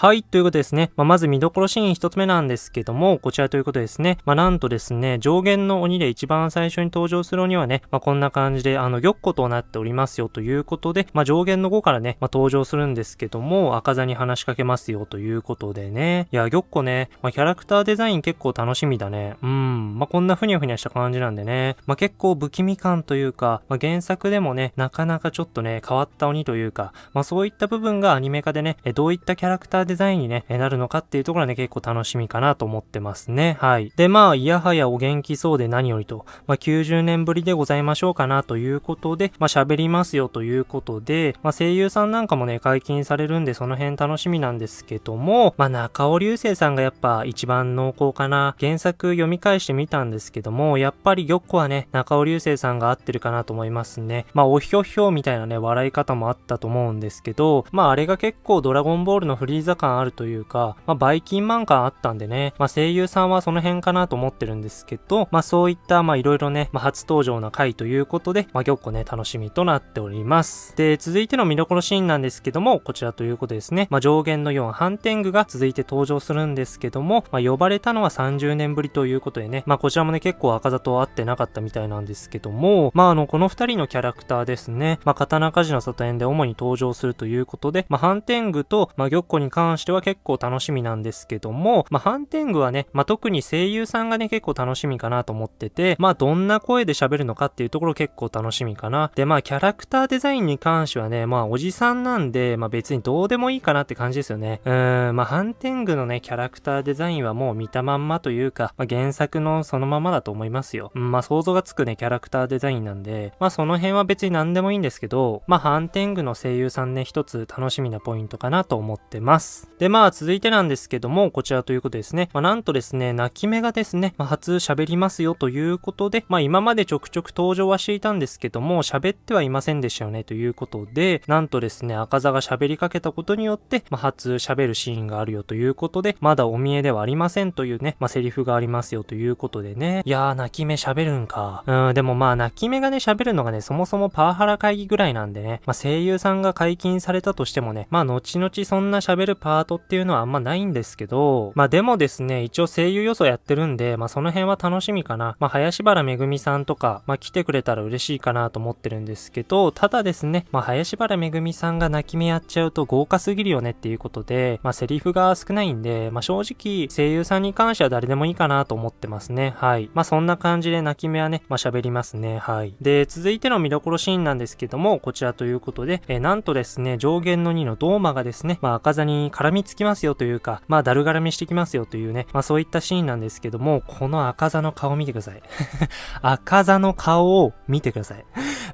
はい、ということですね。まあ、まず見どころシーン一つ目なんですけども、こちらということですね。まあ、なんとですね、上限の鬼で一番最初に登場する鬼はね、まあ、こんな感じで、あの、玉子となっておりますよということで、ま、上限の5からね、ま、登場するんですけども、赤座に話しかけますよということでね。いや、玉子ね、ま、キャラクターデザイン結構楽しみだね。うん、ま、こんなふにゃふにゃした感じなんでね。ま、結構不気味感というか、ま、原作でもね、なかなかちょっとね、変わった鬼というか、ま、そういった部分がアニメ化でね、どういったキャラクターデザインにね、なるのかっていうところはね、結構楽しみかなと思ってますね。はい。で、まあ、いやはやお元気そうで何よりと、まあ、90年ぶりでございましょうかなということで、まあ、喋りますよということで、まあ、声優さんなんかもね、解禁されるんで、その辺楽しみなんですけども、まあ、中尾流星さんがやっぱ一番濃厚かな。原作読み返してみたんですけども、やっぱり玉子はね、中尾流星さんが合ってるかなと思いますね。まあ、おひょひょみたいなね、笑い方もあったと思うんですけど、まあ、あれが結構ドラゴンボールのフリーザ感あるというか、まあ、バイキンマン感あったんでね、まあ、声優さんはその辺かなと思ってるんですけど、まあ、そういった、まあ、いろいろね、まあ、初登場な回ということで、まあ、玉子ね、楽しみとなっております。で、続いての見どころシーンなんですけども、こちらということですね、まあ、上限の4、反天狗が続いて登場するんですけども、まあ、呼ばれたのは30年ぶりということでね、まあ、こちらもね、結構赤座と会ってなかったみたいなんですけども、まあ、あの、この2人のキャラクターですね、まあ、刀鍛冶の里園で主に登場するということで、まあ、反天狗と、まあ、玉子に関関しては結構楽しみなんですけども、まあ、ハンテングはね、まあ、特に声優さんがね、結構楽しみかなと思ってて、まあ、どんな声で喋るのかっていうところ結構楽しみかな。で、まあ、キャラクターデザインに関してはね、まあ、おじさんなんで、まあ、別にどうでもいいかなって感じですよね。うーん、まあ、ハンテングのね、キャラクターデザインはもう見たまんまというか、まあ、原作のそのままだと思いますよ。うん、まあ、想像がつくね、キャラクターデザインなんで、まあ、その辺は別に何でもいいんですけど、まあ、ハンテングの声優さんね、一つ楽しみなポイントかなと思ってます。で、まあ、続いてなんですけども、こちらということですね。まあ、なんとですね、泣き目がですね、まあ、初喋りますよということで、まあ、今までちょくちょく登場はしていたんですけども、喋ってはいませんでしたよねということで、なんとですね、赤座が喋りかけたことによって、まあ、初喋るシーンがあるよということで、まだお見えではありませんというね、まあ、セリフがありますよということでね、いやー、泣き目喋るんか。うん、でもまあ、泣き目がね、喋るのがね、そもそもパワハラ会議ぐらいなんでね、まあ、声優さんが解禁されたとしてもね、まあ、後々そんな喋るパートっていうのはあんまないんですけど、まあ、でもですね、一応声優予想やってるんで、まあその辺は楽しみかな。まあ林原めぐみさんとか、まあ来てくれたら嬉しいかなと思ってるんですけど、ただですね、まあ林原めぐみさんが泣き目やっちゃうと豪華すぎるよねっていうことで、まあセリフが少ないんで、まあ正直声優さんに関しては誰でもいいかなと思ってますね。はい。まあそんな感じで泣き目はね、まあ喋りますね。はい。で、続いての見どころシーンなんですけども、こちらということで、えー、なんとですね、上限の2のドーマがですね、まあ赤座に絡みつきますよというか、まあだる絡みしてきますよというね、まあそういったシーンなんですけども、この赤座の顔見てください。赤座の顔を見てください。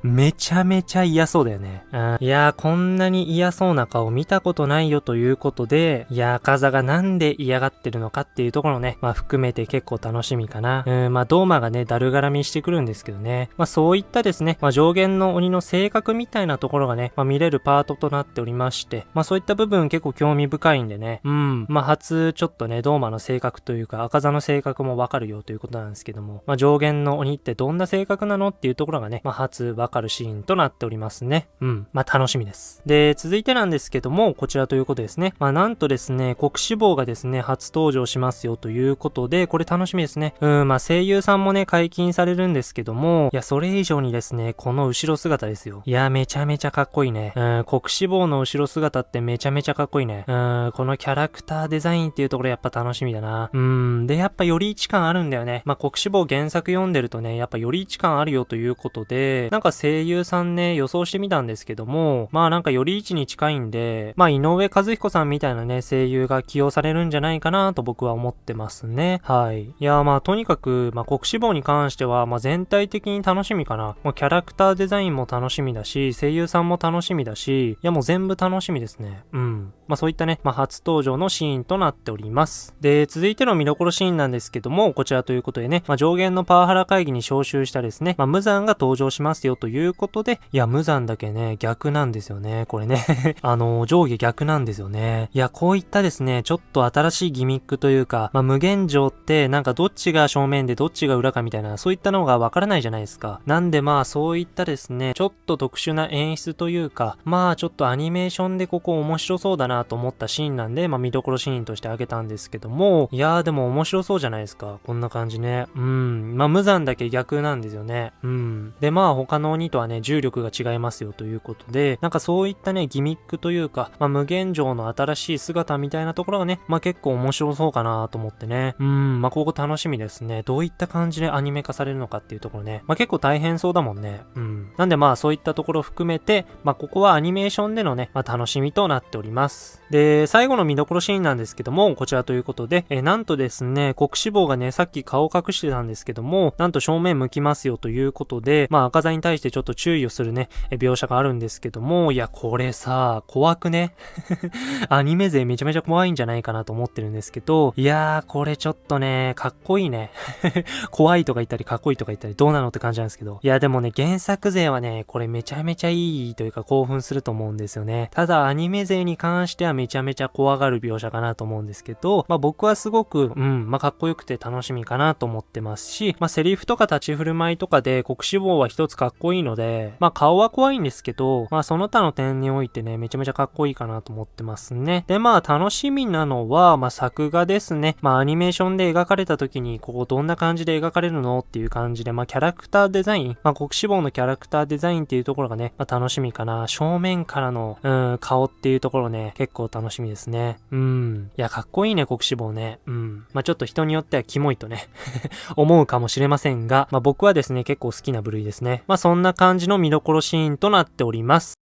めちゃめちゃ嫌そうだよね。うん、いやー、こんなに嫌そうな顔見たことないよということで、いやー、赤座がなんで嫌がってるのかっていうところね、まあ含めて結構楽しみかな。うん、まあドーマがね、だるがらみしてくるんですけどね。まあそういったですね、まあ上限の鬼の性格みたいなところがね、まあ見れるパートとなっておりまして、まあそういった部分結構興味深いんでね、うん、まあ初ちょっとね、ドーマの性格というか赤座の性格もわかるよということなんですけども、まあ上限の鬼ってどんな性格なのっていうところがね、まあ初わかるシーンとなっておりますね。うん。まあ、楽しみです。で、続いてなんですけども、こちらということですね。まあ、なんとですね、国志望がですね、初登場しますよということで、これ楽しみですね。うん、まあ、声優さんもね、解禁されるんですけども、いや、それ以上にですね、この後ろ姿ですよ。いや、めちゃめちゃかっこいいね。うん、国志望の後ろ姿ってめちゃめちゃかっこいいね。うん、このキャラクターデザインっていうところやっぱ楽しみだな。うん、で、やっぱより位置感あるんだよね。まあ、国志望原作読んでるとね、やっぱより位置感あるよということで、なんか声優さんね、予想してみたんですけども、まあなんかより位置に近いんで、まあ井上和彦さんみたいなね、声優が起用されるんじゃないかなと僕は思ってますね。はい。いやまあとにかく、まあ国志望に関しては、まあ全体的に楽しみかな。もうキャラクターデザインも楽しみだし、声優さんも楽しみだし、いやもう全部楽しみですね。うん。まあそういったね、まあ初登場のシーンとなっております。で、続いての見どころシーンなんですけども、こちらということでね、まあ上限のパワハラ会議に招集したですね、まあ無残が登場しますよということで、いや、無残だけね、逆なんですよね。これね あの、上下逆なんですよね。いや、こういったですね、ちょっと新しいギミックというか、まあ、無限上ってなんかどっちが正面でどっちが裏かみたいな、そういったのがわからないじゃないですか。なんでまあそういったですね、ちょっと特殊な演出というか、まあちょっとアニメーションでここ面白そうだなと思ったシーンなんで、まあ見どころシーンとしてあげたんですけども、いやーでも面白そうじゃないですか。こんな感じね。うん。まあ無残だけ逆なんですよね。うん。でまあ他の鬼とはね、重力が違いますよということで、なんかそういったね、ギミックというか、まあ無限上の新しい姿みたいなところがね、まあ結構面白そうかなと思ってね。うん、まあここ楽しみですね。どういった感じでアニメ化されるのかっていうところね。まあ結構大変そうだもんね。うん。なんでまあそういったところ含めて、まあここはアニメーションでのね、まあ楽しみとなっております。で、で最後の見どころシーンなんですけども、こちらということで、えなんとですね、国志望がね、さっき顔隠してたんですけども、なんと正面向きますよということで、まあ赤座に対してちょっと注意をするね、え描写があるんですけども、いや、これさ、怖くね？アニメ勢めちゃめちゃ怖いんじゃないかなと思ってるんですけど、いやー、これちょっとね、かっこいいね 怖いとか言ったり、かっこいいとか言ったり、どうなのって感じなんですけど、いや、でもね、原作勢はね、これめちゃめちゃいいというか興奮すると思うんですよね。ただ、アニメ勢に関してはめちゃめちゃ怖がる描写かなと思うんですけど、まあ僕はすごく、うん、まあかっこよくて楽しみかなと思ってますし、まあセリフとか立ち振る舞いとかで国志望は一つかっこいいので、まあ顔は怖いんですけど、まあその他の点においてね、めちゃめちゃかっこいいかなと思ってますね。で、まあ楽しみなのは、まあ作画ですね。まあアニメーションで描かれた時に、ここどんな感じで描かれるのっていう感じで、まあキャラクターデザイン、まあ国志望のキャラクターデザインっていうところがね、まあ楽しみかな。正面からの、うん、顔っていうところね、結構楽しみしみですね。うん。いや、かっこいいね、国志望ね。うん。まあちょっと人によってはキモいとね 思うかもしれませんが、まあ僕はですね、結構好きな部類ですね。まあそんな感じの見どころシーンとなっております。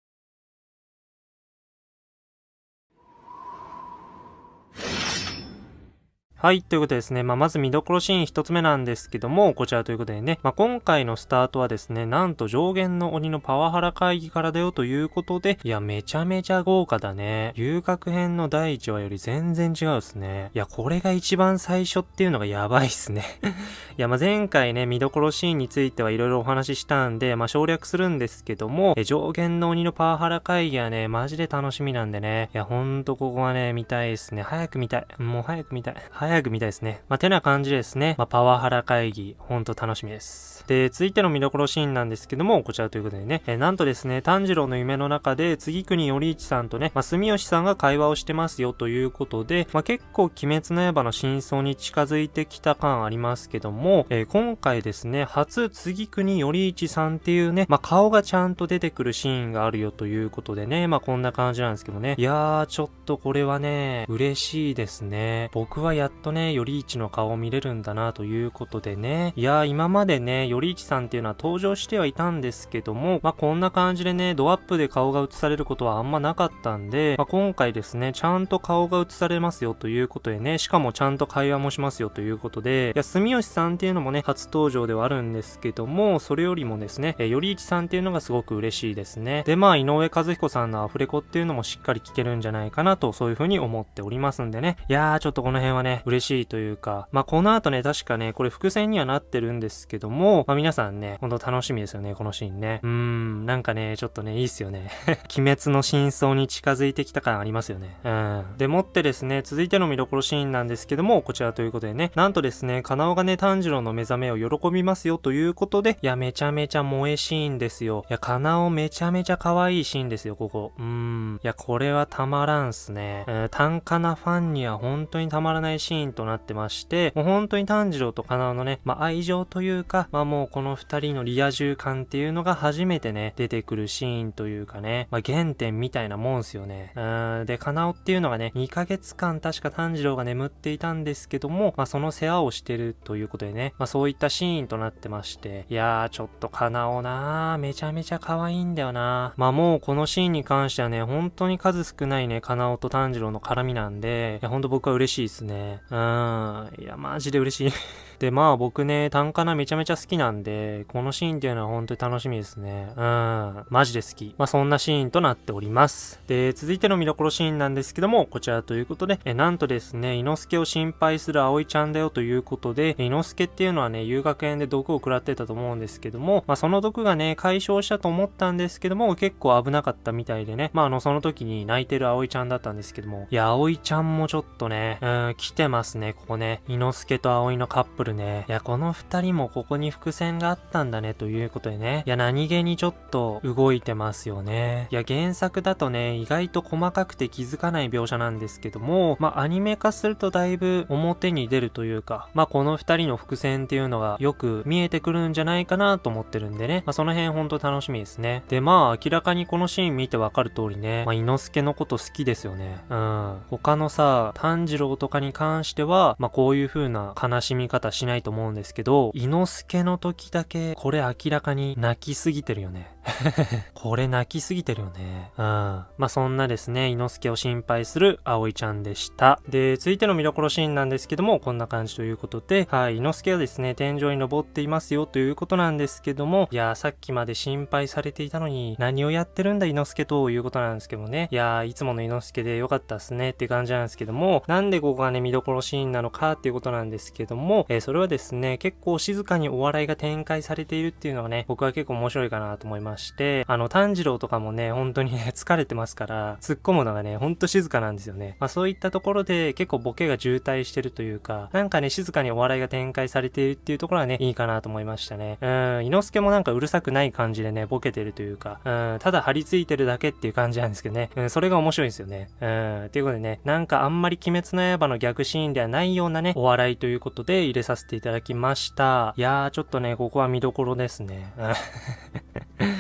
はい。ということでですね。まあ、まず見どころシーン一つ目なんですけども、こちらということでね。まあ、今回のスタートはですね、なんと上限の鬼のパワハラ会議からだよということで、いや、めちゃめちゃ豪華だね。遊郭編の第1話より全然違うっすね。いや、これが一番最初っていうのがやばいっすね。いや、まあ、前回ね、見どころシーンについてはいろいろお話ししたんで、まあ、省略するんですけども、え上限の鬼のパワハラ会議はね、マジで楽しみなんでね。いや、ほんとここはね、見たいですね。早く見たい。もう早く見たい。早早く見たいですね。まあ、てな感じですね。まあ、パワハラ会議、ほんと楽しみです。で、続いての見どころシーンなんですけども、こちらということでね、えなんとですね、炭治郎の夢の中で、次国頼一さんとね、まあ、住吉さんが会話をしてますよということで、まあ、結構鬼滅の刃の真相に近づいてきた感ありますけども、えー、今回ですね、初次国頼一さんっていうね、まあ、顔がちゃんと出てくるシーンがあるよということでね、まあ、こんな感じなんですけどね。いやー、ちょっとこれはね、嬉しいですね。僕はやっとね、頼一の顔を見れるんだなということでね。いやー、今までね、頼一さんっていうのは登場してはいたんですけども、まあ、こんな感じでね、ドアップで顔が映されることはあんまなかったんで、まあ、今回ですね、ちゃんと顔が映されますよということでね、しかもちゃんと会話もしますよということで、いや、住吉さんっていうのもね、初登場ではあるんですけども、それよりもですね、え頼一さんっていうのがすごく嬉しいですね。で、まあ、井上和彦さんのアフレコっていうのもしっかり聞けるんじゃないかなと、そういう風に思っておりますんでね。いやー、ちょっとこの辺はね、嬉しいというか、まあ、この後ね、確かね、これ伏線にはなってるんですけども、まあ、皆さんね、ほんと楽しみですよね、このシーンね。うーん、なんかね、ちょっとね、いいっすよね。鬼滅の真相に近づいてきた感ありますよね。うん。でもってですね、続いての見どころシーンなんですけども、こちらということでね、なんとですね、カナオがね、炭治郎の目覚めを喜びますよということで、いや、めちゃめちゃ萌えシーンですよ。いや、カナオめちゃめちゃ可愛いシーンですよ、ここ。うーん。いや、これはたまらんすね。うん、単価なファンには本当にたまらないシーンとなってまして、もう本当に炭治郎とカナオのね、まあ、愛情というか、まあ、もうこの二人のリア充感っていうのが初めてね、出てくるシーンというかね、まあ、原点みたいなもんすよね。うん、で、カナオっていうのがね、2ヶ月間確か炭治郎が眠っていたんですけども、まあ、その世話をしてるということでね、まあ、そういったシーンとなってまして、いやー、ちょっとカナオなー、めちゃめちゃ可愛いんだよなまあ、もうこのシーンに関してはね、本当に数少ないね、カナオと炭治郎の絡みなんで、いや、ほんと僕は嬉しいですね。うん、いや、マジで嬉しいで、まあ僕ね、単価なめちゃめちゃ好きなんで、このシーンっていうのは本当に楽しみですね。うん。マジで好き。まあそんなシーンとなっております。で、続いての見どころシーンなんですけども、こちらということで、えなんとですね、伊之助を心配する葵ちゃんだよということで、伊之助っていうのはね、遊学園で毒を食らってたと思うんですけども、まあその毒がね、解消したと思ったんですけども、結構危なかったみたいでね、まああの、その時に泣いてる葵ちゃんだったんですけども、いや、葵ちゃんもちょっとね、うん、来てますね、ここね。伊之助と葵のカップルね。いや、この二人もここに伏線があったんだね、ということでね。いや、何気にちょっと動いてますよね。いや、原作だとね、意外と細かくて気づかない描写なんですけども、まあ、アニメ化するとだいぶ表に出るというか、まあ、この二人の伏線っていうのがよく見えてくるんじゃないかなと思ってるんでね。まあ、その辺ほんと楽しみですね。で、まあ、明らかにこのシーン見てわかる通りね、まあ、伊之助のこと好きですよね。うん。他のさ、炭治郎とかに関しては、まあ、こういう風な悲しみ方ししないと思うんですけど、伊之助の時だけ、これ明らかに泣きすぎてるよね。これ泣きすぎてるよね。うん。まあ、そんなですね、伊之助を心配する葵ちゃんでした。で、続いての見どころシーンなんですけども、こんな感じということで、はい、伊之助はですね、天井に登っていますよということなんですけども、いやーさっきまで心配されていたのに、何をやってるんだ伊之助ということなんですけどもね。いやーいつもの伊之助でよかったっすねって感じなんですけども、なんでここがね、見どころシーンなのかっていうことなんですけども、えー、それはですね、結構静かにお笑いが展開されているっていうのがね、僕は結構面白いかなと思いますまして、あの、炭治郎とかもね、本当にね、疲れてますから、突っ込むのがね、ほんと静かなんですよね。まあそういったところで結構ボケが渋滞してるというか、なんかね、静かにお笑いが展開されているっていうところはね、いいかなと思いましたね。うん、伊之助もなんかうるさくない感じでね、ボケてるというか、うん、ただ張り付いてるだけっていう感じなんですけどね、うん、それが面白いんですよね。うん、ということでね、なんかあんまり鬼滅の刃の逆シーンではないようなね、お笑いということで入れさせていただきました。いやー、ちょっとね、ここは見どころですね。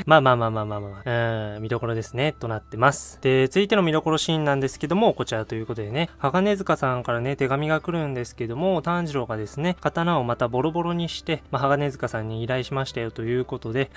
まあまあまあまあまあまあ、うん、見どころですね、となってます。で、続いての見どころシーンなんですけども、こちらということでね、鋼塚さんからね、手紙が来るんですけども、炭治郎がですね、刀をまたボロボロにして、まあ、鋼塚さんに依頼しましたよということで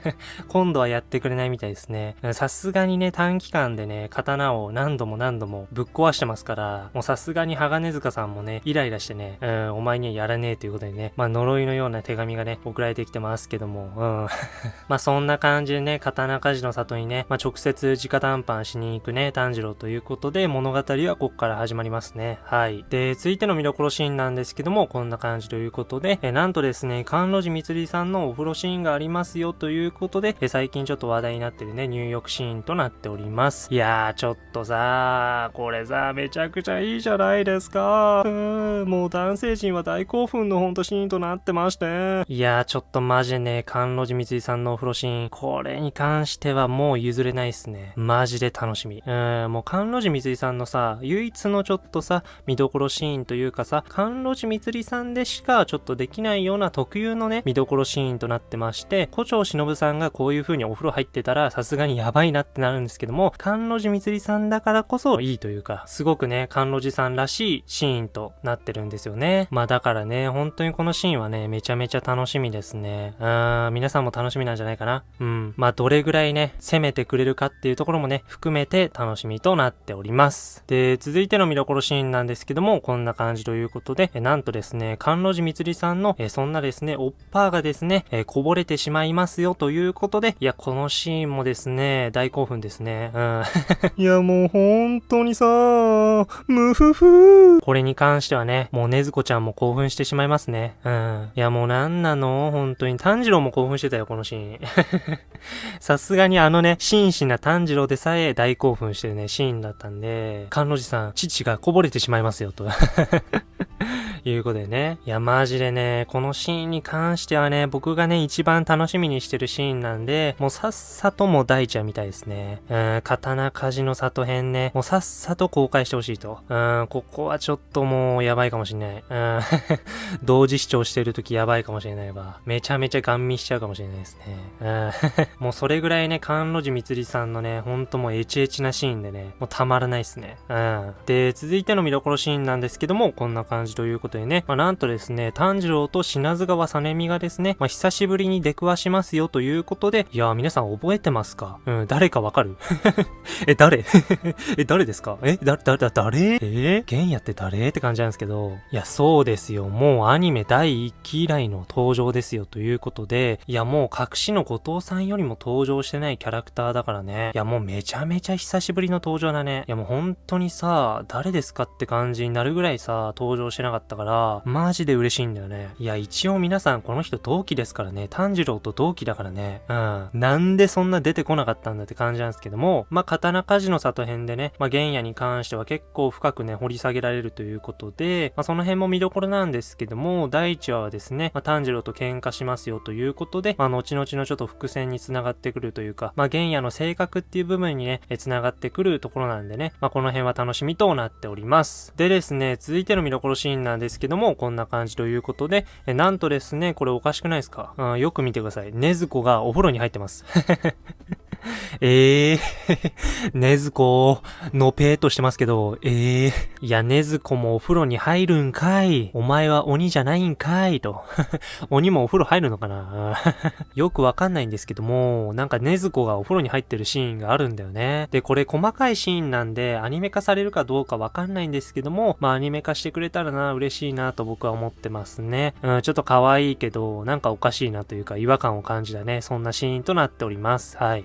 今度はやってくれないみたいですね。さすがにね、短期間でね、刀を何度も何度もぶっ壊してますから、もうさすがに鋼塚さんもね、イライラしてね、うん、お前にはやらねえということでね、まあ呪いのような手紙がね、送られてきてますけども、うん。まあそんな感じ感じでね、刀鍛冶の里にね、まあ直接直談判しに行くね、炭治郎ということで、物語はここから始まりますね。はい。で、続いての見どころシーンなんですけども、こんな感じということで、えなんとですね、甘露寺みつりさんのお風呂シーンがありますよということで、え最近ちょっと話題になってるね、入浴シーンとなっております。いやー、ちょっとさこれさ、めちゃくちゃいいじゃないですか。うーん、もう男性陣は大興奮のほんとシーンとなってまして。いやー、ちょっとマジでね、甘露寺みつりさんのお風呂シーン、これに関してはもう譲れないっすね。マジで楽しみ。うん、もう甘露寺みつりさんのさ、唯一のちょっとさ、見どころシーンというかさ、甘露寺みつりさんでしかちょっとできないような特有のね、見どころシーンとなってまして、古町忍さんがこういう風にお風呂入ってたら、さすがにやばいなってなるんですけども、甘露寺みつりさんだからこそいいというか、すごくね、甘露寺さんらしいシーンとなってるんですよね。まあだからね、本当にこのシーンはね、めちゃめちゃ楽しみですね。うーん、皆さんも楽しみなんじゃないかな。うん。まあどれぐらいね、攻めてくれるかっていうところもね、含めて楽しみとなっております。で、続いての見どころシーンなんですけども、こんな感じということで、えなんとですね、甘露寺みつりさんの、えそんなですね、おっぱーがですね、えこぼれてしまいますよということで、いや、このシーンもですね、大興奮ですね。うん。いや、もう本当にさ、ムフフこれに関してはね、もうねずこちゃんも興奮してしまいますね。うん。いや、もうなんなの？本当に。炭治郎も興奮してたよ、このシーン。さすがにあのね、真摯な炭治郎でさえ大興奮してるね、シーンだったんで、甘露寺さん、父がこぼれてしまいますよ、と。いうことでね。いや、マジでね、このシーンに関してはね、僕がね、一番楽しみにしてるシーンなんで、もうさっさとも大ちゃんみたいですね。うん、刀鍛冶の里編ね、もうさっさと公開してほしいと。うん、ここはちょっともうやばいかもしんない。うん、同時視聴してる時やばいかもしれないわ。めちゃめちゃガン見しちゃうかもしれないですね。うん、もうそれぐらいね、甘露寺みつりさんのね、ほんともうエチエチなシーンでね、もうたまらないっすね。うん。で、続いての見どころシーンなんですけども、こんな感じということことでね、まあ、なんとですね、炭治郎と品津川さねみがですね、まあ、久しぶりに出くわしますよということで、いやー、皆さん覚えてますか？うん、誰かわかる？え、誰？え、誰ですか？え、だ、だ、だ、誰？えー、玄也って誰？って感じなんですけど、いや、そうですよ。もうアニメ第1期以来の登場ですよということで、いや、もう隠しの後藤さんよりも登場してないキャラクターだからね。いや、もうめちゃめちゃ久しぶりの登場だね。いや、もう本当にさ、誰ですかって感じになるぐらいさ、登場してなかったから、マジで嬉しいんだよね。いや、一応皆さんこの人同期ですからね。炭治郎と同期だからね。うん。なんでそんな出てこなかったんだって感じなんですけども、まあ、刀鍛冶の里編でね、まあ、原野に関しては結構深くね、掘り下げられるということで、まあ、その辺も見どころなんですけども、第1話はですね、まあ、炭治郎と喧嘩しますよということで、まあ、後々のちょっと伏線に繋がってくるというか、まあ、原野の性格っていう部分にね、繋がってくるところなんでね、まあ、この辺は楽しみとなっております。でですね、続いての見どころシーンなんですですけども、こんな感じということで、えなんとですね、これおかしくないですか、うん、よく見てください。ねずこがお風呂に入ってます。え えー、ねずこ、のぺーとしてますけど、ええー、いや、ねずこもお風呂に入るんかい。お前は鬼じゃないんかい。と。鬼もお風呂入るのかな よくわかんないんですけども、なんかねずこがお風呂に入ってるシーンがあるんだよね。で、これ細かいシーンなんで、アニメ化されるかどうかわかんないんですけども、まあアニメ化してくれたらな、嬉しいなと僕は思ってますね。うん、ちょっと可愛いけど、なんかおかしいなというか違和感を感じたね、そんなシーンとなっております。はい。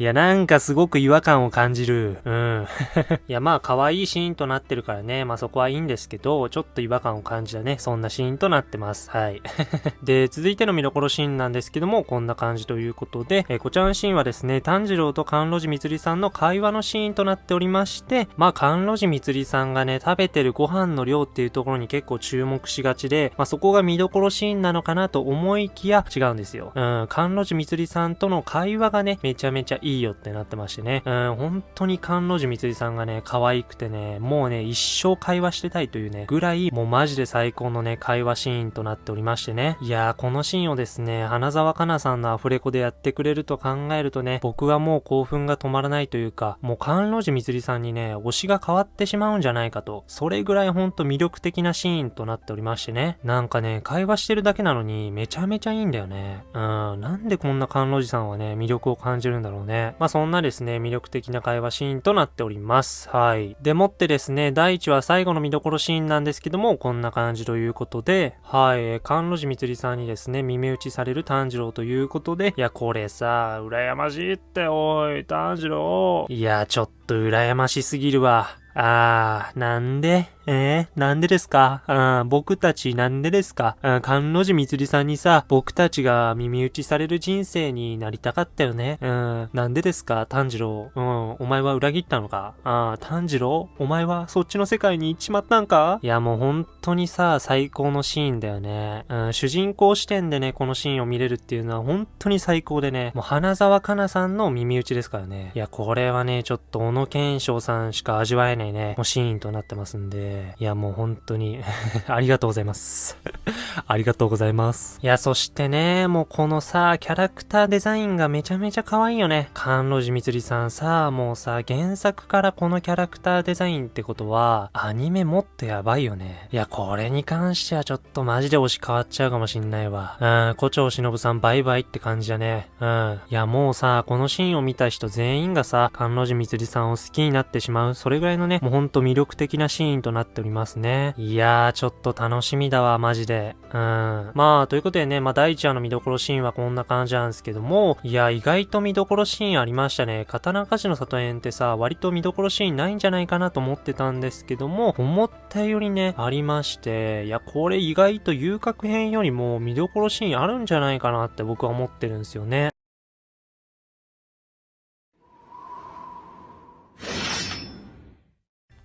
いや、なんかすごく違和感を感じる。うん。いや、まあ、可愛いシーンとなってるからね。まあ、そこはいいんですけど、ちょっと違和感を感じたね。そんなシーンとなってます。はい。で、続いての見どころシーンなんですけども、こんな感じということで、えこちらのシーンはですね、炭治郎と甘露寺みつりさんの会話のシーンとなっておりまして、まあ、甘露寺みつりさんがね、食べてるご飯の量っていうところに結構注目しがちで、まあ、そこが見どころシーンなのかなと思いきや違うんですよ。うん、甘露寺みつりさんとの会話がね、めちゃめちゃいいいいよってなってましてね。うん、本当に甘露寺みつりさんがね、可愛くてね、もうね、一生会話してたいというね、ぐらい、もうマジで最高のね、会話シーンとなっておりましてね。いやー、このシーンをですね、花沢香菜さんのアフレコでやってくれると考えるとね、僕はもう興奮が止まらないというか、もう甘露寺みつりさんにね、推しが変わってしまうんじゃないかと、それぐらいほんと魅力的なシーンとなっておりましてね。なんかね、会話してるだけなのに、めちゃめちゃいいんだよね。うん、なんでこんな甘露寺さんはね、魅力を感じるんだろうね。まあそんなですね、魅力的な会話シーンとなっております。はい。でもってですね、第1話最後の見どころシーンなんですけども、こんな感じということで、はい、甘露寺みつりさんにですね、耳打ちされる炭治郎ということで、いや、これさ、羨ましいって、おい、炭治郎。いや、ちょっと羨ましすぎるわ。あー、なんでえー、なんでですか？あ僕たちなんでですか？あ甘露寺みつりさんにさ、僕たちが耳打ちされる人生になりたかったよね。うん、なんでですか？炭治郎。うん、お前は裏切ったのか？あ炭治郎？お前はそっちの世界に行っちまったんか？いや、もう本当にさ、最高のシーンだよね。うん、主人公視点でね、このシーンを見れるっていうのは本当に最高でね、もう花沢香菜さんの耳打ちですからね。いや、これはね、ちょっと小野賢章さんしか味わえないね、もうシーンとなってますんで、いや、もう本当に ありがとうございます ありがとうございます。いや、そしてね、もうこのさ、キャラクターデザインがめちゃめちゃ可愛いよね。甘露寺みつりさんさ、もうさ、原作からこのキャラクターデザインってことは、アニメもっとやばいよね。いや、これに関してはちょっとマジで推し変わっちゃうかもしんないわ。うん、古町忍さんバイバイって感じだね。うん。いや、もうさ、このシーンを見た人全員がさ、甘露寺みつりさんを好きになってしまう、それぐらいのね、もうほんと魅力的なシーンとななっておりますね。いやー、ちょっと楽しみだわ、マジで。うん。まあ、ということでね、まあ、第1話の見どころシーンはこんな感じなんですけども、いや、意外と見どころシーンありましたね。刀鍛冶の里園ってさ、割と見どころシーンないんじゃないかなと思ってたんですけども、思ったよりね、ありまして、いや、これ意外と遊郭編よりも見どころシーンあるんじゃないかなって僕は思ってるんですよね。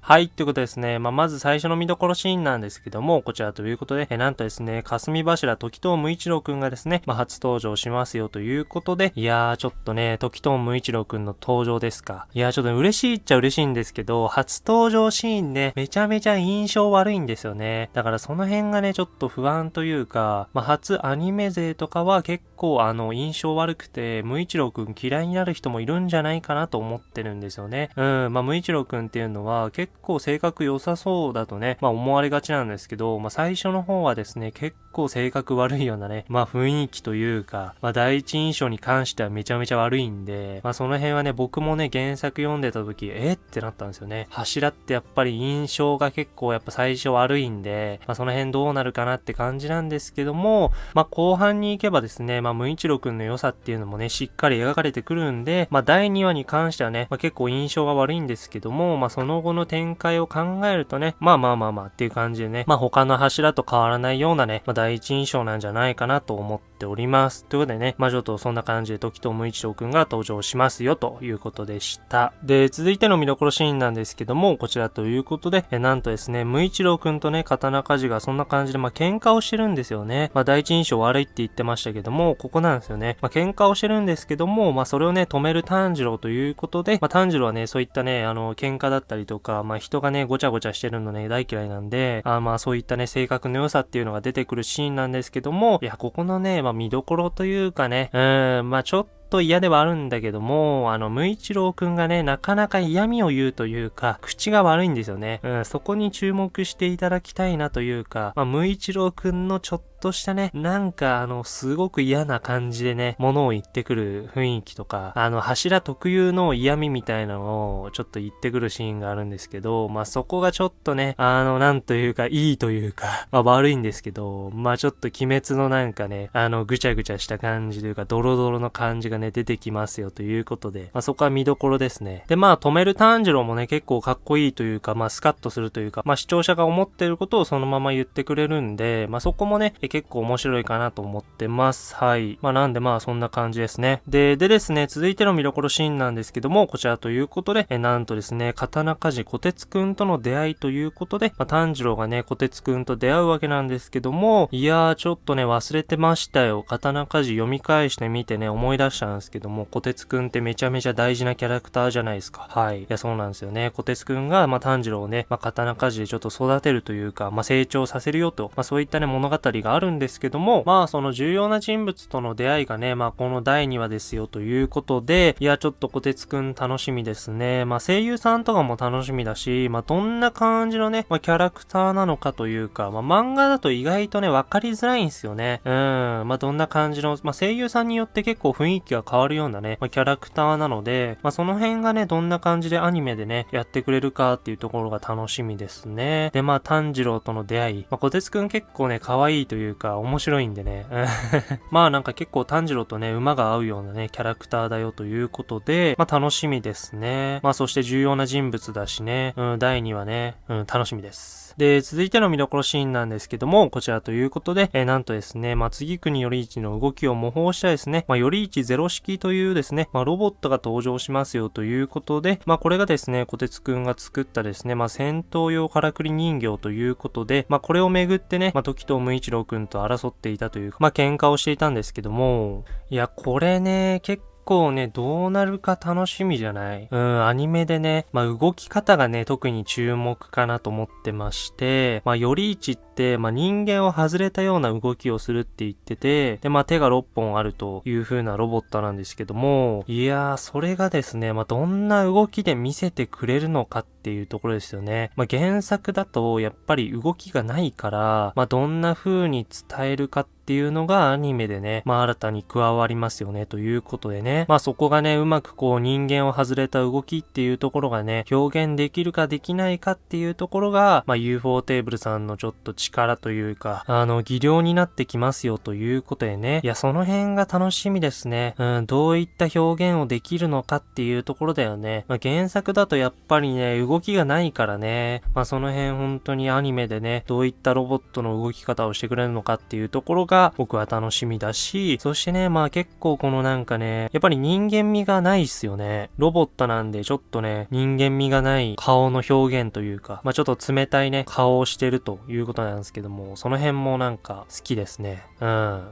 はい、ということですね。まあ、まず最初の見どころシーンなんですけども、こちらということで、えなんとですね、霞柱時藤無一郎くんがですね、まあ、初登場しますよということで、いやー、ちょっとね、時藤無一郎くんの登場ですか。いやー、ちょっと嬉しいっちゃ嬉しいんですけど、初登場シーンね、めちゃめちゃ印象悪いんですよね。だからその辺がね、ちょっと不安というか、まあ、初アニメ勢とかは結構あの、印象悪くて、無一郎くん嫌いになる人もいるんじゃないかなと思ってるんですよね。うん、まあ、無一郎くんっていうのは結構構性格良さそうだとね、まあ思われがちなんですけど、まあ最初の方はですね、結構性格悪いようなね、まあ雰囲気というか、まあ第一印象に関してはめちゃめちゃ悪いんで、まあその辺はね、僕もね、原作読んでた時、えってなったんですよね。柱ってやっぱり印象が結構やっぱ最初悪いんで、まあその辺どうなるかなって感じなんですけども、まあ後半に行けばですね、まあ無一郎くんの良さっていうのもね、しっかり描かれてくるんで、まあ第2話に関してはね、まあ結構印象が悪いんですけども、まあその後の展展開を考えるとね、まあまあまあまあっていう感じでね、まあ他の柱と変わらないようなね、まあ第一印象なんじゃないかなと思っております。ということでね、まあちょっとそんな感じで時と無一郎くんが登場しますよということでした。で、続いての見どころシーンなんですけども、こちらということで、えなんとですね、無一郎くんとね、刀鍛冶がそんな感じで、まあ喧嘩をしてるんですよね。まあ第一印象悪いって言ってましたけども、ここなんですよね。まあ喧嘩をしてるんですけども、まあそれをね、止める炭治郎ということで、まあ炭治郎はね、そういったね、あの、喧嘩だったりとか、まあま人がね、ごちゃごちゃしてるのね、大嫌いなんで、あまあそういったね、性格の良さっていうのが出てくるシーンなんですけども、いや、ここのね、まあ見どころというかね、うん、まあちょっとと嫌ではあるんだけども、あの、無一郎くんがね、なかなか嫌味を言うというか、口が悪いんですよね。うん、そこに注目していただきたいなというか、まあ、無一郎くんのちょっととしたね、なんかあの、すごく嫌な感じでね、物を言ってくる雰囲気とか、あの、柱特有の嫌味みたいなのをちょっと言ってくるシーンがあるんですけど、まあ、そこがちょっとね、あの、なんというか、いいというか、まあ、悪いんですけど、まあ、ちょっと鬼滅のなんかね、あの、ぐちゃぐちゃした感じというか、ドロドロの感じがね、出てきますよということで、まあ、そこは見どころですね。で、まあ、止める炭治郎もね、結構かっこいいというか、まあ、スカッとするというか、まあ、視聴者が思ってることをそのまま言ってくれるんで、まあ、そこもね、結結構面白いかなと思ってます。はい。まあ、なんでまあ、そんな感じですね。で、でですね、続いての見どころシーンなんですけども、こちらということで、えなんとですね、刀鍛冶小鉄くんとの出会いということで、まあ、炭治郎がね、小鉄くんと出会うわけなんですけども、いやー、ちょっとね、忘れてましたよ。刀鍛冶読み返してみてね、思い出したんですけども、小鉄くんってめちゃめちゃ大事なキャラクターじゃないですか。はい。いや、そうなんですよね。小鉄くんが、まあ、炭治郎をね、まあ、刀鍛冶でちょっと育てるというか、まあ、成長させるよと、まあ、そういったね、物語があるんですけども、まあ、その重要な人物との出会いがね、まあ、この第2話ですよということで、いや、ちょっと小鉄くん楽しみですね。まあ、声優さんとかも楽しみだし、まあ、どんな感じのね、まあ、キャラクターなのかというか、まあ、漫画だと意外とね、わかりづらいんですよね。うん。まあ、どんな感じの、まあ、声優さんによって結構雰囲気が変わるようなね、まあ、キャラクターなので、まあ、その辺がね、どんな感じでアニメでね、やってくれるかっていうところが楽しみですね。で、まあ、炭治郎との出会い。まあ、小鉄くん結構ね、可愛いといういうか、面白いんでね。まあ、なんか結構炭治郎とね、馬が合うようなね、キャラクターだよということで、まあ、楽しみですね。まあ、そして重要な人物だしね、うん、第2話ね、うん、楽しみです。で、続いての見どころシーンなんですけども、こちらということで、えー、なんとですね、まあ、次国より一の動きを模倣したですね、まあ、より一ゼロ式というですね、まあ、ロボットが登場しますよということで、まあ、これがですね、小鉄くんが作ったですね、まあ、戦闘用からくり人形ということで、まあ、これをめぐってね、まあ、時藤無一郎くんと争っていたというか、まあ、喧嘩をしていたんですけども、いや、これね、結構構ね、どうなるか楽しみじゃない？うん、アニメでね、まあ動き方がね、特に注目かなと思ってまして、まあより一って、まあ人間を外れたような動きをするって言ってて、で、まあ手が6本あるという風なロボットなんですけども、いやー、それがですね、まあどんな動きで見せてくれるのかっていうところですよね。まあ原作だとやっぱり動きがないから、まあどんな風に伝えるかってっていうのがアニメでね、まあ新たに加わりますよねということでね、まあそこがね、うまくこう人間を外れた動きっていうところがね、表現できるかできないかっていうところが、まあ UFO テーブルさんのちょっと力というか、あの、技量になってきますよということでね、いや、その辺が楽しみですね。うん、どういった表現をできるのかっていうところだよね。まあ原作だとやっぱりね、動きがないからね、まあその辺本当にアニメでね、どういったロボットの動き方をしてくれるのかっていうところがが僕は楽しみだし、そしてね、まあ結構このなんかね、やっぱり人間味がないっすよね。ロボットなんでちょっとね、人間味がない顔の表現というか、まあちょっと冷たいね、顔をしてるということなんですけども、その辺もなんか好きですね。うん。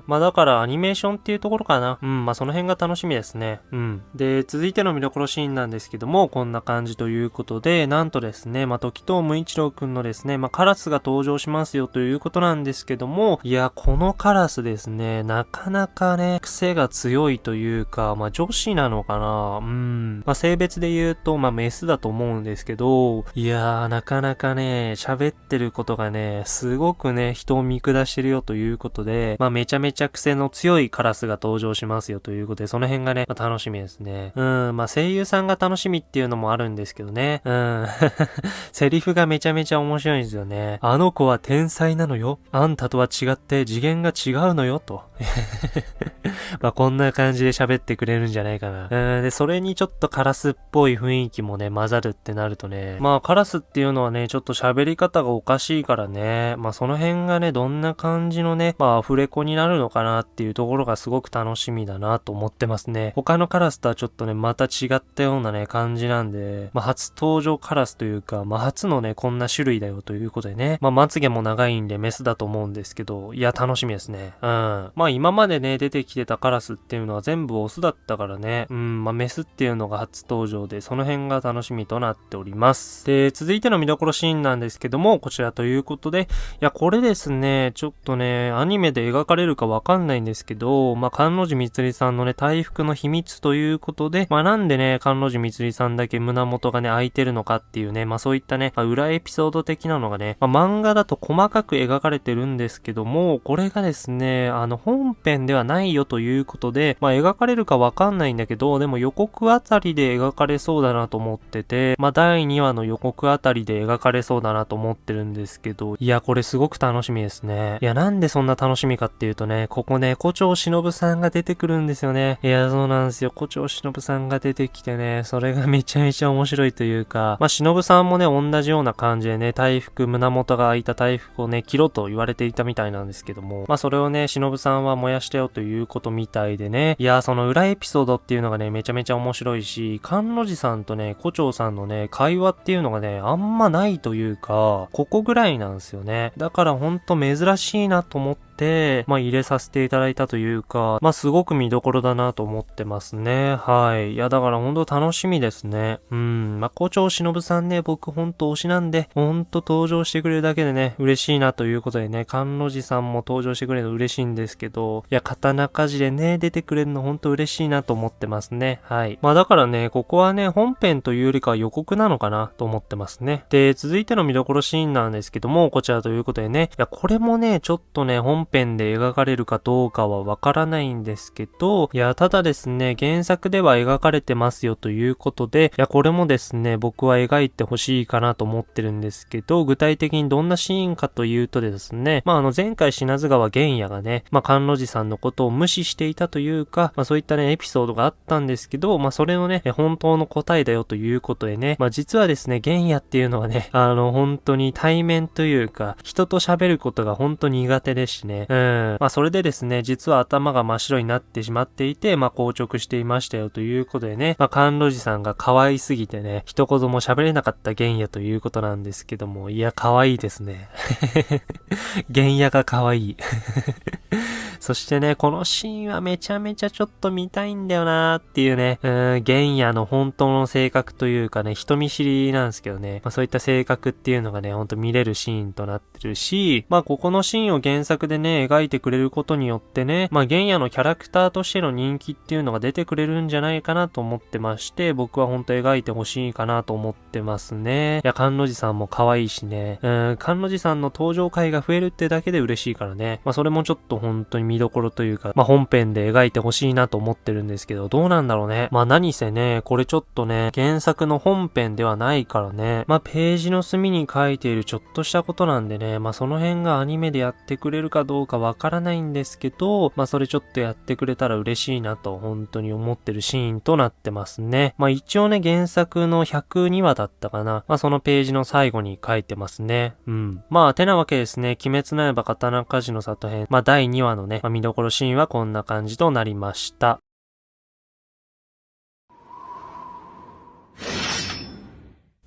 まあだからアニメーションっていうところかな。うん、まあその辺が楽しみですね。うん。で、続いての見どころシーンなんですけども、こんな感じということで、なんとですね、まあ時藤無一郎くんのですね、まあカラスが登場しますよということなんですけども、いや、このカカラスですね、なかなかね、癖が強いというか、まあ女子なのかなうん。まあ性別で言うと、まあメスだと思うんですけど、いやー、なかなかね、喋ってることがね、すごくね、人を見下してるよということで、まあめちゃめちゃ癖の強いカラスが登場しますよということで、その辺がね、まあ、楽しみですね。うん、まあ声優さんが楽しみっていうのもあるんですけどね。うん。セリフがめちゃめちゃ面白いんですよね。あの子は天才なのよ。あんたとは違って次元が違違うのよ、と。まあこんな感じで喋ってくれるんじゃないかな。うん、で、それにちょっとカラスっぽい雰囲気もね、混ざるってなるとね、まあカラスっていうのはね、ちょっと喋り方がおかしいからね、まあその辺がね、どんな感じのね、まあアフレコになるのかなっていうところがすごく楽しみだなと思ってますね。他のカラスとはちょっとね、また違ったようなね、感じなんで、まあ初登場カラスというか、まあ初のね、こんな種類だよということでね、まあまつげも長いんでメスだと思うんですけど、いや、楽しみですね。うん。まあ今までね、出てきてたカラスっていうのは全部オスだったからね、うん、まあメスっていうのが初登場で、その辺が楽しみとなっております。で、続いての見どころシーンなんですけども、こちらということで、いや、これですね、ちょっとね、アニメで描かれるかわかんないんですけど、まあ、関路寺みつりさんのね、回復の秘密ということで、まあ、なんでね、関路寺みつりさんだけ胸元がね、開いてるのかっていうね、まあ、そういったね、まあ、裏エピソード的なのがね、まあ、漫画だと細かく描かれてるんですけども、これがですね、あの、本編ではないよということで、まあ、描かれるかわかんないんだけど、でも予告あたりで描かれそうだなと思ってて、まあ、第2話の予告あたりで描かれそうだなと思ってるんですけど、いや、これすごく楽しみですね。いや、なんでそんな楽しみかっていうとね、ここね、古町忍さんが出てくるんですよね。いや、そうなんですよ。古町忍さんが出てきてね、それがめちゃめちゃ面白いというか、まあ、忍さんもね、同じような感じでね、大福、胸元が開いた大福をね、切ろと言われていたみたいなんですけども、まあ、それれをね、忍さんは燃やしたよということみたいでね、いや、その裏エピソードっていうのがね、めちゃめちゃ面白いし、関路寺さんとね、胡蝶さんのね、会話っていうのがね、あんまないというか、ここぐらいなんですよね。だからほんと珍しいなと思って、、まあ入れさせていただいたというか、まあすごく見どころだなと思ってますね。はい。いやだからほんと楽しみですね。うん。まあ校長忍さんね、僕ほんと推しなんで、ほんと登場してくれるだけでね、嬉しいなということでね、関路寺さんも登場してくれるの嬉しいんですけど、いや、刀鍛冶でね、出てくれるのほんと嬉しいなと思ってますね。はい。まあだからね、ここはね、本編というよりか予告なのかなと思ってますね。で、続いての見どころシーンなんですけども、こちらということでね、いや、これもね、ちょっとね、本編で描かれるかどうかはわからないんですけど、いや、ただですね、原作では描かれてますよということで、いや、これもですね、僕は描いてほしいかなと思ってるんですけど、具体的にどんなシーンかというとですね、まあ、あの、前回品津川玄也がね、まあ、関路寺さんのことを無視していたというか、まあ、そういったね、エピソードがあったんですけど、まあ、それのね、本当の答えだよということでね、まあ、実はですね、玄也っていうのはね、あの、本当に対面というか、人と喋ることが本当に苦手ですしね、うん、まあそれでですね、実は頭が真っ白になってしまっていて、まあ硬直していましたよということでね、まあ甘露寺さんが可愛すぎてね、一言も喋れなかった玄也ということなんですけども、いや、可愛いですね。玄也が可愛い。そしてね、このシーンはめちゃめちゃちょっと見たいんだよなーっていうね、うん、玄也の本当の性格というかね、人見知りなんですけどね、まあそういった性格っていうのがね、ほんと見れるシーンとなってるし、まあここのシーンを原作でね、ね描いてくれることによってね、まあ玄也のキャラクターとしての人気っていうのが出てくれるんじゃないかなと思ってまして、僕は本当描いてほしいかなと思ってますね。いや、関路寺さんも可愛いしね、うん、関路寺さんの登場回が増えるってだけで嬉しいからね、まあそれもちょっと本当に見どころというか、まあ、本編で描いてほしいなと思ってるんですけど、どうなんだろうね。まあ、何せね、これちょっとね、原作の本編ではないからね、まあ、ページの隅に書いているちょっとしたことなんでね、まあ、その辺がアニメでやってくれるかどうかどうかわからないんですけど、まあ、それちょっとやってくれたら嬉しいなと、本当に思ってるシーンとなってますね。まあ、一応ね、原作の102話だったかな。まあ、そのページの最後に書いてますね。うん。まあ、てなわけですね、鬼滅の刃刀鍛冶の里編、まあ、第2話のね、まあ、見どころシーンはこんな感じとなりました。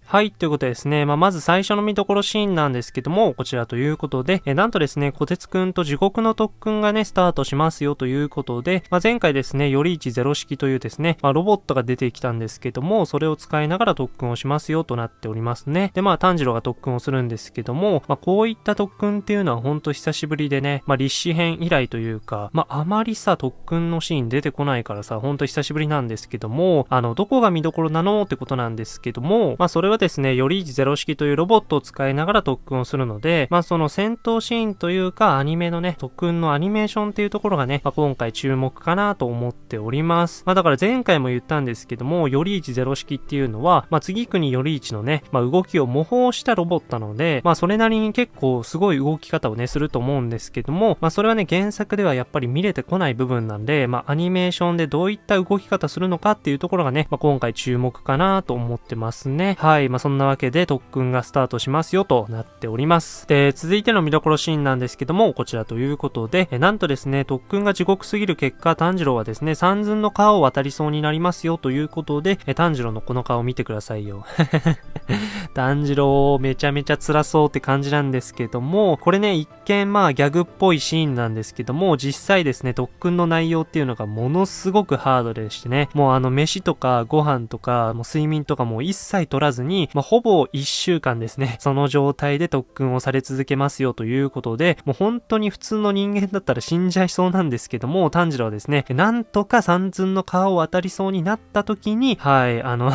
はい、ということでですね、まあ、まず最初の見どころシーンなんですけども、こちらということで、えなんとですね、小鉄くんと地獄の特訓がね、スタートしますよということで、まあ、前回ですね、より1ゼロ式というですね、まあ、ロボットが出てきたんですけども、それを使いながら特訓をしますよとなっておりますね。で、まあ、炭治郎が特訓をするんですけども、まあ、こういった特訓っていうのはほんと久しぶりでね、まあ、立志編以来というか、まあ、あまりさ、特訓のシーン出てこないからさ、ほんと久しぶりなんですけども、あの、どこが見どころなのってことなんですけども、まあ、それはですね、より1ゼロ式というロボットを使いながら特訓をするので、まあその戦闘シーンというかアニメのね、特訓のアニメーションっていうところがね、まあ、今回注目かなと思っております。まあだから前回も言ったんですけども、より1ゼロ式っていうのは、まあ次国より1のね、まあ動きを模倣したロボットなので、まあそれなりに結構すごい動き方をね、すると思うんですけども、まあそれはね、原作ではやっぱり見れてこない部分なんで、まあアニメーションでどういった動き方するのかっていうところがね、まあ今回注目かなと思ってますね。はい。まあそんなわけで特訓がスタートしますよとなっております。で、続いての見どころシーンなんですけども、こちらということで、えなんとですね、特訓が地獄すぎる結果、炭治郎はですね、三寸の川を渡りそうになりますよということで、え炭治郎のこの顔見てくださいよ。炭治郎めちゃめちゃ辛そうって感じなんですけども、これね、一見まあギャグっぽいシーンなんですけども、実際ですね、特訓の内容っていうのがものすごくハードでしてね、もうあの飯とかご飯とか、もう睡眠とかも一切取らずに、まあ、ほぼ一週間ですね、その状態で特訓をされ続けますよということで、もう本当に普通の人間だったら死んじゃいそうなんですけども、炭治郎はですね、なんとか三寸の川を渡りそうになった時に、はい、あの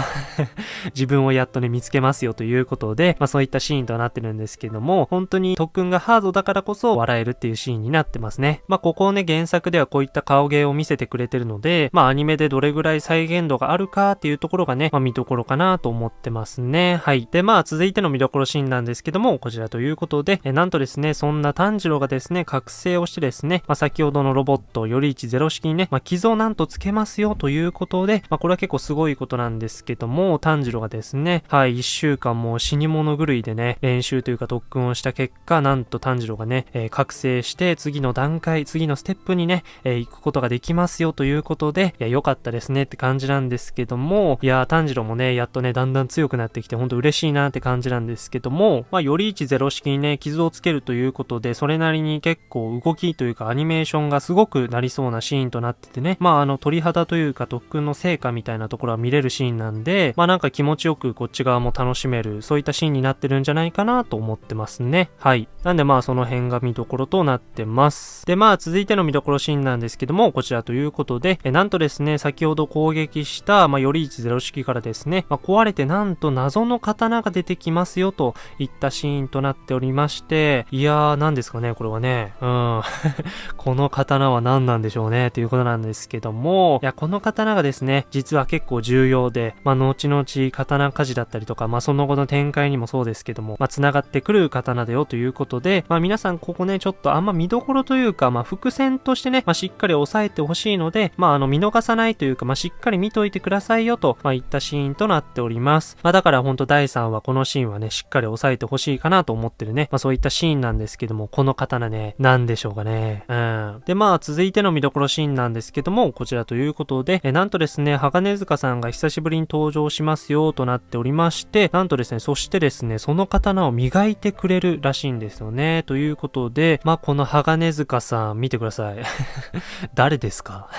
自分をやっとね、見つけますよということで、まあそういったシーンとなってるんですけども、本当に特訓がハードだからこそ笑えるっていうシーンになってますね。まあここをね、原作ではこういった顔芸を見せてくれてるので、まあアニメでどれぐらい再現度があるかっていうところがね、まあ見どころかなと思ってますね。ねはい。で、まあ続いての見どころシーンなんですけども、こちらということで、えなんとですね、そんな炭治郎がですね、覚醒をしてですね、まあ、先ほどのロボット、より1ゼロ式にね、まあ、傷をなんとつけますよということで、まあ、これは結構すごいことなんですけども、炭治郎がですね、はい、1週間もう死に物狂いでね、練習というか特訓をした結果、なんと炭治郎がね、えー、覚醒して、次の段階、次のステップにね、えー、行くことができますよということで、いや、良かったですねって感じなんですけども、いや、炭治郎もね、やっとね、だんだん強くなってきて、ほんと嬉しいなって感じなんですけども、まあ、より1ゼロ式にね、傷をつけるということで、それなりに結構動きというかアニメーションがすごくなりそうなシーンとなっててね、まああの鳥肌というか特訓の成果みたいなところは見れるシーンなんで、まあなんか気持ちよくこっち側も楽しめる、そういったシーンになってるんじゃないかなと思ってますね。はい。なんでまあその辺が見どころとなってます。でまあ続いての見どころシーンなんですけども、こちらということで、えなんとですね、先ほど攻撃した、まあより1ゼロ式からですね、まあ壊れてなんと謎の刀が出てきますよといったシーンとなっておりまして、いやー、何ですかね、これはね。うん。この刀は何なんでしょうね、ということなんですけども、いや、この刀がですね、実は結構重要で、まあ、後々刀鍛冶だったりとか、まあ、その後の展開にもそうですけども、まあ、繋がってくる刀だよということで、まあ、皆さんここね、ちょっとあんま見どころというか、まあ、伏線としてね、まあ、しっかり押さえてほしいので、まあ、あの、見逃さないというか、まあ、しっかり見といてくださいよと、まあ、いったシーンとなっております。まあ、だからほんと第3話このシーンはね、しっかり押さえてほしいかなと思ってるね、まあ、そういったシーンなんですけども、この刀ね、何でしょうかね。うん。で、まあ、続いての見どころシーンなんですけども、こちらということで、えなんとですね、鋼塚さんが久しぶりに登場しますよとなっておりまして、なんとですね、そしてですね、その刀を磨いてくれるらしいんですよね。ということで、まあ、この鋼塚さん、見てください。誰ですか？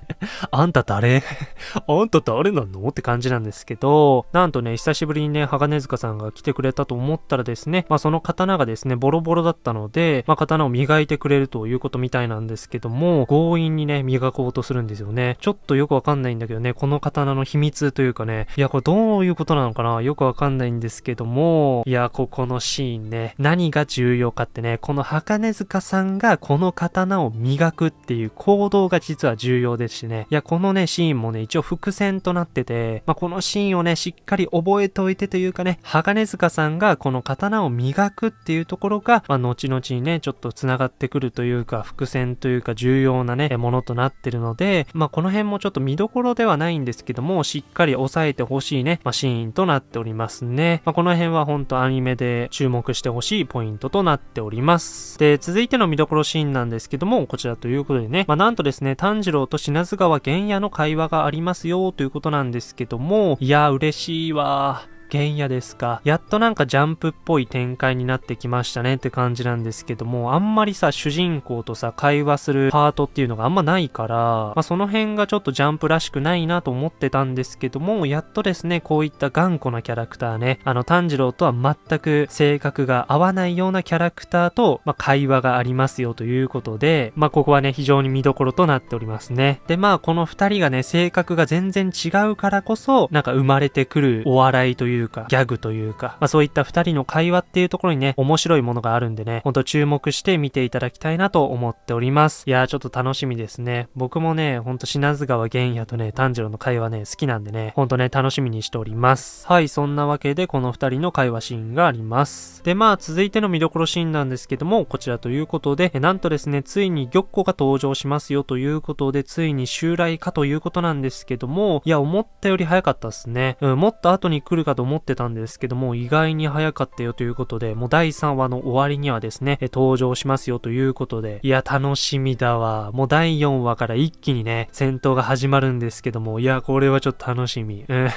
あんた誰？あんた誰なの？って感じなんですけど、なんとね、久しぶりにね、鋼塚さんが来てくれたと思ったらですね、まあ、その刀がですね、ボロボロだったので、まあ、刀を磨いてくれるということみたいなんですけども、強引にね、磨こうとするんですよね。ちょっとよくわかんないんだけどね、この刀の秘密というかね、いや、これどういうことなのかな？よくわかんないんですけども、いや、ここのシーンね、何が重要かってね、この鋼塚さんがこの刀を磨くっていう行動が実は重要ですしね、いや、このね、シーンもね、一応伏線となってて、まあ、このシーンをね、しっかり覚えておいてというかね、鋼塚さんがこの刀を磨くっていうところが、まあ、後々にね、ちょっと繋がってくるというか、伏線というか重要なね、ものとなってるので、まあ、この辺もちょっと見どころではないんですけども、しっかり押さえてほしいね、まあ、シーンとなっておりますね。まあ、この辺は本当アニメで注目してほしいポイントとなっております。で、続いての見どころシーンなんですけども、こちらということでね、まあ、なんとですね、炭治郎と品津川玄也の会話がありますよということなんですけども、いや、嬉しいわ。原野ですか？やっとなんかジャンプっぽい展開になってきましたねって感じなんですけども、あんまりさ、主人公とさ、会話するパートっていうのがあんまないから、まあ、その辺がちょっとジャンプらしくないなと思ってたんですけども、やっとですね、こういった頑固なキャラクターね、あの、炭治郎とは全く性格が合わないようなキャラクターと、まあ、会話がありますよということで、まあ、ここはね、非常に見どころとなっておりますね。で、まあ、この二人がね、性格が全然違うからこそ、なんか生まれてくるお笑いというか、ギャグというか、まあ、そういった二人の会話っていうところにね、面白いものがあるんでね、ほんと注目して見ていただきたいなと思っております。いやー、ちょっと楽しみですね。僕もね、ほんと品津川玄也とね、炭治郎の会話ね、好きなんでね、ほんとね、楽しみにしております。はい、そんなわけで、この二人の会話シーンがあります。で、まあ、続いての見どころシーンなんですけども、こちらということで、なんとですね、ついに玉子が登場しますよということで、ついに襲来かということなんですけども、いや、思ったより早かったっすね。うん、もっと後に来るかと思ってたんですけども、意外に早かったよということで、もう第3話の終わりにはですね、登場しますよということで、いや、楽しみだわ。もう第4話から一気にね、戦闘が始まるんですけども、いや、これはちょっと楽しみ。うん。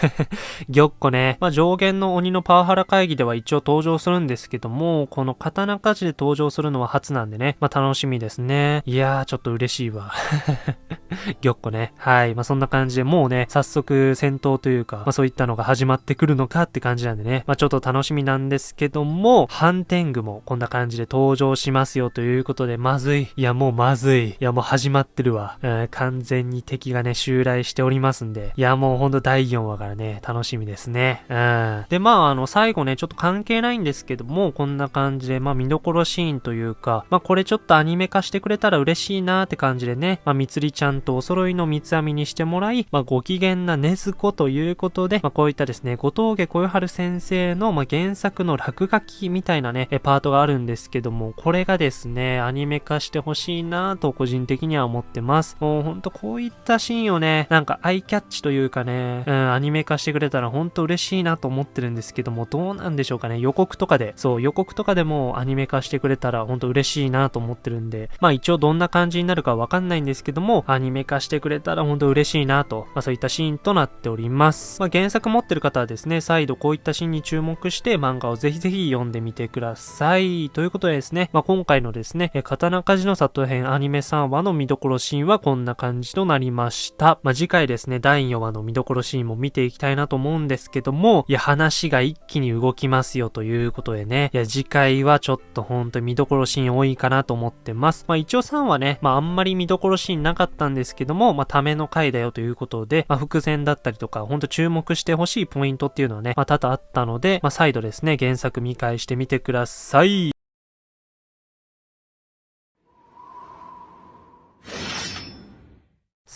玉子ね、まあ、上限の鬼のパワハラ会議では一応登場するんですけども、この刀鍛冶で登場するのは初なんでね、まあ、楽しみですね。いやー、ちょっと嬉しいわ。玉子ね。はい。まあ、そんな感じでもうね、早速戦闘というか、まあ、そういったのが始まってくるのかって感じなんでね、まあ、ちょっと楽しみなんですけども、ハンテングもこんな感じで登場しますよということで、まずい。いや、もうまずい。いや、もう始まってるわ。うん、完全に敵がね、襲来しておりますんで、いや、もうほんと第4話からね、楽しみですね。うん。で、まあ、あの、最後ね、ちょっと関係ないんですけども、こんな感じで、まあ、見どころシーンというか、まあ、これちょっとアニメ化してくれたら嬉しいなーって感じでね、まあ、みつりちゃんとお揃いの三つ編みにしてもらい、まあ、ご機嫌なねずこということで、まあ、こういったですね、後峠小春先生の、まあ、原作の落書きみたいなね、パートがあるんですけども、これがですね、アニメ化してほしいなと個人的には思ってます。もうほんとこういったシーンをね、なんかアイキャッチというかね、うん、アニメ化してくれたらほんと嬉しいなと思ってるんですけども、どうなんでしょうかね、予告とかで、そう、予告とかでもアニメ化してくれたらほんと嬉しいなと思ってるんで、まあ一応どんな感じになるかわかんないんですけども、アニメ化してくれたらほんと嬉しいなと、まあそういったシーンとなっております。まあ原作持ってる方はですね、再度こういったシーンに注目して漫画をぜひぜひ読んでみてください。ということでですね、まあ今回のですね、刀鍛冶の里編アニメ3話の見どころシーンはこんな感じとなりました。まあ次回ですね、第4話の見どころシーンも見ていきたいなと思うんですけども、いや話が一気に動きますよということでね、いや次回はちょっとほんと見どころシーン多いかなと思ってます。まあ一応3話ね、まああんまり見どころシーンなかったんですけども、まあための回だよということで、まあ伏線だったりとか、ほんと注目してほしいポイントっていうのはね、まあ多々あったので、まあ再度ですね、原作見返してみてください。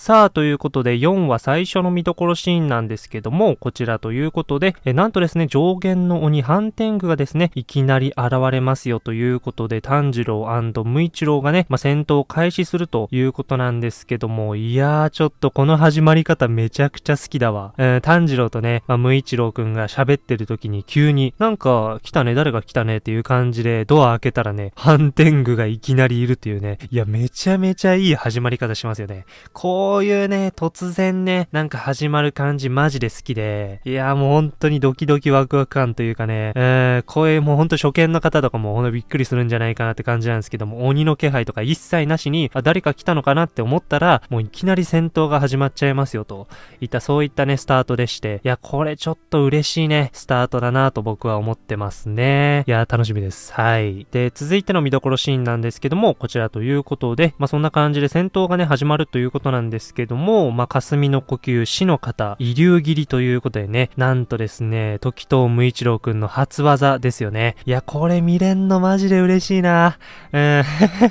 さあ、ということで4話最初の見どころシーンなんですけども、こちらということで、えなんとですね、上限の鬼ハンテングがですね、いきなり現れますよということで、炭治郎無一郎がね、まあ、戦闘を開始するということなんですけども、いやー、ちょっとこの始まり方めちゃくちゃ好きだわ。えー、炭治郎とね、まあ、無一郎くんが喋ってる時に急に、なんか、来たね、誰が来たねっていう感じで、ドア開けたらね、ハンテングがいきなりいるっていうね、いや、めちゃめちゃいい始まり方しますよね。こうこういうね、突然ね、なんか始まる感じマジで好きで、いやもう本当にドキドキワクワク感というかね、えー、こういうもうほんと初見の方とかもほんとびっくりするんじゃないかなって感じなんですけども、鬼の気配とか一切なしに、あ、誰か来たのかなって思ったら、もういきなり戦闘が始まっちゃいますよと、いったそういったね、スタートでして、いや、これちょっと嬉しいね、スタートだなと僕は思ってますね。いや、楽しみです。はい。で、続いての見どころシーンなんですけども、こちらということで、まあ、そんな感じで戦闘がね、始まるということなんですですけども、まあ、霞の呼吸、死の方、遺留切りということでね、なんとですね、時藤無一郎くんの初技ですよね。いや、これ見れんのマジで嬉しいな。うん。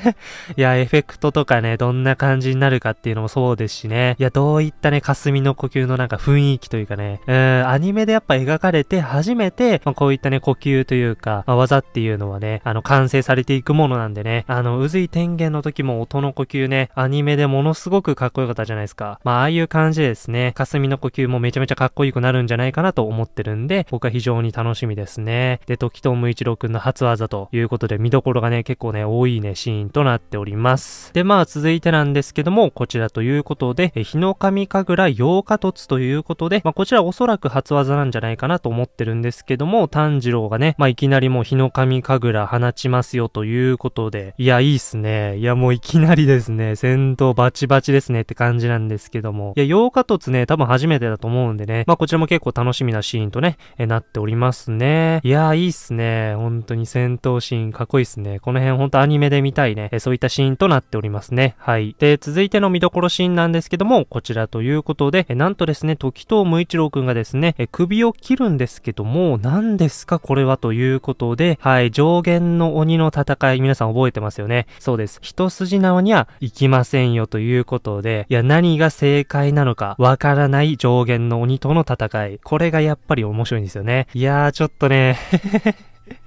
いや、エフェクトとかね、どんな感じになるかっていうのもそうですしね。いや、どういったね、霞の呼吸のなんか雰囲気というかね、うん、アニメでやっぱ描かれて初めて、まあ、こういったね、呼吸というか、まあ、技っていうのはね、あの、完成されていくものなんでね、あの、渦井天元の時も音の呼吸ね、アニメでものすごくかっこよかった。じゃないですか。まあ、ああいう感じでですね、霞の呼吸もめちゃめちゃかっこよくなるんじゃないかなと思ってるんで、僕は非常に楽しみですね。で、時藤無一郎くんの初技ということで、見どころがね、結構ね、多いね、シーンとなっております。で、まあ、続いてなんですけども、こちらということで、え日の神神楽8日突ということで、まあ、こちらおそらく初技なんじゃないかなと思ってるんですけども、炭治郎がね、まあ、いきなりもう日の神神楽放ちますよということで、いや、いいっすね。いや、もういきなりですね、戦闘バチバチですねって感じ感じなんですけども、いや、8日突ね、多分初めてだと思うんでね、まあ、こちらも結構楽しみなシーンとね、えなっておりますね。いや、いいっすね。本当に戦闘シーンかっこいいっすね。この辺ほんとアニメで見たいね、えそういったシーンとなっておりますね。はい。で、続いての見どころシーンなんですけども、こちらということで、えなんとですね、時藤無一郎くんがですね、え首を切るんですけども、何ですかこれはということで、はい、上限の鬼の戦い、皆さん覚えてますよね。そうです。一筋縄には行きませんよということで、いや、何が正解なのかわからない上限の鬼との戦い。これがやっぱり面白いんですよね。いやー、ちょっとね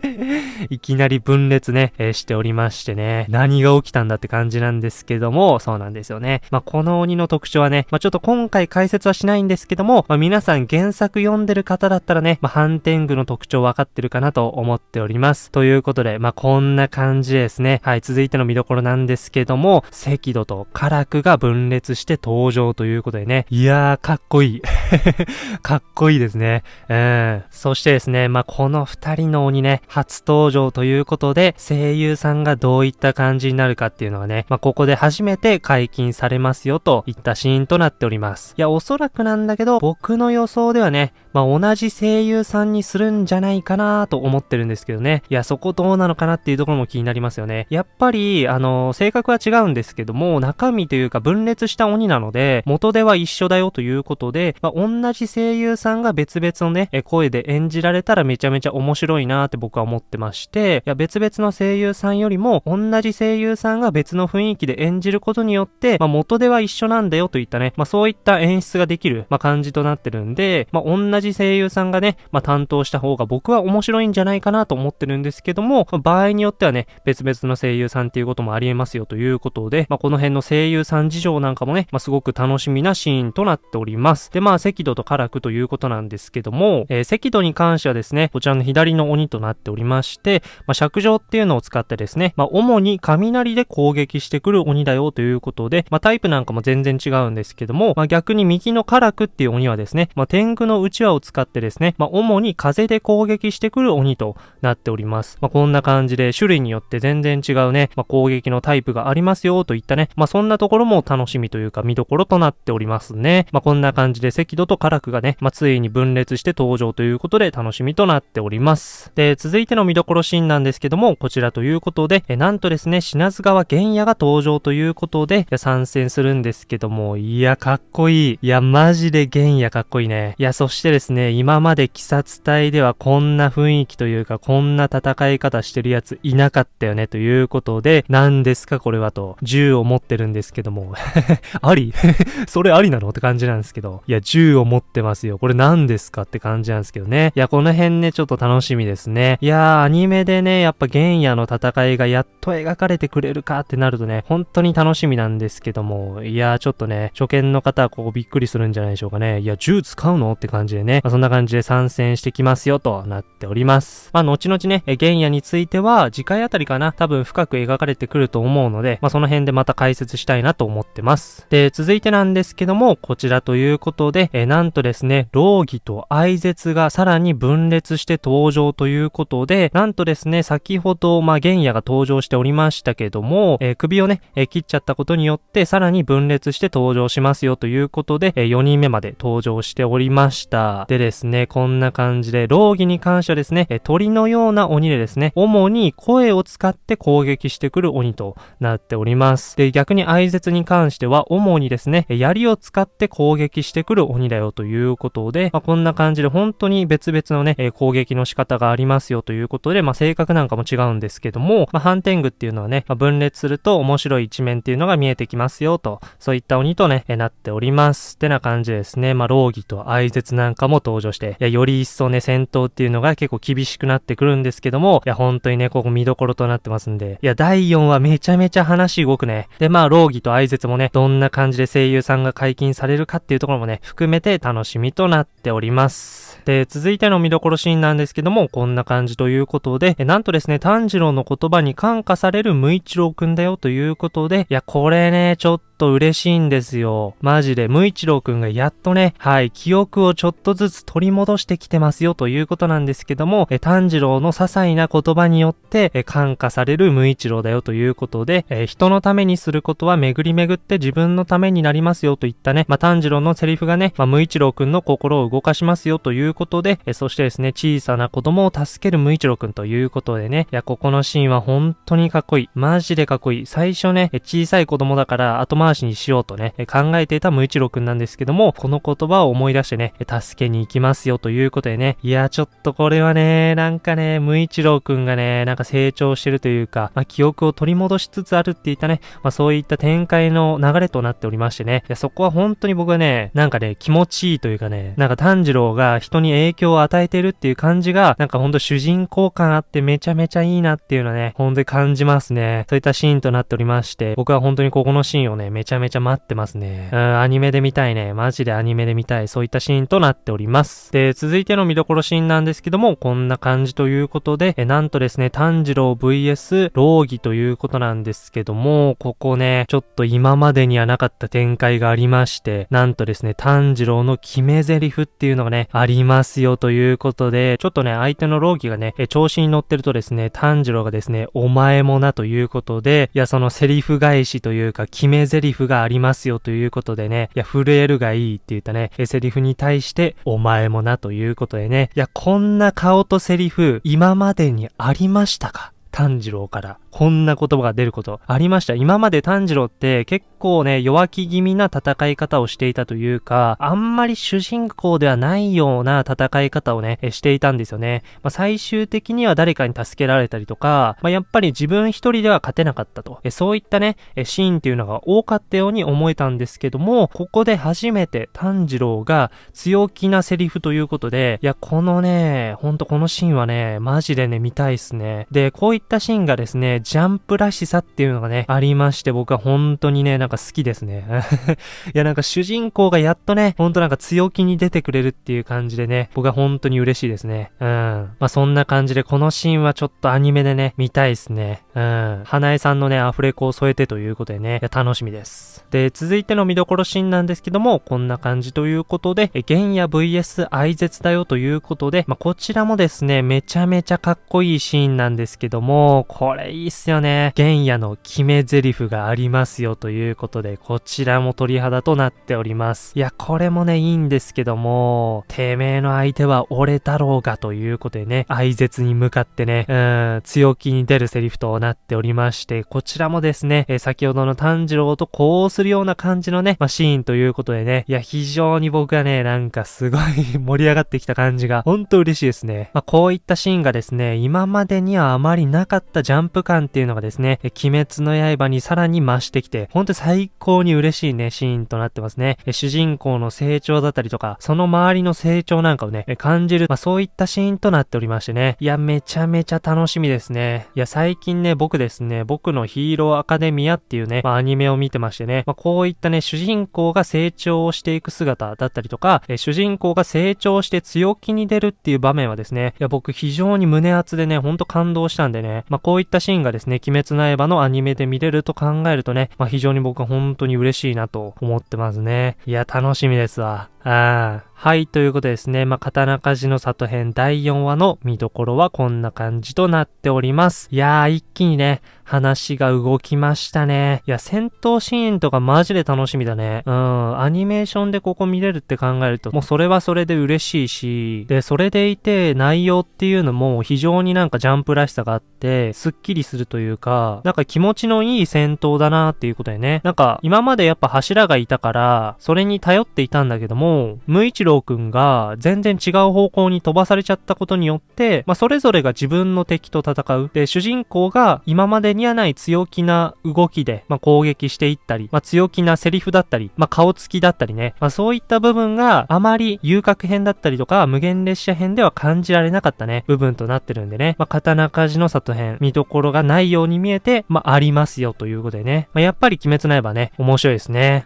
いきなり分裂ね、えー、しておりましてね、何が起きたんだって感じなんですけども、そうなんですよね。まあ、この鬼の特徴はね、まあ、ちょっと今回解説はしないんですけども、まあ、皆さん原作読んでる方だったらね、まあ、反転具の特徴分かってるかなと思っております。ということで、まあ、こんな感じですね。はい、続いての見どころなんですけども、赤土とカラクが分裂して登場ということでね、いやー、かっこいい。かっこいいですね。うん。そしてですね、まあ、この二人の鬼ね、初登場ということで、声優さんがどういった感じになるかっていうのはね、まあ、ここで初めて解禁されますよといったシーンとなっております。いや、おそらくなんだけど、僕の予想ではね、まあ、同じ声優さんにするんじゃないかなと思ってるんですけどね。いや、そこどうなのかなっていうところも気になりますよね。やっぱり、あの、性格は違うんですけども、中身というか分裂した鬼なので、元では一緒だよということで、まあ、同じ声優さんが別々のね、声で演じられたらめちゃめちゃ面白いなって僕はは思ってまして、いや、別々の声優さんよりも、同じ声優さんが別の雰囲気で演じることによって、まあ、元では一緒なんだよといったね、まあ、そういった演出ができる、まあ、感じとなってるんで、まあ、同じ声優さんがね、まあ、担当した方が僕は面白いんじゃないかなと思ってるんですけども、場合によってはね、別々の声優さんっていうこともありえますよということで、まあ、この辺の声優さん事情なんかもね、まあ、すごく楽しみなシーンとなっております。で、まあ、赤土と辛くということなんですけども、えー、赤土に関してはですね、こちらの左の鬼となってておりまして、まあ、尺状っていうのを使ってですね、まあ、主に雷で攻撃してくる鬼だよということで、まあ、タイプなんかも全然違うんですけども、まあ、逆に右の辛くっていう鬼はですね、まあ、天狗の内輪を使ってですね、まあ、主に風で攻撃してくる鬼となっております。まあ、こんな感じで種類によって全然違うね、まあ、攻撃のタイプがありますよといったね、まあ、そんなところも楽しみというか見どころとなっておりますね。まあ、こんな感じで赤土と辛くがね、まあ、ついに分裂して登場ということで楽しみとなっております。で、続いての見どころシーンなんですけども、こちらということで、えなんとですね、品津川玄也が登場ということで、参戦するんですけども、いや、かっこいい。いや、マジで玄也かっこいいね。いや、そしてですね、今まで鬼殺隊ではこんな雰囲気というか、こんな戦い方してるやついなかったよね、ということで、何ですかこれはと、銃を持ってるんですけども、あり？それありなの？って感じなんですけど、いや、銃を持ってますよ。これ何ですか？って感じなんですけどね。いや、この辺ね、ちょっと楽しみですね。いやー、アニメでね、やっぱ玄也の戦いがやっと描かれてくれるかってなるとね、本当に楽しみなんですけども、いやー、ちょっとね、初見の方はここびっくりするんじゃないでしょうかね。いや、銃使うのって感じでね、まあ、そんな感じで参戦してきますよとなっております。まあ、後々ね、玄也については、次回あたりかな、多分深く描かれてくると思うので、まあ、その辺でまた解説したいなと思ってます。で、続いてなんですけども、こちらということで、えなんとですね、老義と愛絶がさらに分裂して登場ということで、なんとですね、先ほど、まあ、玄也が登場しておりましたけども、えー、首をね、えー、切っちゃったことによって、さらに分裂して登場しますよということで、えー、4人目まで登場しておりました。でですね、こんな感じで、老義に関してはですね、え鳥のような鬼でですね、主に声を使って攻撃してくる鬼となっております。で、逆に愛絶に関しては、主にですね、槍を使って攻撃してくる鬼だよということで、まあ、こんな感じで本当に別々のね、え、攻撃の仕方がありますよということで、まあ、性格なんかも違うんですけども、まあ、反転具っていうのはね、まあ、分裂すると面白い一面っていうのが見えてきますよと、そういった鬼とね、え、なっております。ってな感じですね、まあ、老義と愛絶なんかも登場して、いや、より一層ね、戦闘っていうのが結構厳しくなってくるんですけども、いや、本当にね、ここ見どころとなってますんで、いや、第4話めちゃめちゃ話動くね。で、まあ、老義と愛絶もね、どんな感じで声優さんが解禁されるかっていうところもね、含めて楽しみとなっております。で、続いての見どころシーンなんですけども、こんな感じということで、えなんとですね、炭治郎の言葉に感化される無一郎くんだよということで、いや、これね、ちょっとと嬉しいんですよ。マジで、無一郎くんがやっとね、はい、記憶をちょっとずつ取り戻してきてますよということなんですけども、え炭治郎の些細な言葉によって、え感化される無一郎だよということで、え人のためにすることは巡り巡って自分のためになりますよといったね、まあ、炭治郎のセリフがね、まあ、無一郎くんの心を動かしますよということで、えそしてですね、小さな子供を助ける無一郎くんということでね、いや、ここのシーンは本当にかっこいい。マジでかっこいい。最初ね、小さい子供だから後回しにしようとね、考えていた無一郎くんなんですけども、この言葉を思い出してね、助けに行きますよということでね、いや、ちょっとこれはね、なんかね、無一郎くんがね、なんか成長してるというか、まあ、記憶を取り戻しつつあるっていったね、まあ、そういった展開の流れとなっておりましてね、いやそこは本当に僕はね、なんかね、気持ちいいというかね、なんか炭治郎が人に影響を与えてるっていう感じが、なんかほんと主人公感あってめちゃめちゃいいなっていうのはね、ほんとに感じますね。そういったシーンとなっておりまして、僕は本当にここのシーンをね、めちゃめちゃ待ってますね。うん、アニメで見たいね。マジでアニメで見たい。そういったシーンとなっております。で、続いての見どころシーンなんですけども、こんな感じということで、えなんとですね、炭治郎 VS 老義ということなんですけども、ここね、ちょっと今までにはなかった展開がありまして、なんとですね、炭治郎の決め台詞っていうのがね、ありますよということで、ちょっとね、相手の老義がね、え調子に乗ってるとですね、炭治郎がですね、お前もなということで、いや、そのセリフ返しというか、決め台詞リフがありますよということでね、いや、震えるがいいって言ったね、セリフに対して、お前もなということでね、いや、こんな顔とセリフ、今までにありましたか？炭治郎から。こんな言葉が出ることありました。今まで炭治郎って結構ね、弱気気味な戦い方をしていたというか、あんまり主人公ではないような戦い方をね、していたんですよね。まあ、最終的には誰かに助けられたりとか、まあ、やっぱり自分一人では勝てなかったと。そういったね、シーンっていうのが多かったように思えたんですけども、ここで初めて炭治郎が強気なセリフということで、いや、このね、ほんとこのシーンはね、マジでね、見たいっすね。で、こういったシーンがですね、ジャンプらしさっていうのがね、ありまして、僕は本当にね、なんか好きですね。いや、なんか主人公がやっとね、ほんとなんか強気に出てくれるっていう感じでね、僕は本当に嬉しいですね。うん。まあ、そんな感じで、このシーンはちょっとアニメでね、見たいですね。うん。花江さんのね、アフレコを添えてということでね、いや、楽しみです。で、続いての見どころシーンなんですけども、こんな感じということで、え玄也 VS 愛絶だよということで、まあ、こちらもですね、めちゃめちゃかっこいいシーンなんですけども、これいいっすよね。玄也の決め台詞がありますよということで、こちらも鳥肌となっております。いや、これもね、いいんですけども、てめえの相手は俺だろうがということでね、愛絶に向かってね、うん、強気に出るセリフとなっておりまして、こちらもですね、えー、先ほどの炭治郎とこうするような感じのね、まあ、シーンということでね、いや、非常に僕はね、なんかすごい盛り上がってきた感じが、ほんと嬉しいですね。まあ、こういったシーンがですね、今までにはあまりなかったジャンプ感っていうのがですね、鬼滅の刃にさらに増してきて、ほんと最高に嬉しいね、シーンとなってますね。主人公の成長だったりとか、その周りの成長なんかをね、感じる、まあそういったシーンとなっておりましてね。いや、めちゃめちゃ楽しみですね。いや、最近ね、僕ですね、僕のヒーローアカデミアっていうね、まあアニメを見てましてね、まあこういったね、主人公が成長をしていく姿だったりとか、え主人公が成長して強気に出るっていう場面はですね、いや、僕非常に胸熱でね、ほんと感動したんでね、まあこういったシーンががですね、鬼滅の刃のアニメで見れると考えるとね、まあ非常に僕は本当に嬉しいなと思ってますね。いや、楽しみですわ。ああ。はい、ということでですね。まあ、刀鍛冶の里編第4話の見どころはこんな感じとなっております。いやー、一気にね、話が動きましたね。いや、戦闘シーンとかマジで楽しみだね。うん、アニメーションでここ見れるって考えると、もうそれはそれで嬉しいし、で、それでいて内容っていうのも非常になんかジャンプらしさがあって、スッキリするというか、なんか気持ちのいい戦闘だなっていうことでね。なんか、今までやっぱ柱がいたから、それに頼っていたんだけども、も、無一郎くんが全然違う方向に飛ばされちゃったことによって、まあ、それぞれが自分の敵と戦う。で、主人公が今までにはない強気な動きで、まあ、攻撃していったり、まあ、強気なセリフだったり、ま、顔つきだったりね、ま、そういった部分があまり遊郭編だったりとか、無限列車編では感じられなかったね、部分となってるんでね、ま、刀鍛冶の里編、見どころがないように見えて、まあ、りますよということでね、ま、やっぱり鬼滅の刃ね、面白いですね。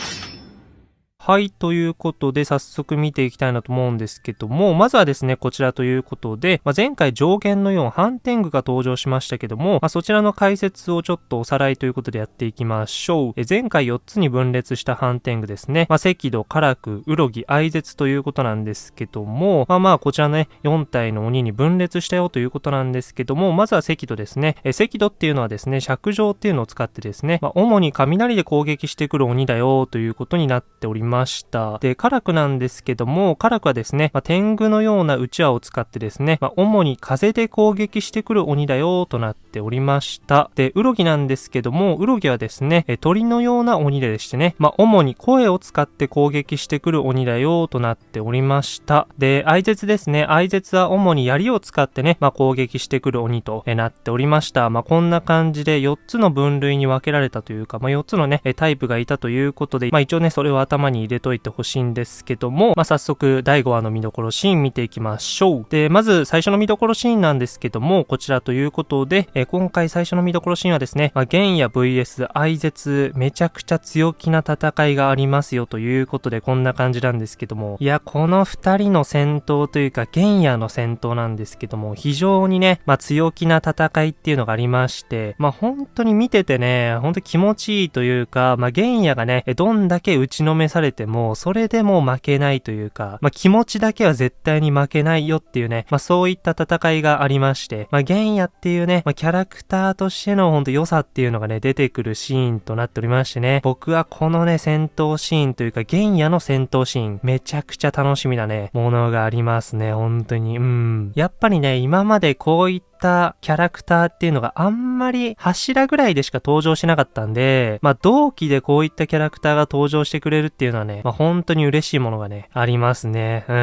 はい、ということで早速見ていきたいなと思うんですけども、まずはですね、こちらということで、まあ、前回上限の4反転具が登場しましたけども、まあ、そちらの解説をちょっとおさらいということでやっていきましょう。え前回4つに分裂した反転具ですね、まあ、赤土、唐く、うろぎ、愛絶ということなんですけども、まあまあこちらね、4体の鬼に分裂したよということなんですけども、まずは赤土ですね。え赤土っていうのはですね、尺状っていうのを使ってですね、まあ、主に雷で攻撃してくる鬼だよということになっております。ました。で、カラクなんですけども、カラクはですね、まあ、天狗のようなうちわを使ってですね、まあ、主に風で攻撃してくる鬼だよとなっておりました。で、ウロギなんですけども、ウロギはですね、え鳥のような鬼でしてね、まあ、主に声を使って攻撃してくる鬼だよとなっておりました。で、愛絶ですね、愛絶は主に槍を使ってね、まあ、攻撃してくる鬼となっておりました。まあ、こんな感じで4つの分類に分けられたというか、まあ、4つのね、タイプがいたということで、まあ、一応ね、それを頭に入れといてほしいんですけども、まあ、早速第5話の見どころシーン見ていきましょう。で、まず最初の見どころシーンなんですけども、こちらということで、えー、今回最初の見どころシーンはですね、まあ、玄也 VS 愛絶、めちゃくちゃ強気な戦いがありますよということで、こんな感じなんですけども、いや、この2人の戦闘というか、玄也の戦闘なんですけども、非常にね、まあ、強気な戦いっていうのがありまして、まあ、本当に見ててね、本当気持ちいいというか、まあ、玄也がね、どんだけ打ちのめされても、それでも負けないというか、まあ、気持ちだけは絶対に負けないよっていうね、まあ、そういった戦いがありまして、まあ、玄也っていうね、まあ、キャラクターとしてのほんと良さっていうのがね、出てくるシーンとなっておりましてね、僕はこのね、戦闘シーンというか、玄也の戦闘シーン、めちゃくちゃ楽しみなね、ものがありますね、本当に。うん。やっぱりね、今までこういったたキャラクターっていうのがあんまり柱ぐらいでしか登場しなかったんで、まあ同期でこういったキャラクターが登場してくれるっていうのはね、まあ本当に嬉しいものがね、ありますね。うん。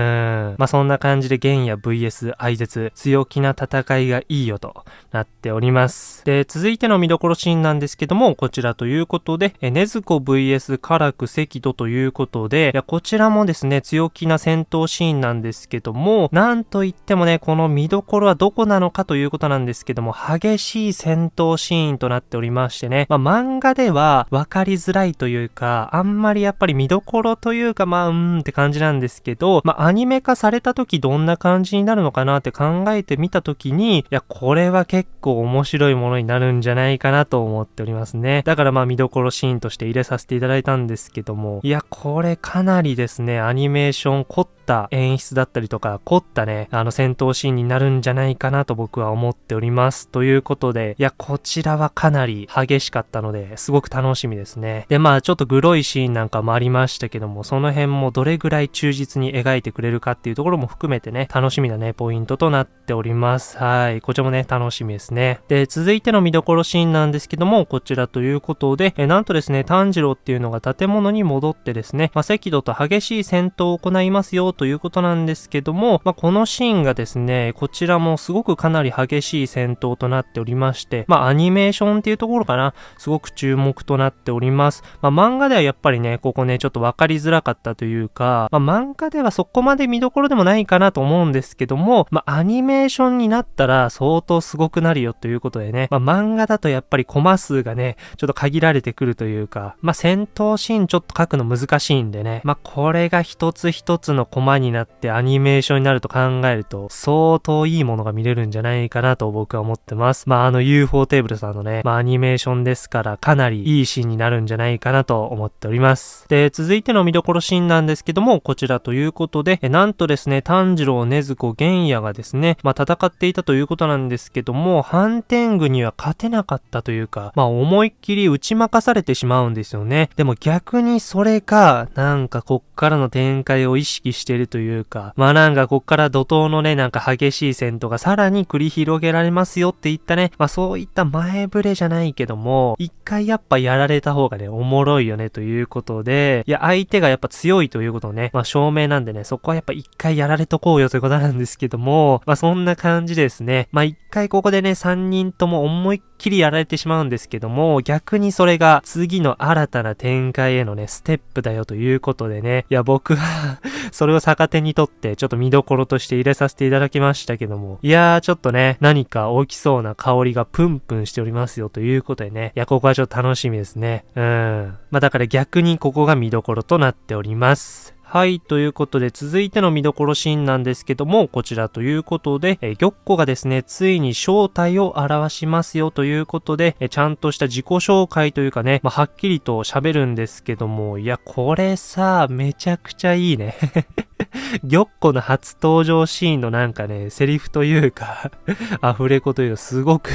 まあそんな感じで玄也 VS 愛絶、強気な戦いがいいよとなっております。で、続いての見どころシーンなんですけども、こちらということで、え、ねずこ VS カラク赤土ということで、いや、こちらもですね、強気な戦闘シーンなんですけども、なんといってもね、この見どころはどこなのかといういうことなんですけども、激しい戦闘シーンとなっておりましてね、まあ、漫画では分かりづらいというか、あんまりやっぱり見どころというか、まあ、うーんって感じなんですけど、まあ、アニメ化された時どんな感じになるのかなって考えてみた時に、いや、これは結構面白いものになるんじゃないかなと思っておりますね。だからまあ見どころシーンとして入れさせていただいたんですけども、いや、これかなりですね、アニメーション凝った演出だったりとか、凝ったね、あの戦闘シーンになるんじゃないかなと僕は思っております。ということで、いや、こちらはかなり激しかったので、すごく楽しみですね。で、まあ、ちょっとグロいシーンなんかもありまししたけども、その辺もどれぐらい忠実に描いてくれるかっていうところも含めてね、楽しみなね、ポイントとなっております。はい。こちらもね、楽しみですね。で、続いての見どころシーンなんですけども、こちらということで、えなんとですね、炭治郎っていうのが建物に戻ってですね、まあ、赤土と激しい戦闘を行いますよということなんですけども、まあ、このシーンがですね、こちらもすごくかなり激しい戦闘となっておりまして、まあ、アニメーションっていうところかな、すごく注目となっております。まあ、漫画ではやっぱりね、ここね、ちょっとわかりづらかったというか、まあ、漫画ではそこまで見どころでもないかなと思うんですけども、まあ、アニメーションになったら相当すごくなるよということでね、まあ、漫画だとやっぱりコマ数がね、ちょっと限られてくるというか、まあ、戦闘シーンちょっと書くの難しいんでね、まあ、これが一つ一つのコマになってアニメーションになると考えると、相当いいものが見れるんじゃないかなと僕は思ってます。まあ、あの UFO テーブルさんのね、まあ、アニメーションですから、かなりいいシーンになるんじゃないかなと思っております。で、続続いての見どころシーンなんですけども、こちらということで、えなんとですね、炭治郎、禰豆子、玄也がですね、まあ、戦っていたということなんですけども、反天狗には勝てなかったというか、まあ、思いっきり打ち負かされてしまうんですよね。でも逆にそれが、なんかこっからの展開を意識してるというか、まあなんかこっから怒涛のね、なんか激しい戦闘がさらに繰り広げられますよって言ったね、まあそういった前触れじゃないけども、一回やっぱやられた方がね、おもろいよねということで、いや、相手がやっぱ強いということをね、まあ証明なんでね、そこはやっぱ一回やられとこうよということなんですけども、まあそんな感じですね。まあ一回ここでね、三人とも思いっきりやられてしまうんですけども、逆にそれが次の新たな展開へのね、ステップだよということでね、いや僕は それを逆手にとってちょっと見どころとして入れさせていただきましたけども、いやーちょっとね、何か起きそうな香りがプンプンしておりますよということでね、いやここはちょっと楽しみですね。うん。まあだから逆にここが見どころとなっております。はい。ということで、続いての見どころシーンなんですけども、こちらということで、え玉子がですね、ついに正体を表しますよということで、えちゃんとした自己紹介というかね、まあ、はっきりと喋るんですけども、いや、これさ、めちゃくちゃいいね。玉子の初登場シーンのなんかね、セリフというか アフレコというかすごく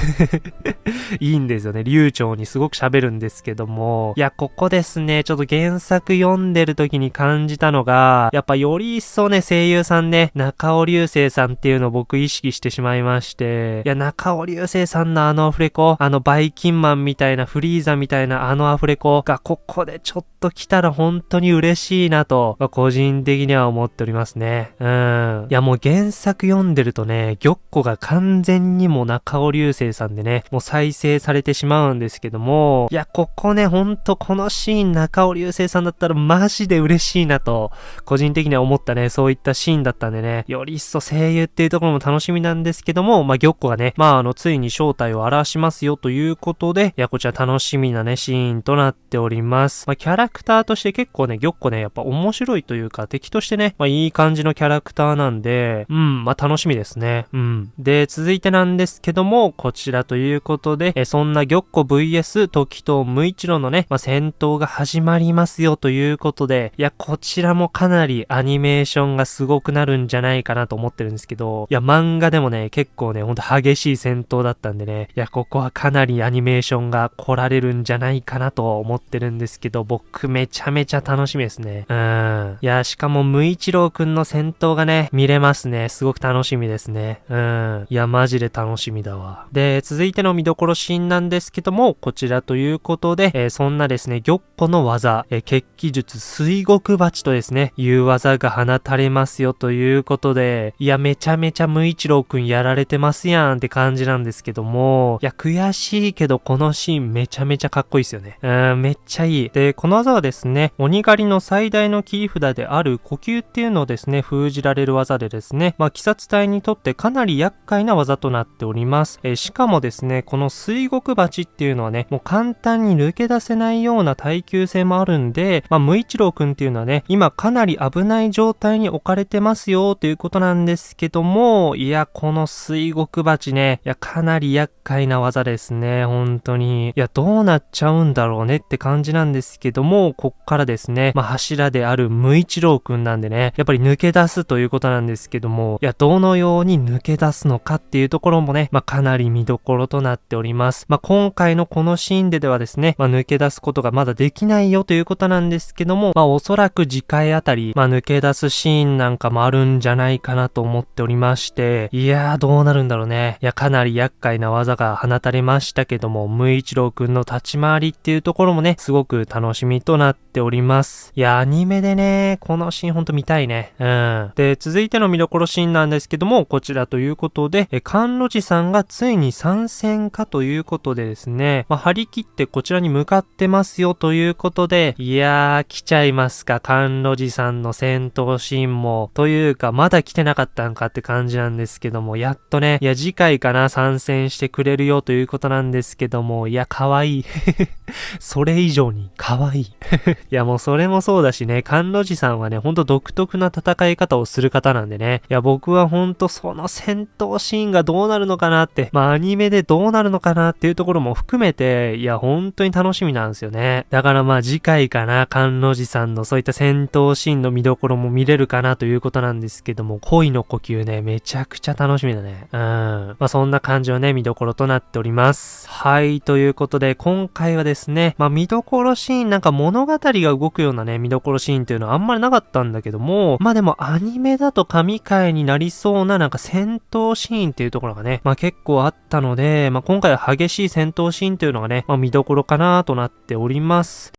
いいんですよね。流暢にすごく喋るんですけども。いや、ここですね、ちょっと原作読んでる時に感じたのが、やっぱより一層ね、声優さんね、中尾流星さんっていうのを僕意識してしまいまして、いや、中尾流星さんのあのアフレコ、あのバイキンマンみたいな、フリーザみたいなあのアフレコがここでちょっと来たら本当に嬉しいなと、個人的には思っておりますね。うん。いや、もう原作読んでるとね、玉子が完全にも中尾流星さんでね、もう再生されてしまうんですけども、いや、ここね、ほんとこのシーン中尾流星さんだったらマジで嬉しいなと、個人的には思ったね、そういったシーンだったんでね、より一層声優っていうところも楽しみなんですけども、まあ、玉子がね、まあ、あの、ついに正体を表しますよということで、いや、こちら楽しみなね、シーンとなっております。まあ、キャラクターとして結構ね、玉子ね、やっぱ面白いというか、敵としてね、まあ、いい感じのキャラクターなんで、うん、まあ、楽しみですね。うん。で、続いてなんですけども、こちらということで、えそんな玉子 VS 時と無一郎のね、まあ、戦闘が始まりますよということで、いや、こちらもかなりアニメーションがすごくなるんじゃないかなと思ってるんですけど、いや、漫画でもね、結構ね、ほんと激しい戦闘だったんでね、いや、ここはかなりアニメーションが来られるんじゃないかなと思ってるんですけど、僕めちゃめちゃ楽しみですね。うん。いや、しかも無一郎くんの戦闘がね、見れますね。すごく楽しみですね。うん。いや、マジで楽しみだわ。で、続いての見どころシーンなんですけども、こちらということで、えー、そんなですね、玉子の技、えー、血気術水獄鉢とですね、いう技が放たれますよということで、いや、めちゃめちゃ無一郎くんやられてますやんって感じなんですけども、いや、悔しいけどこのシーンめちゃめちゃかっこいいですよね。うん、めっちゃいい。で、この技はですね、鬼狩りの最大の切り札である呼吸っていうのですね、封じられる技でですね、まあ、鬼殺隊にとってかなり厄介な技となっております。えしかもですね、この水獄鉢っていうのはね、もう簡単に抜け出せないような耐久性もあるんで、まあ、無一郎くんっていうのはね、今かなり危ない状態に置かれてますよということなんですけども、いや、この水獄鉢ね、いや、かなり厄介な技ですね、本当に。いや、どうなっちゃうんだろうねって感じなんですけども、こっからですね、まあ、柱である無一郎くんなんでね、やっぱり抜け出すということなんですけども、いや、どのように抜け出すのかっていうところもね、まあ、かなり見どころとなっております。まあ、今回のこのシーンでではですね、まあ、抜け出すことがまだできないよということなんですけども、まあ、おそらく次回あたり、まあ、抜け出すシーンなんかもあるんじゃないかなと思っておりまして、いやー、どうなるんだろうね。いや、かなり厄介な技が放たれましたけども、無一郎くんの立ち回りっていうところもね、すごく楽しみとなっております。いや、アニメでね、このシーンほんと見たいね。うん。で、続いての見どころシーンなんですけども、こちらということで、え、甘露寺さんがついに参戦かということでですね、まあ、張り切ってこちらに向かってますよということで、いやー、来ちゃいますか、甘露寺さんの戦闘シーンも。というか、まだ来てなかったんかって感じなんですけども、やっとね、いや、次回かな、参戦してくれるよということなんですけども、いや、可愛い。それ以上に可愛い。いや、もうそれもそうだしね、甘露寺さんはね、ほんと独特な戦戦い方をする方なんでね。いや、僕はほんとその戦闘シーンがどうなるのかなって、まあアニメでどうなるのかなっていうところも含めて、いや、本当に楽しみなんですよね。だからまあ次回かな、関の寺さんのそういった戦闘シーンの見どころも見れるかなということなんですけども、恋の呼吸ね、めちゃくちゃ楽しみだね。うん。まあそんな感じのね、見どころとなっております。はい、ということで、今回はですね、まあ見どころシーン、なんか物語が動くようなね、見どころシーンっていうのはあんまりなかったんだけども、まあでもアニメだと神回になりそうななんか戦闘シーンっていうところがね、まあ結構あったので、まあ今回は激しい戦闘シーンというのがね、まあ見どころかなとなっております。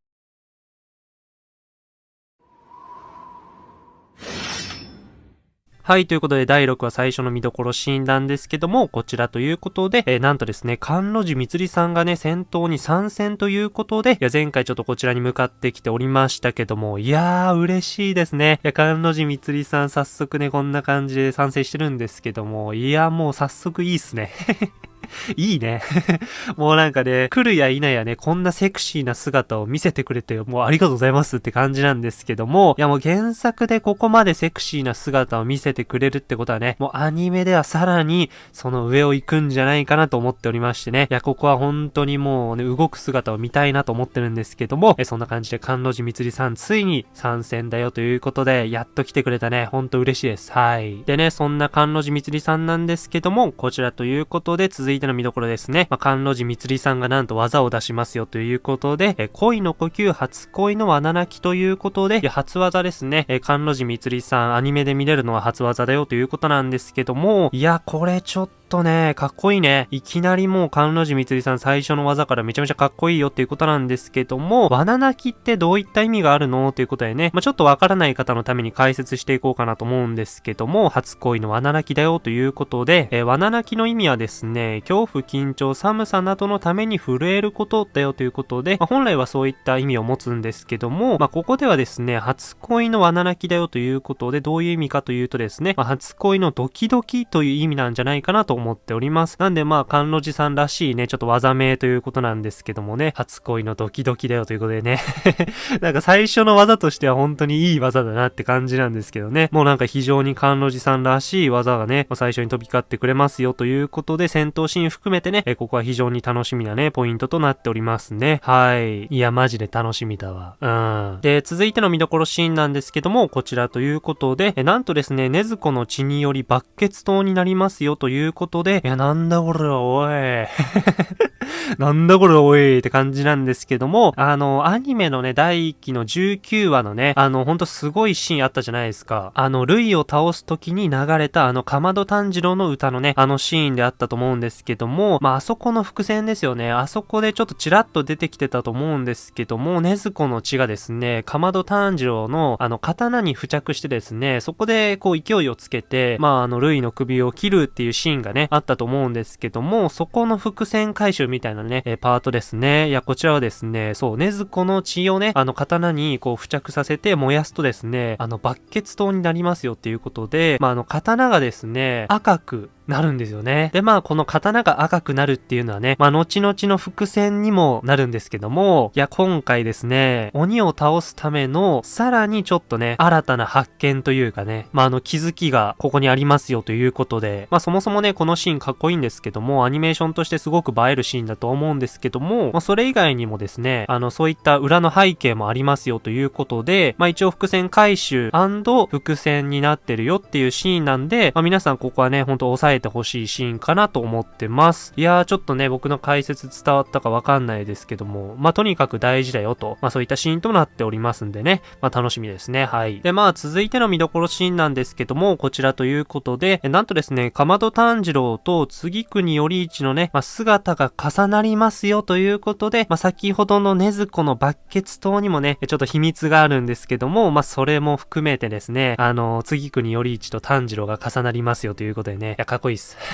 はい、ということで第6話最初の見どころシーンなんですけども、こちらということで、えー、なんとですね、関路寺みつりさんがね、戦闘に参戦ということで、いや、前回ちょっとこちらに向かってきておりましたけども、いやー、嬉しいですね。いや、関路寺みつりさん早速ね、こんな感じで参戦してるんですけども、いや、もう早速いいっすね。いいね。もうなんかね、来るや否やね、こんなセクシーな姿を見せてくれて、もうありがとうございますって感じなんですけども、いやもう原作でここまでセクシーな姿を見せてくれるってことはね、もうアニメではさらにその上を行くんじゃないかなと思っておりましてね、いや、ここは本当にもうね、動く姿を見たいなと思ってるんですけども、えそんな感じで関路寺みつりさんついに参戦だよということで、やっと来てくれたね、ほんと嬉しいです。はい。でね、そんな関路寺みつりさんなんですけども、こちらということで続いていての見どころですね。まあ、関路寺光さんがなんと技を出しますよということで、え恋の呼吸初恋の穴泣きということで、初技ですね。え関路寺光さんアニメで見れるのは初技だよということなんですけども、いや、これちょっととね、かっこいいね。いきなりもう、関路寺みつりさん最初の技からめちゃめちゃかっこいいよっていうことなんですけども、罠泣きってどういった意味があるのということでね、まあ、ちょっとわからない方のために解説していこうかなと思うんですけども、初恋の罠泣きだよということで、えー、罠泣きの意味はですね、恐怖、緊張、寒さなどのために震えることだよということで、まあ、本来はそういった意味を持つんですけども、まあ、ここではですね、初恋の罠泣きだよということで、どういう意味かというとですね、まあ、初恋のドキドキという意味なんじゃないかなと思っております。なんでまあ、関路寺さんらしいね、ちょっと技名ということなんですけどもね、初恋のドキドキだよということでね なんか最初の技としては本当にいい技だなって感じなんですけどね、もうなんか非常に関路寺さんらしい技がね、最初に飛び交ってくれますよということで、戦闘シーン含めてね、えここは非常に楽しみなね、ポイントとなっておりますね。はい。いや、マジで楽しみだわ。うん。で、続いての見どころシーンなんですけども、こちらということで、えなんとですね、ねずこの血により爆血闘になりますよということことで、いや、なんだこれは、おい。なんだこれおいって感じなんですけども、あの、アニメのね、第1期の19話のね、あの、ほんとすごいシーンあったじゃないですか。あの、ルイを倒す時に流れたあの、かまど炭治郎の歌のね、あのシーンであったと思うんですけども、まあ、あそこの伏線ですよね。あそこでちょっとチラッと出てきてたと思うんですけども、ねずこの血がですね、かまど炭治郎のあの、刀に付着してですね、そこでこう勢いをつけて、まあ、あの、ルイの首を切るっていうシーンがね、あったと思うんですけども、そこの伏線回収みたいなね、えパートですね。いや、こちらはですね、そう、ねずこの血をね、あの、刀にこう付着させて燃やすとですね、あの、爆血刀になりますよっていうことで、まあ、あの、刀がですね、赤くなるんですよね。で、まあ、この刀が赤くなるっていうのはね、まあ、後々の伏線にもなるんですけども、いや、今回ですね、鬼を倒すための、さらにちょっとね、新たな発見というかね、まあ、あの、気づきがここにありますよということで、まあ、そもそもね、このシーンかっこいいんですけども、アニメーションとしてすごく映えるシーンだと思うんですけども、まあ、それ以外にもですね、あの、そういった裏の背景もありますよということで、まあ、一応伏線回収伏線になってるよっていうシーンなんで、まあ、皆さんここはね、ほんと押さえてほしいシーンかなと思ってます。いやー、ちょっとね、僕の解説伝わったかわかんないですけども、まあ、とにかく大事だよと、まあ、そういったシーンとなっておりますんでね、まあ、楽しみですね。はい。で、まあ、続いての見どころシーンなんですけども、こちらということで、なんとですね、かまど炭治郎と次国頼一のね、まあ、姿が重なりますよということで、まあ、先ほどのねずこの爆血刀にもね、ちょっと秘密があるんですけども、まあ、それも含めてですね、あの、次国頼一と炭治郎が重なりますよということでね、いや、かっこいいっす。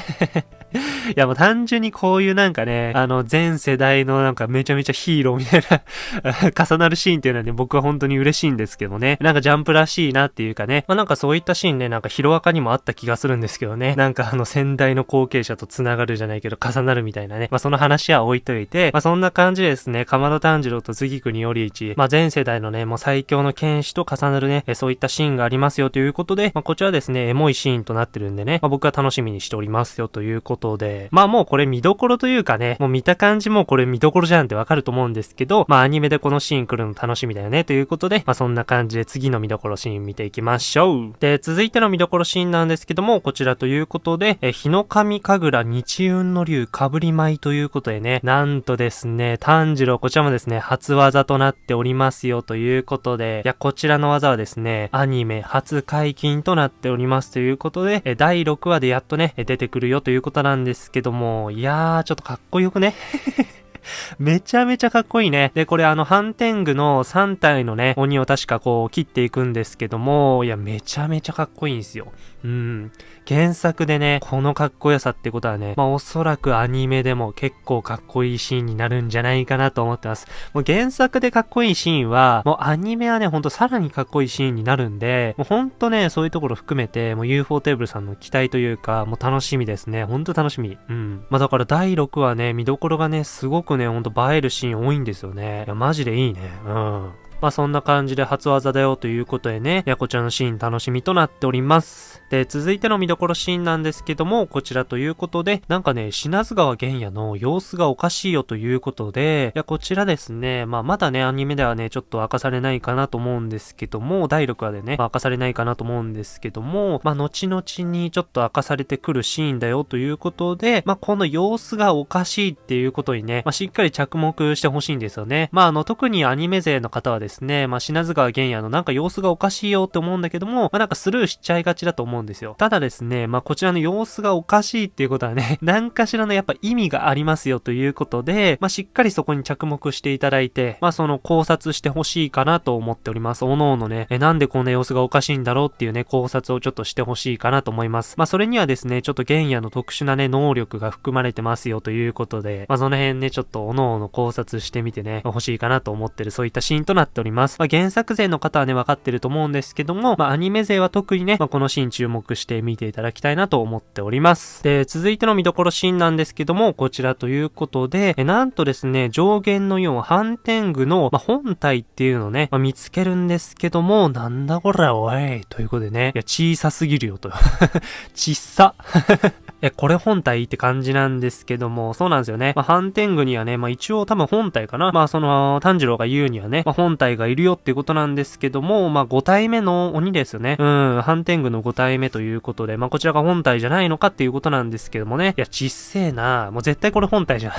いやもう単純にこういうなんかね、あの全世代のなんかめちゃめちゃヒーローみたいな 重なるシーンっていうのはね、僕は本当に嬉しいんですけどね。なんかジャンプらしいなっていうかね、まあなんかそういったシーンね、なんかヒロアカにもあった気がするんですけどね。なんかあの仙台代の後継者と繋がるじゃないけど、重なるみたいなね。まあ、その話は置いといて、まあ、そんな感じですね、鎌田炭治郎と杉国頼一、まあ、全世代のね、もう最強の剣士と重なるね、そういったシーンがありますよということで、まあ、こちらですね、エモいシーンとなってるんでね、まあ、僕は楽しみにしておりますよということで、まあ、もうこれ見どころというかね、もう見た感じもこれ見どころじゃんってわかると思うんですけど、まあ、アニメでこのシーン来るの楽しみだよねということで、まあ、そんな感じで次の見どころシーン見ていきましょう。で、続いての見どころシーンなんですけども、こちらということで、え、日の神神楽日運の竜かぶり舞ということでね、なんとですね、炭治郎、こちらもですね、初技となっておりますよということで、いや、こちらの技はですね、アニメ初解禁となっておりますということで、え、第6話でやっとね、出てくるよということなんですけども、いやー、ちょっとかっこよくね めちゃめちゃかっこいいね。で、これあの、ハンテングの3体のね、鬼を確かこう、切っていくんですけども、いや、めちゃめちゃかっこいいんですよ。うん。原作でね、このかっこよさってことはね、まあおそらくアニメでも結構かっこいいシーンになるんじゃないかなと思ってます。もう原作でかっこいいシーンは、もうアニメはね、ほんとさらにかっこいいシーンになるんで、もうほんとね、そういうところ含めて、もう UFO テーブルさんの期待というか、もう楽しみですね。ほんと楽しみ。うん。まあだから第6話ね、見どころがね、すごくね、ほんと映えるシーン多いんですよね。いや、マジでいいね。うん。まあそんな感じで初技だよということでね、やこちらのシーン楽しみとなっております。で、続いての見どころシーンなんですけども、こちらということで、なんかね、品津川玄也の様子がおかしいよということで、いやこちらですね、まあまだね、アニメではね、ちょっと明かされないかなと思うんですけども、第6話でね、まあ、明かされないかなと思うんですけども、まあ後々にちょっと明かされてくるシーンだよということで、まあこの様子がおかしいっていうことにね、まあしっかり着目してほしいんですよね。まああの、特にアニメ勢の方はですね、まあ品津川玄也のなんか様子がおかしいよって思うんだけども、まあなんかスルーしちゃいがちだと思うんうんですよ。ただですね、まあこちらの様子がおかしいっていうことはね、何かしらのやっぱ意味がありますよということで、まあしっかりそこに着目していただいて、まあその考察してほしいかなと思っております。おのおのね、え、なんでこんな様子がおかしいんだろうっていうね、考察をちょっとしてほしいかなと思います。まあそれにはですね、ちょっと玄也の特殊なね、能力が含まれてますよということで、まあその辺ね、ちょっとおのおの考察してみてね、欲しいかなと思ってるそういったシーンとなっております。まあ原作勢の方はね、わかってると思うんですけども、まあアニメ勢は特にね、まあこのシーン注目目して見ていただきたいなと思っております。で、続いての見どころシーンなんですけども、こちらということで、えなんとですね、上限の4反転具の、まあ、本体っていうのをね、ま、見つけるんですけども、なんだこれおい、ということでね、いや、小さすぎるよと。ちっさ。え、これ本体って感じなんですけども、そうなんですよね。まあ、反転具にはね、まあ一応多分本体かな。まあその、炭治郎が言うにはね、まあ本体がいるよっていうことなんですけども、まあ5体目の鬼ですよね。うん、反転具の5体目ということで、まあこちらが本体じゃないのかっていうことなんですけどもね。いや、ちっせえなもう絶対これ本体じゃん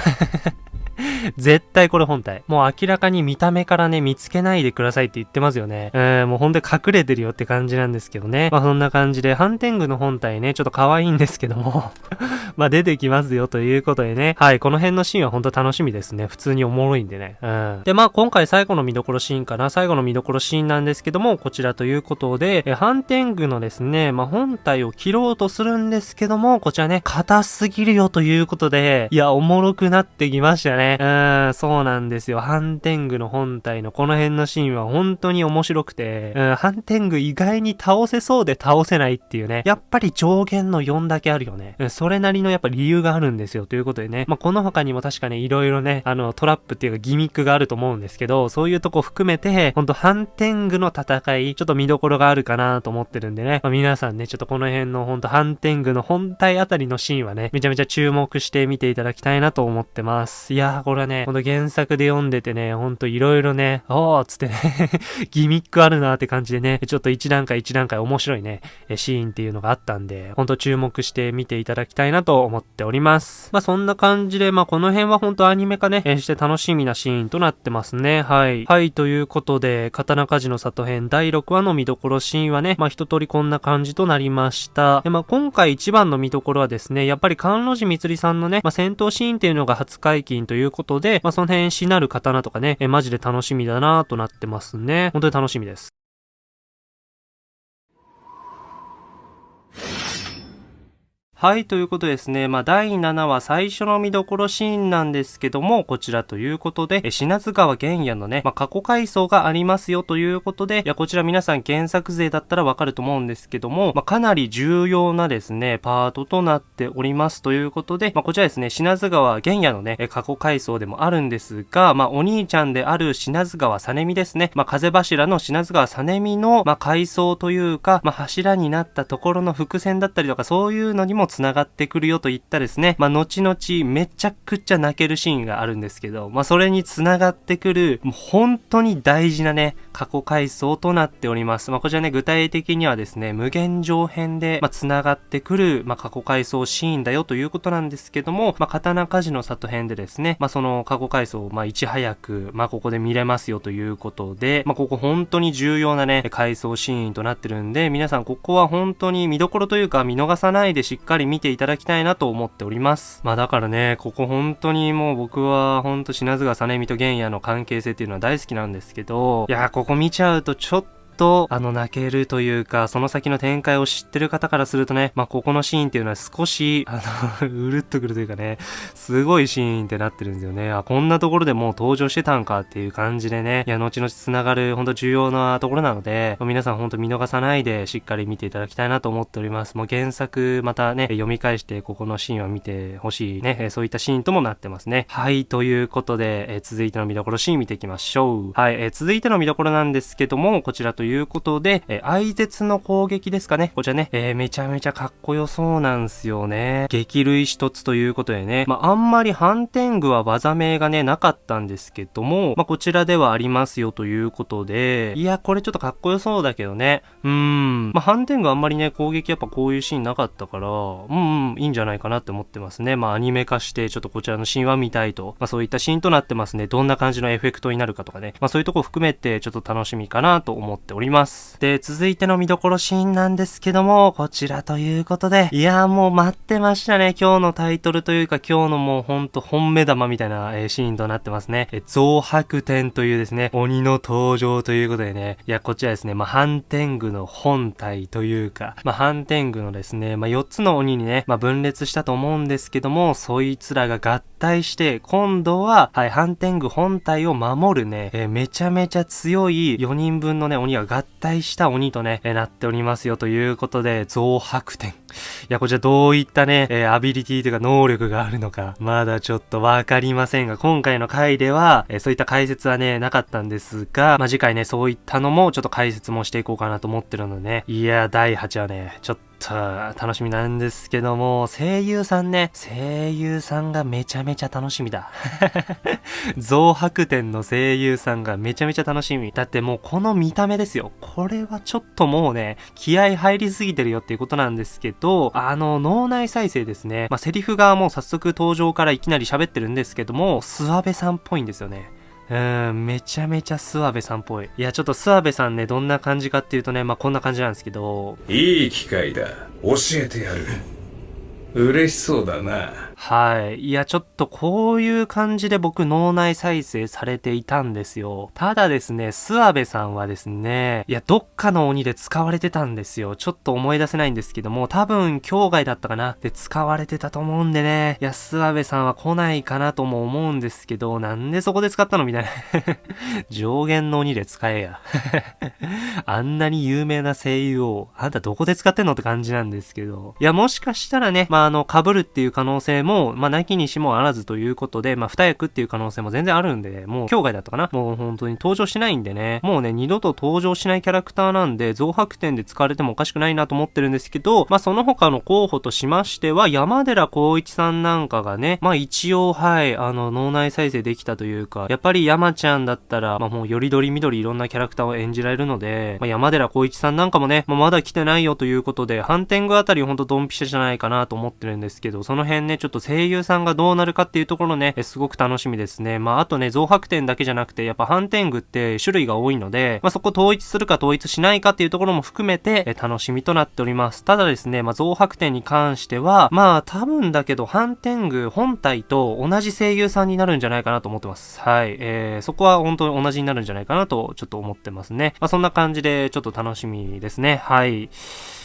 絶対これ本体。もう明らかに見た目からね、見つけないでくださいって言ってますよね。えー、もうほんと隠れてるよって感じなんですけどね。まあそんな感じで、ハンテングの本体ね、ちょっと可愛いんですけども まあ出てきますよということでね。はい、この辺のシーンはほんと楽しみですね。普通におもろいんでね。うん。で、まあ今回最後の見どころシーンかな。最後の見どころシーンなんですけども、こちらということで、えハンテングのですね、まあ本体を切ろうとするんですけども、こちらね、硬すぎるよということで、いや、おもろくなってきましたね。うん、そうなんですよ。ハンテングの本体のこの辺のシーンは本当に面白くて、うん、ハンテング意外に倒せそうで倒せないっていうね。やっぱり上限の4だけあるよね。うん、それなりのやっぱ理由があるんですよ。ということでね。まあ、この他にも確かね、いろいろね、あの、トラップっていうかギミックがあると思うんですけど、そういうとこ含めて、ほんとハンテングの戦い、ちょっと見どころがあるかなと思ってるんでね。まあ、皆さんね、ちょっとこの辺のほんとハンテングの本体あたりのシーンはね、めちゃめちゃ注目して見ていただきたいなと思ってます。いやー、これはね、ほんと原作で読んでてね、ほんといろいろね、おーっつってね ギミックあるなーって感じでね、ちょっと一段階一段階面白いね、シーンっていうのがあったんで、ほんと注目して見ていただきたいなと思っております。まあそんな感じで、まあこの辺はほんとアニメ化ね、して楽しみなシーンとなってますね。はい。はい、ということで、刀鍛冶の里編第6話の見どころシーンはね、まあ一通りこんな感じとなりました。で、まあ今回一番の見どころはですね、やっぱり関路寺光さんのね、まあ戦闘シーンっていうのが初解禁といういうことで、まあその辺しなる刀とかね、えマジで楽しみだなとなってますね。本当に楽しみです。はい、ということですね。まあ、第7話最初の見どころシーンなんですけども、こちらということで、え品津川玄也のね、まあ、過去回想がありますよということで、いや、こちら皆さん原作勢だったらわかると思うんですけども、まあ、かなり重要なですね、パートとなっておりますということで、まあ、こちらですね、品津川玄也のね、過去回想でもあるんですが、まあ、お兄ちゃんである品津川実美ですね、まあ、風柱の品津川実美の、まあ、回想というか、まあ、柱になったところの伏線だったりとか、そういうのにも繋がってくるよといったですね、まあ、後々めちゃくちゃ泣けるシーンがあるんですけど、まあ、それに繋がってくる、もう本当に大事なね、過去回想となっております。まあ、こちらね、具体的にはですね、無限上編で、まあ、繋がってくる、まあ、過去回想シーンだよということなんですけども、まあ、刀鍛冶の里編でですね、まあ、その過去回想を、まあ、いち早く、まあ、ここで見れますよということで、まあ、ここ本当に重要なね、回想シーンとなってるんで、皆さんここは本当に見どころというか見逃さないでしっかり見ていただきたいなと思っております。まあだからね、ここ本当にもう僕は本当品津川実美と玄也の関係性っていうのは大好きなんですけど、いや、ここ見ちゃうとちょっとと、あの、泣けるというか、その先の展開を知ってる方からするとね、まあ、ここのシーンっていうのは少し、あの うるっとくるというかね、すごいシーンってなってるんですよね。あ、こんなところでもう登場してたんかっていう感じでね、いや、後々繋がる、ほんと重要なところなので、皆さんほんと見逃さないで、しっかり見ていただきたいなと思っております。もう原作、またね、読み返して、ここのシーンを見てほしいね、そういったシーンともなってますね。はい、ということで、え続いての見どころシーン見ていきましょう。はい、え続いての見どころなんですけども、こちらといういうことで、えー、愛絶の攻撃ですかね。こちらね、えー、めちゃめちゃかっこよそうなんすよね。激類一つということでね、まあ、あんまり反転具は技名がね、なかったんですけども、まあ、こちらではありますよということで、いや、これちょっとかっこよそうだけどね。うーん。まあ、反転具あんまりね、攻撃やっぱこういうシーンなかったから、うんうん、いいんじゃないかなって思ってますね。まあ、アニメ化して、ちょっとこちらの神話見たいと、まあ、そういったシーンとなってますね。どんな感じのエフェクトになるかとかね。まあ、そういうとこ含めて、ちょっと楽しみかなと思っております。で、続いての見どころシーンなんですけども、こちらということで、いやーもう待ってましたね。今日のタイトルというか、今日のもうほんと本目玉みたいな、えー、シーンとなってますね。え、増白天というですね、鬼の登場ということでね、いや、こちらですね、まあ、反天狗の本体というか、まあ、反天狗のですね、まあ、4つの鬼にね、まあ、分裂したと思うんですけども、そいつらが合体して、今度は、はい、反天狗本体を守るね、えー、めちゃめちゃ強い4人分のね、鬼が合体した鬼とね、え、なっておりますよということで、増白点。いや、こちらどういったね、え、アビリティというか能力があるのか、まだちょっとわかりませんが、今回の回では、え、そういった解説はね、なかったんですが、まあ、次回ね、そういったのもちょっと解説もしていこうかなと思ってるのでね、いや、第8話ね、ちょっとと、楽しみなんですけども、声優さんね、声優さんがめちゃめちゃ楽しみだ。増白天の声優さんがめちゃめちゃ楽しみ。だってもうこの見た目ですよ。これはちょっともうね、気合入りすぎてるよっていうことなんですけど、あの、脳内再生ですね。まあ、セリフがもう早速登場からいきなり喋ってるんですけども、諏訪部さんっぽいんですよね。うん、めちゃめちゃ諏訪部さんっぽい。いや、ちょっと諏訪部さんね、どんな感じかっていうとね、まあ、こんな感じなんですけど。いい機会だ。教えてやる。嬉しそうだな。はい。いや、ちょっとこういう感じで僕脳内再生されていたんですよ。ただですね、諏訪部さんはですね、いや、どっかの鬼で使われてたんですよ。ちょっと思い出せないんですけども、多分、境外だったかなで使われてたと思うんでね。いや、諏訪部さんは来ないかなとも思うんですけど、なんでそこで使ったのみたいな。上限の鬼で使えや。あんなに有名な声優を、あんたどこで使ってんのって感じなんですけど。いや、もしかしたらね、まあ、あの、被るっていう可能性もも、まあ、なきにしもあらずということで、まあ、二役っていう可能性も全然あるんで、もう、境外だったかな。もう本当に登場しないんでね、もうね、二度と登場しないキャラクターなんで、増白点で使われてもおかしくないなと思ってるんですけど、まあ、その他の候補としましては、山寺孝一さんなんかがね、まあ、一応、はい、あの、脳内再生できたというか、やっぱり山ちゃんだったら、まあ、もう、よりどりみどりいろんなキャラクターを演じられるので、まあ、山寺孝一さんなんかもね、まあ、まだ来てないよということで、反転具あたりほんとドンピシャじゃないかなと思ってるんですけど、その辺ね、ちょっと声優さんがどうなるかっていうところね、すごく楽しみですね。まあ、あとね、増白点だけじゃなくて、やっぱ反転具って種類が多いので、まあ、そこ統一するか統一しないかっていうところも含めて、え楽しみとなっております。ただですね、まあ、増白点に関しては、まあ、多分だけど、反転具本体と同じ声優さんになるんじゃないかなと思ってます。はい。えー、そこは本当に同じになるんじゃないかなと、ちょっと思ってますね。まあ、そんな感じで、ちょっと楽しみですね。はい。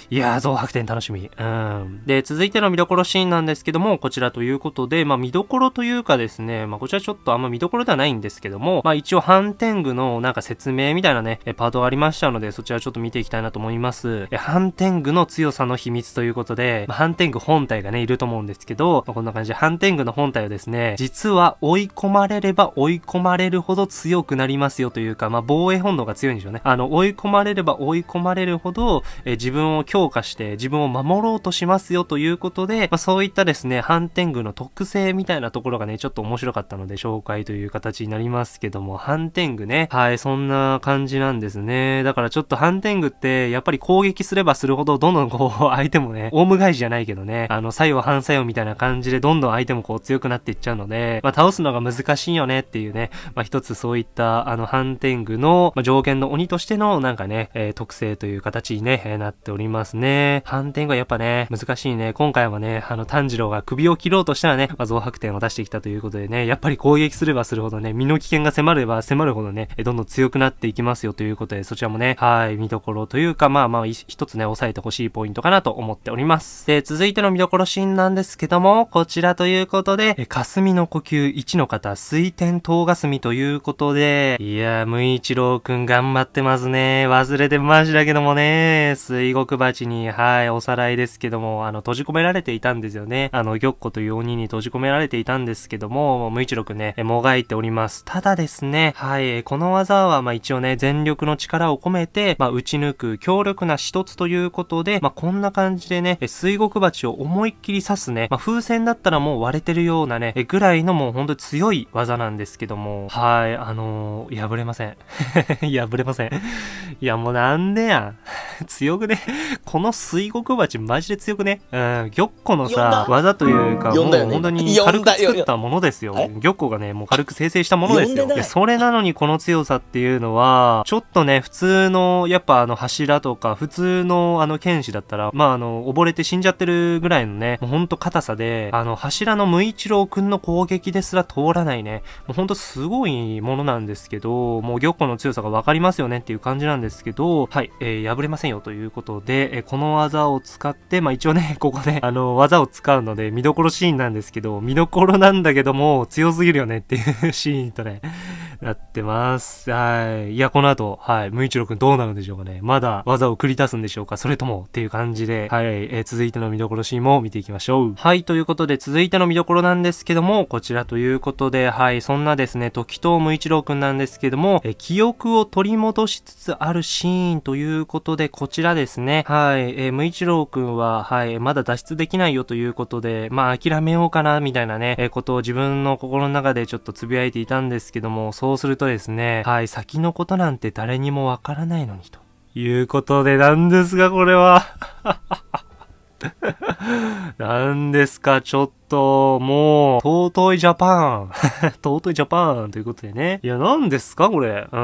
いやー、増白点楽しみ。うん。で、続いての見どころシーンなんですけども、こちらということで、まあ見どころというかですね、まあこちらちょっとあんま見どころではないんですけども、まあ一応反転具のなんか説明みたいなね、パートがありましたので、そちらちょっと見ていきたいなと思います。反転具の強さの秘密ということで、まあ、反転具本体がね、いると思うんですけど、まあ、こんな感じで反転具の本体をですね、実は追い込まれれば追い込まれるほど強くなりますよというか、まあ防衛本能が強いんでしょうね。あの、追い込まれれば追い込まれるほど、え自分を強強化して、自分を守ろうとしますよということで、まあ、そういったですね、反転具の特性みたいなところがね、ちょっと面白かったので紹介という形になりますけども、反転具ね、はい、そんな感じなんですね。だからちょっと反転具って、やっぱり攻撃すればするほど、どんどんこう、相手もね、オウム返しじゃないけどね、あの、作用反作用みたいな感じで、どんどん相手もこう強くなっていっちゃうので、まあ、倒すのが難しいよねっていうね、まあ、一つそういった、あの、反転具の、まあ、条件の鬼としての、なんかね、えー、特性という形にね、えー、なっております。ね。反転具はやっぱね、難しいね。今回はね、あの、炭治郎が首を切ろうとしたらね、まあ、増白点を出してきたということでね、やっぱり攻撃すればするほどね、身の危険が迫れば迫るほどね、どんどん強くなっていきますよということで、そちらもね、はい、見どころというか、まあまあ、一つね、押さえてほしいポイントかなと思っております。で、続いての見どころシーンなんですけども、こちらということで、え霞の呼吸1の方、水天東霞ということで、いやー、無一郎くん頑張ってますね。忘れてましたけどもね、水獄鉢に、はい、おさらいですけども、あの、閉じ込められていたんですよね。あの、玉子という鬼に閉じ込められていたんですけども、無一郎くんね、もがいております。ただですね、はい、この技は、まあ一応ね、全力の力を込めて、まあ打ち抜く強力な一つということで、まあこんな感じでね、水獄鉢を思いっきり刺すね、まあ風船だったらもう割れてるようなね、ぐらいのもうほんと強い技なんですけども、はい、あのー、破れません。破れません。いやもうなんでやん。強くね。この水獄鉢マジで強くね？うん、玉子のさ、技というか、もう本当に軽く作ったものですよ。玉子がね、もう軽く生成したものですよ。で、それなのにこの強さっていうのは、ちょっとね、普通の、やっぱあの柱とか、普通のあの剣士だったら、まああの、溺れて死んじゃってるぐらいのね、もうほんと硬さで、あの、柱の無一郎くんの攻撃ですら通らないね、もうほんとすごいものなんですけど、もう玉子の強さがわかりますよねっていう感じなんですけど、はい、えー、破れませんよということで、え、この技を使って、まあ一応ね、ここね、あの、技を使うので見どころシーンなんですけど、見どころなんだけども、強すぎるよねっていう シーンとね、なってます。はい。いや、この後、はい。無一郎くんどうなるんでしょうかね。まだ技を繰り出すんでしょうかそれともっていう感じで、はい。えー、続いての見どころシーンも見ていきましょう。はい。ということで、続いての見どころなんですけども、こちらということで、はい。そんなですね、時藤無一郎くんなんですけども、え、記憶を取り戻しつつあるシーンということで、こちらですね。は。い。えー、無一郎くんは、はい。まだ脱出できないよということで、まあ、諦めようかな、みたいなね、えー、ことを自分の心の中でちょっとつぶやいていたんですけども、そうするとですね、はい、先のことなんて誰にもわからないのにということでなんですが、これは。何ですか、ちょっと、もう、尊いジャパン。尊いジャパンということでね。いや、何ですか、これ。う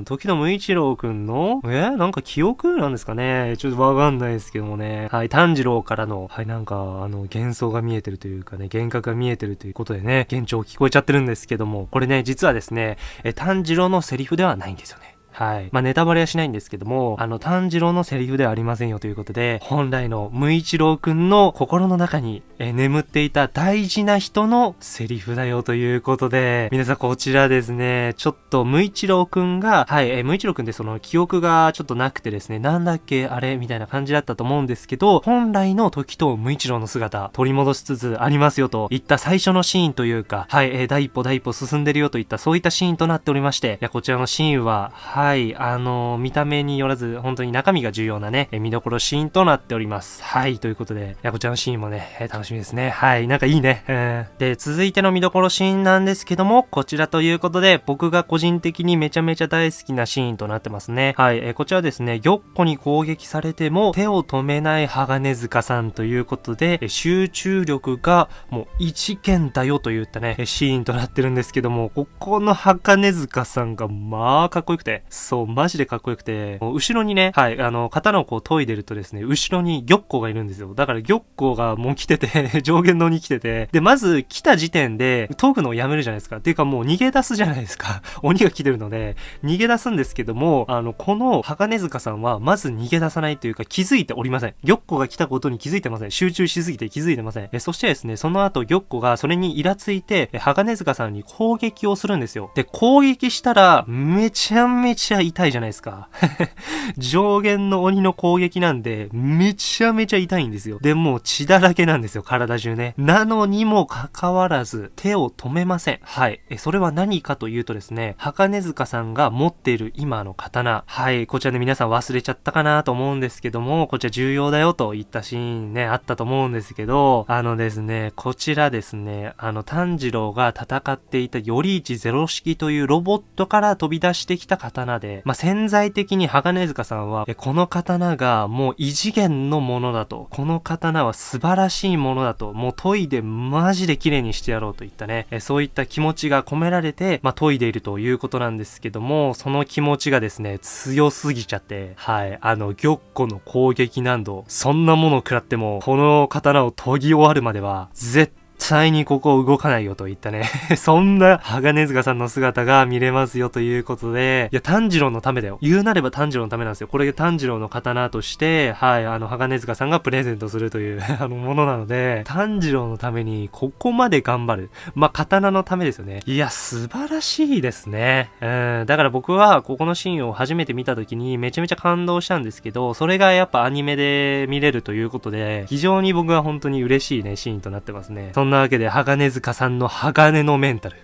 ん。時の無一郎くんの？え？なんか記憶なんですかねちょっとわかんないですけどもね。はい、炭治郎からの、はい、なんか、あの、幻想が見えてるというかね、幻覚が見えてるということでね、幻聴聞こえちゃってるんですけども、これね、実はですね、え、炭治郎のセリフではないんですよね。はい。まあ、ネタバレはしないんですけども、あの、炭治郎のセリフではありませんよということで、本来の無一郎くんの心の中に、え眠っていた大事な人のセリフだよということで、皆さんこちらですね、ちょっと無一郎くんが、はい、え無一郎くんってその記憶がちょっとなくてですね、なんだっけ、あれみたいな感じだったと思うんですけど、本来の時と無一郎の姿、取り戻しつつありますよといった最初のシーンというか、はい、え第一歩第一歩進んでるよといったそういったシーンとなっておりまして、いや、こちらのシーンは、ははい、あのー、見た目によらず、本当に中身が重要なね、見どころシーンとなっております。はい、ということで、いや、こちらのシーンもね、楽しみですね。はい、なんかいいね。うん、で、続いての見どころシーンなんですけども、こちらということで、僕が個人的にめちゃめちゃ大好きなシーンとなってますね。はい、えこちらですね、玉子に攻撃されても手を止めない鋼塚さんということで、集中力がもう一剣だよといったね、シーンとなってるんですけども、ここの鋼塚さんがまあかっこよくて、そう、マジでかっこよくて、後ろにね、はい、あの、刀をこう研いでるとですね、後ろに玉子がいるんですよ。だから玉子がもう来てて 上限のに来てて、で、まず来た時点で研ぐのをやめるじゃないですか。っていうかもう逃げ出すじゃないですか。鬼が来てるので、逃げ出すんですけども、あの、この鋼塚さんはまず逃げ出さないというか気づいておりません。玉子が来たことに気づいてません。集中しすぎて気づいてません。えそしてですね、その後玉子がそれにイラついて、鋼塚さんに攻撃をするんですよ。で、攻撃したら、めちゃめちゃ痛いじゃないですか。上限の鬼の攻撃なんで、めちゃめちゃ痛いんですよ。で、もう血だらけなんですよ、体中ね。なのにもかかわらず、手を止めません。はい。え、それは何かというとですね、鋼塚さんが持っている今の刀。はい。こちらで皆さん忘れちゃったかなと思うんですけども、こちら重要だよといったシーンね、あったと思うんですけど、あのですね、こちらですね、あの、炭治郎が戦っていた頼一ゼロ式というロボットから飛び出してきた刀で、まあ、潜在的に鋼塚さんは、この刀がもう異次元のものだと、この刀は素晴らしいものだと、もう研いでマジで綺麗にしてやろうといったね、そういった気持ちが込められて、まあ、研いでいるということなんですけども、その気持ちがですね、強すぎちゃって、はい、あの、玉子の攻撃難度、そんなものを食らっても、この刀を研ぎ終わるまでは、絶対にここ動かないよといったね そんな鋼塚さんの姿が見れますよということで、いや、炭治郎のためだよ。言うなれば炭治郎のためなんですよ。これで炭治郎の刀として、はい、あの、鋼塚さんがプレゼントするという あの、ものなので、炭治郎のためにここまで頑張る。まあ、刀のためですよね。いや、素晴らしいですね。うん、だから僕はここのシーンを初めて見た時にめちゃめちゃ感動したんですけど、それがやっぱアニメで見れるということで、非常に僕は本当に嬉しいね、シーンとなってますね。そんなわけで、鋼塚さんの鋼のメンタル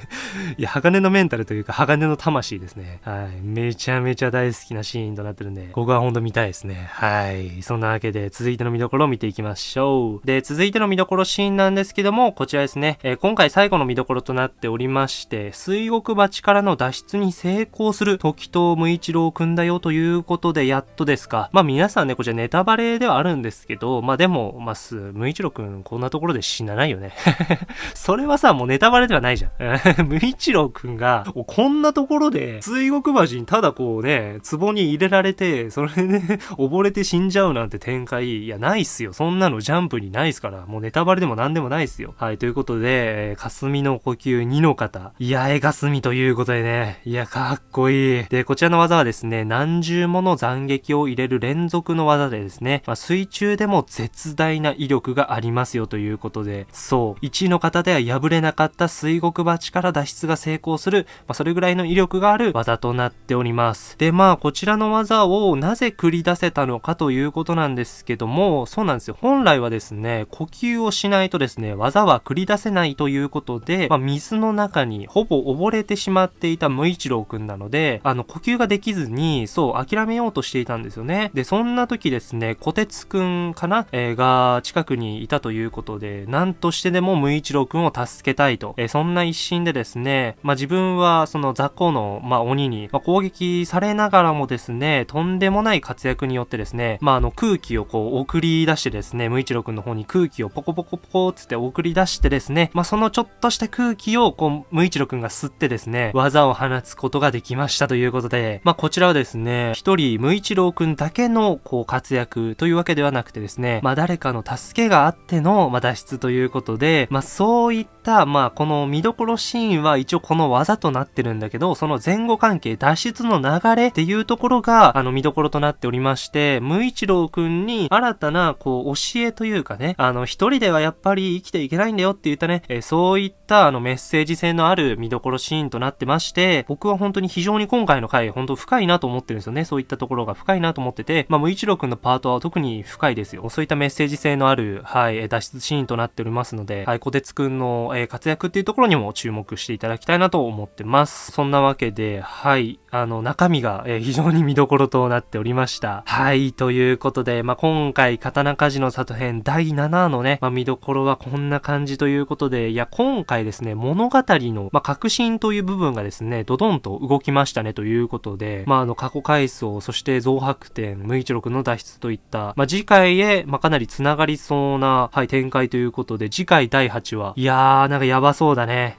いや、鋼のメンタルというか、鋼の魂ですね。はい。めちゃめちゃ大好きなシーンとなってるんで、ここはほんと見たいですね。はい。そんなわけで、続いての見どころを見ていきましょう。で、続いての見どころシーンなんですけども、こちらですね。えー、今回最後の見どころとなっておりまして、水獄鉢からの脱出に成功する時藤無一郎くんだよということで、やっとですか。まあ皆さんね、こちらネタバレではあるんですけど、まあでも、まあ、無一郎くんこんなところで死なないないよね。それはさ、もうネタバレではないじゃん。無一郎くんが、こんなところで、水獄橋にただこうね、壺に入れられて、それでね、溺れて死んじゃうなんて展開、いや、ないっすよ。そんなのジャンプにないっすから、もうネタバレでも何でもないっすよ。はい、ということで、えー、霞の呼吸2の方、いや、え霞ということでね、いや、かっこいい。で、こちらの技はですね、何重もの斬撃を入れる連続の技でですね、まあ、水中でも絶大な威力がありますよということで、そう、1の方では破れなかった水獄鉢から脱出が成功する、まあ、それぐらいの威力がある技となっております。で、まあ、こちらの技をなぜ繰り出せたのかということなんですけども、そうなんですよ。本来はですね、呼吸をしないとですね、技は繰り出せないということで、まあ、水の中にほぼ溺れてしまっていた無一郎くんなので、あの、呼吸ができずに、そう、諦めようとしていたんですよね。で、そんな時ですね、小鉄くんかな、えー、が近くにいたということで、何としてでも無一郎くんを助けたいと、えー、そんな一心でですね、まあ、自分はその雑魚の、まあ、鬼に、まあ、攻撃されながらもですね、とんでもない活躍によってですね、まあ、あの空気をこう送り出してですね、無一郎くんの方に空気をポコポコポコつって送り出してですね、まあ、そのちょっとした空気をこう、無一郎くんが吸ってですね、技を放つことができましたということで、まあ、こちらはですね、一人無一郎くんだけのこう活躍というわけではなくてですね、まあ、誰かの助けがあっての、まあ、脱出といういうことで、まあ、そういった、まあ、この見どころシーンは一応この技となってるんだけど、その前後関係、脱出の流れっていうところが、あの見どころとなっておりまして、無一郎くんに新たな、こう、教えというかね、あの、一人ではやっぱり生きていけないんだよって言ったね、えそういったあのメッセージ性のある見どころシーンとなってまして、僕は本当に非常に今回の回、本当深いなと思ってるんですよね。そういったところが深いなと思ってて、まあ、無一郎くんのパートは特に深いですよ。そういったメッセージ性のある、はい、脱出シーンとなっておりますますので、はい、小鉄くんの、えー、活躍っていうところにも注目していただきたいなと思ってます。そんなわけで、はい、あの、中身が、えー、非常に見どころとなっておりました。はい、ということで、まあ、今回、刀鍛冶の里編第7話のね、まあ、見どころはこんな感じということで、いや、今回ですね、物語の、まあ、革新という部分がですね、ドドンと動きましたねということで、まあ、あの、過去回想、そして増白点、無一録の脱出といった、まあ、次回へ、まあ、かなり繋がりそうな、はい、展開ということで、次回第8話、いやー、なんかやばそうだね。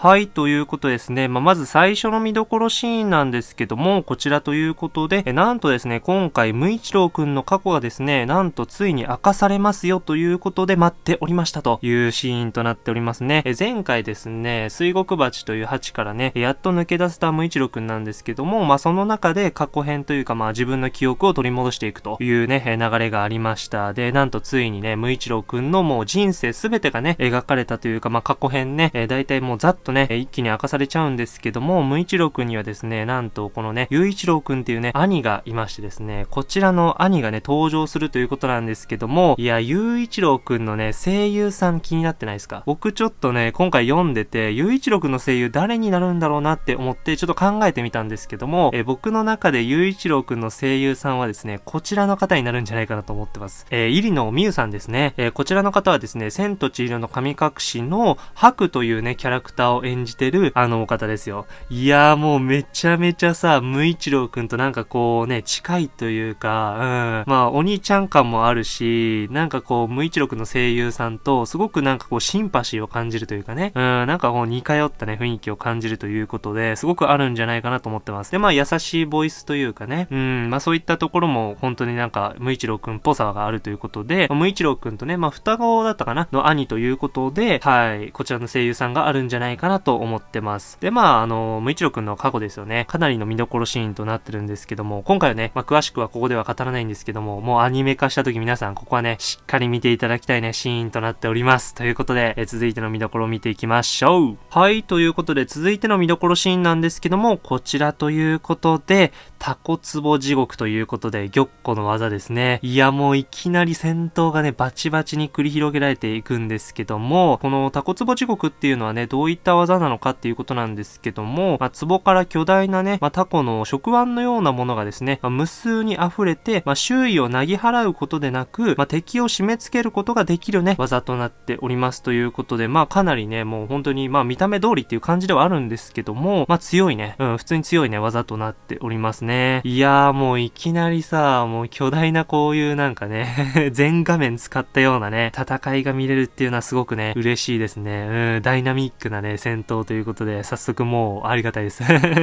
はい、ということですね。まあ、まず最初の見どころシーンなんですけども、こちらということで、えなんとですね、今回、無一郎くんの過去がですね、なんとついに明かされますよということで待っておりましたというシーンとなっておりますね。え前回ですね、水獄鉢という鉢からね、やっと抜け出せた無一郎くんなんですけども、まあ、その中で過去編というか、まあ、自分の記憶を取り戻していくというね、流れがありました。で、なんとついにね、無一郎くんのもう人生すべてがね、描かれたというか、まあ、過去編ね、え大体もうざっととね、一気に明かされちゃうんですけども、無一郎くんにはですね、なんとこのね、雄一郎くんっていうね、兄がいましてですね、こちらの兄がね、登場するということなんですけども、いや、雄一郎くんのね、声優さん気になってないですか？僕ちょっとね、今回読んでて、雄一郎くんの声優誰になるんだろうなって思って、ちょっと考えてみたんですけども、え僕の中で雄一郎くんの声優さんはですね、こちらの方になるんじゃないかなと思ってます。えー、入野美優さんですね。えー、こちらの方はですね、千と千尋の神隠しの白というね、キャラクターを演じてる、あのお方ですよ。いやーもうめちゃめちゃさ、無一郎くんとなんかこうね、近いというか、うん。まあ、お兄ちゃん感もあるし、なんかこう、無一郎くんの声優さんと、すごくなんかこう、シンパシーを感じるというかね、うん、なんかこう、似通ったね、雰囲気を感じるということで、すごくあるんじゃないかなと思ってます。で、まあ、優しいボイスというかね、うん、まあそういったところも、本当になんか、無一郎くんっぽさがあるということで、無一郎くんとね、まあ、双子だったかな？の兄ということで、はい、こちらの声優さんがあるんじゃないかななと思ってます。で、まあ、あの、無一郎くんの過去ですよね。かなりの見どころシーンとなってるんですけども、今回はね、まあ、詳しくはここでは語らないんですけども、もうアニメ化した時皆さん、ここはね、しっかり見ていただきたいね、シーンとなっております。ということで、え続いての見どころを見ていきましょう。はい、ということで、続いての見どころシーンなんですけども、こちらということで、タコツボ地獄ということで、玉子の技ですね。いや、もういきなり戦闘がね、バチバチに繰り広げられていくんですけども、このタコツボ地獄っていうのはね、どういった技なのかっていうことなんですけども、まあ、壺から巨大なね、まあ、タコの食腕のようなものがですね、まあ、無数に溢れて、まあ、周囲をなぎ払うことでなく、まあ、敵を締め付けることができるね、技となっておりますということで、まあ、かなりね、もう本当に、まあ、見た目通りっていう感じではあるんですけども、まあ、強いね、うん、普通に強いね、技となっておりますね。いやー、もういきなりさ、もう巨大なこういうなんかね 全画面使ったようなね、戦いが見れるっていうのはすごくね、嬉しいですね。うん、ダイナミックなね、戦闘ということで、早速もうありがたいです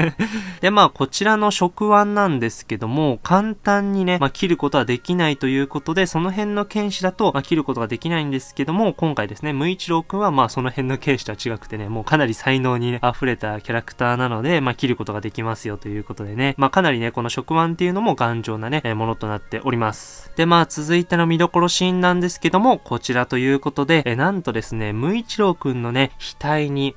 で、まあ、こちらの食腕なんですけども、簡単にね、まあ、切ることはできないということで、その辺の剣士だと、まあ、切ることができないんですけども、今回ですね、無一郎くんは、まあ、その辺の剣士とは違くてね、もうかなり才能に、ね、溢れたキャラクターなので、まあ、切ることができますよということでね、まあ、かなりね、この食腕っていうのも頑丈なね、えものとなっております。で、まあ、続いての見どころシーンなんですけども、こちらということで、えなんとですね、無一郎くんのね、額に、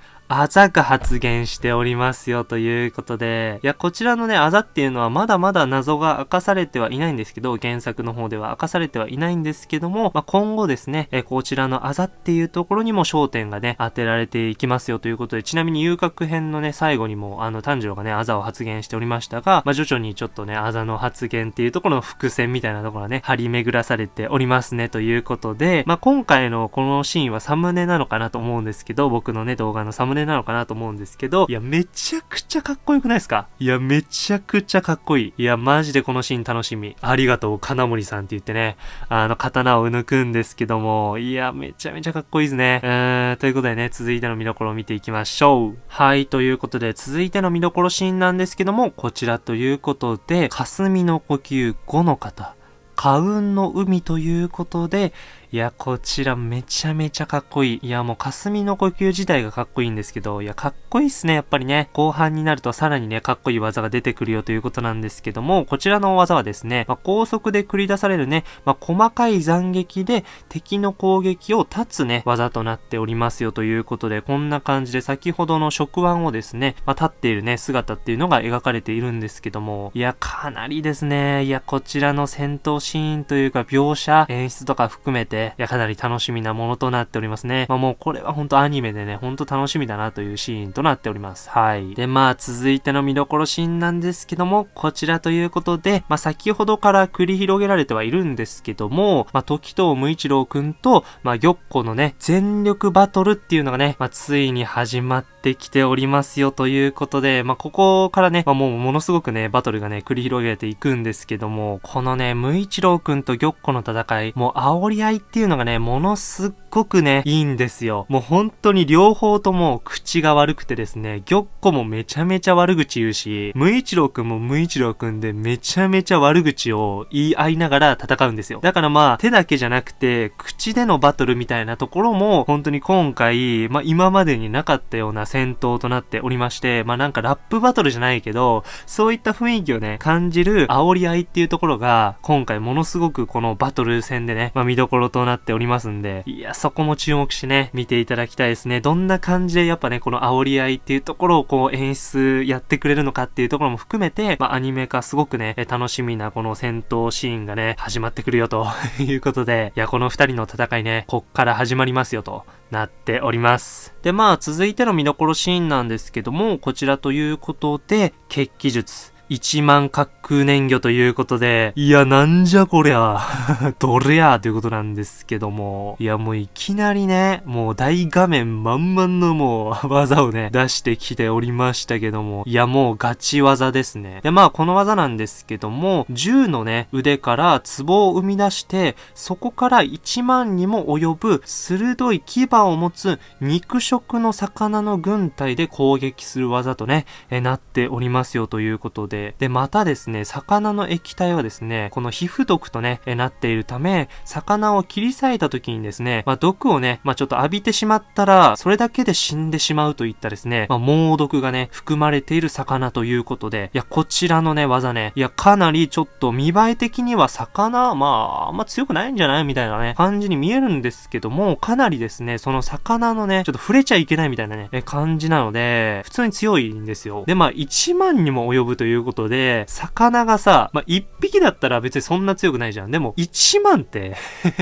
ざが発現しておりますよということで、いや、こちらのね、あざっていうのはまだまだ謎が明かされてはいないんですけど、原作の方では。明かされてはいないんですけども、まあ、今後ですね、えこちらのあざっていうところにも焦点がね、当てられていきますよということで、ちなみに遊郭編のね、最後にも、あの、炭治郎がね、あざを発言しておりましたが、まあ、徐々にちょっとね、あざの発言っていうところの伏線みたいなところがね、張り巡らされておりますね、ということで、まあ、今回のこのシーンはサムネなのかなと思うんですけど、僕のね、動画のサムネなのかなと思うんですけど、いや、めちゃくちゃかっこよくないですか？いや、めちゃくちゃかっこいい。いや、マジでこのシーン楽しみ。ありがとう、金森さんって言ってね、あの、刀を抜くんですけども、いや、めちゃめちゃかっこいいですね。うーん、ということでね、続いての見どころを見ていきましょう。はい、ということで、続いての見どころシーンなんですけども、こちらということで、霞の呼吸5の方、花雲の海ということで、いや、こちらめちゃめちゃかっこいい。いや、もう霞の呼吸自体がかっこいいんですけど、いや、かっこいいっすね、やっぱりね。後半になるとさらにね、かっこいい技が出てくるよということなんですけども、こちらの技はですね、まあ、高速で繰り出されるね、まあ、細かい斬撃で敵の攻撃を断つね、技となっておりますよということで、こんな感じで先ほどの食腕をですね、まあ、立っているね、姿っていうのが描かれているんですけども、いや、かなりですね、いや、こちらの戦闘シーンというか描写、演出とか含めて、で、いや、かなり楽しみなものとなっておりますね。まあもうこれは本当アニメでね、ほんと楽しみだなというシーンとなっております。はい。で、まあ続いての見どころシーンなんですけども、こちらということで、まあ先ほどから繰り広げられてはいるんですけども、まあ時藤無一郎くんと、まあ玉子のね、全力バトルっていうのがね、まあついに始まってきておりますよということで、まあここからね、まあもうものすごくね、バトルがね、繰り広げていくんですけども、このね、無一郎くんと玉子の戦い、もう煽り合いっていうのがね、ものすっごくね、いいんですよ。もう本当に両方とも口が悪くてですね、玉子もめちゃめちゃ悪口言うし、無一郎くんも無一郎くんでめちゃめちゃ悪口を言い合いながら戦うんですよ。だからまあ、手だけじゃなくて、口でのバトルみたいなところも、本当に今回、まあ今までになかったような戦闘となっておりまして、まあなんかラップバトルじゃないけど、そういった雰囲気をね、感じる煽り合いっていうところが、今回ものすごくこのバトル戦でね、まあ見どころととなっておりますんで、いや、そこも注目してね、見ていただきたいですね。どんな感じでやっぱね、この煽り合いっていうところをこう演出やってくれるのかっていうところも含めて、まあアニメ化すごくね、楽しみなこの戦闘シーンがね、始まってくるよと いうことで、いや、この二人の戦いね、こっから始まりますよとなっております。で、まあ続いての見どころシーンなんですけども、こちらということで、血気術。1万滑空燃魚ということで、いや、なんじゃこりゃ、どれやということなんですけども、いや、もういきなりね、もう大画面満々のもう 技をね、出してきておりましたけども、いや、もうガチ技ですね。で、まあ、この技なんですけども、銃のね、腕から壺を生み出して、そこから1万にも及ぶ鋭い牙を持つ肉食の魚の軍隊で攻撃する技とね、えなっておりますよということで、で、で、またですね、魚の液体はですね、この皮膚毒とね、えなっているため、魚を切り裂いた時にですね、まあ、毒をね、まあ、ちょっと浴びてしまったら、それだけで死んでしまうといったですね、まあ、猛毒がね、含まれている魚ということで、いや、こちらのね、技ね、いや、かなりちょっと見栄え的には魚、まあ、あんま強くないんじゃないみたいなね、感じに見えるんですけども、かなりですね、その魚のね、ちょっと触れちゃいけないみたいなね、感じなので、普通に強いんですよ。で、まあ、1万にも及ぶということで、魚がさ、まあ、1匹だったら別にそんな強くないじゃん。でも、1万って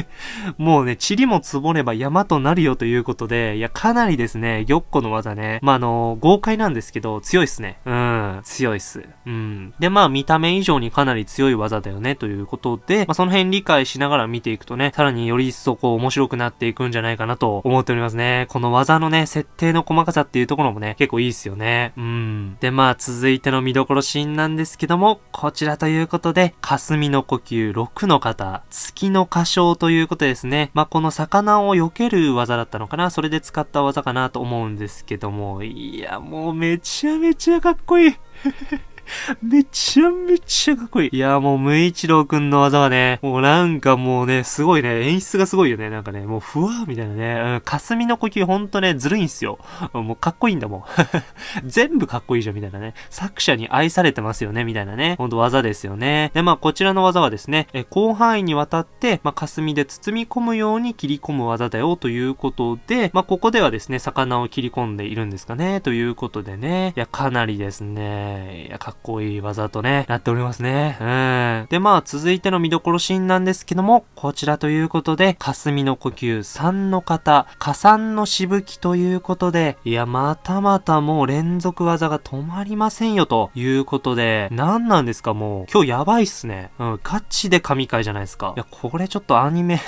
もうね、塵も積もれば山となるよということで、いや、かなりですね、玉子の技ね、まあ、あの、豪快なんですけど、強いっすね。うん、強いっす。うん。で、まあ、見た目以上にかなり強い技だよね、ということで、まあ、その辺理解しながら見ていくとね、さらにより一層こう、面白くなっていくんじゃないかなと思っておりますね。この技のね、設定の細かさっていうところもね、結構いいっすよね。うん。で、まあ、続いての見どころシーンなんですけども、こちらということで、霞の呼吸6の方、月の歌唱ということですね。まあ、この魚を避ける技だったのかなそれで使った技かなと思うんですけども、いや、もうめちゃめちゃかっこいいめちゃめちゃかっこいい。いや、もう、無一郎くんの技はね、もうなんかもうね、すごいね、演出がすごいよね。なんかね、もうふわーみたいなね、うん、霞の呼吸ほんとね、ずるいんすよ。もうかっこいいんだもん。全部かっこいいじゃん、みたいなね。作者に愛されてますよね、みたいなね。ほんと技ですよね。で、まあ、こちらの技はですね、え広範囲にわたって、まあ、霞で包み込むように切り込む技だよ、ということで、まあ、ここではですね、魚を切り込んでいるんですかね、ということでね。いや、かなりですね、いや、かっっこいい技とね、なっておりますね。うん。で、まあ、続いての見どころシーンなんですけども、こちらということで、霞の呼吸3の方、加算のしぶきということで、いや、またまたもう連続技が止まりませんよということで、何なんですか？もう、今日やばいっすね。うん、ガチで神回じゃないですか。いや、これちょっとアニメ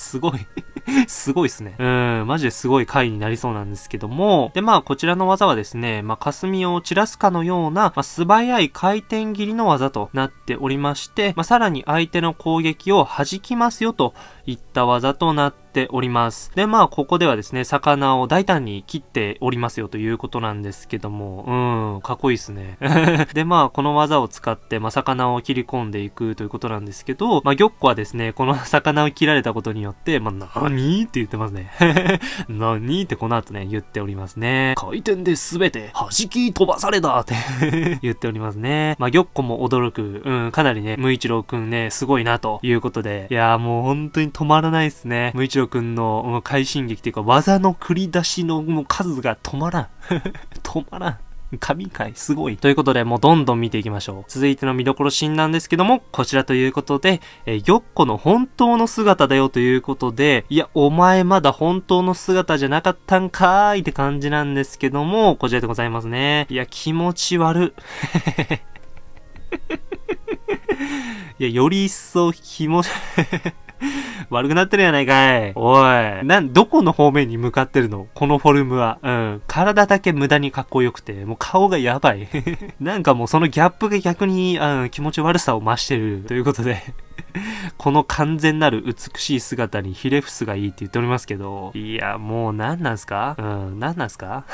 すごい すごいっすね。うん、マジですごい回になりそうなんですけども、で、まあ、こちらの技はですね、まあ、霞を散らすかのような、まあ、素早い回転切りの技となっておりまして、まあ、さらに相手の攻撃を弾きますよといった技となってております。で、まあ、ここではですね、魚を大胆に切っておりますよということなんですけども、うん、かっこいいっすね。で、まあ、この技を使って、まあ、魚を切り込んでいくということなんですけど、まあ、玉子はですね、この 魚を切られたことによって、まあ、何？って言ってますね。何？ってこの後ね、言っておりますね。回転で全て弾き飛ばされたって言っておりますね。まあ、玉子も驚く、うん、かなりね、無一郎くんね、すごいなということで、いやーもう本当に止まらないっすね。無一郎くんの快進撃っていうか、技の繰り出しの数が止まらん。止まらん。神回すごい。ということで、もうどんどん見ていきましょう。続いての見どころシーンなんですけども、こちらということで、えー、玉子の本当の姿だよということで、いや、お前まだ本当の姿じゃなかったんかーいって感じなんですけども、こちらでございますね。いや、気持ち悪。いや、より一層気持ち 悪くなってるやないかい。おい。なん、どこの方面に向かってるの？このフォルムは。うん。体だけ無駄にかっこよくて、もう顔がやばい。なんかもうそのギャップが逆に、うん、気持ち悪さを増してる。ということで この完全なる美しい姿にヒレフスがいいって言っておりますけど、いや、もう何なんすか？うん、何なんすか？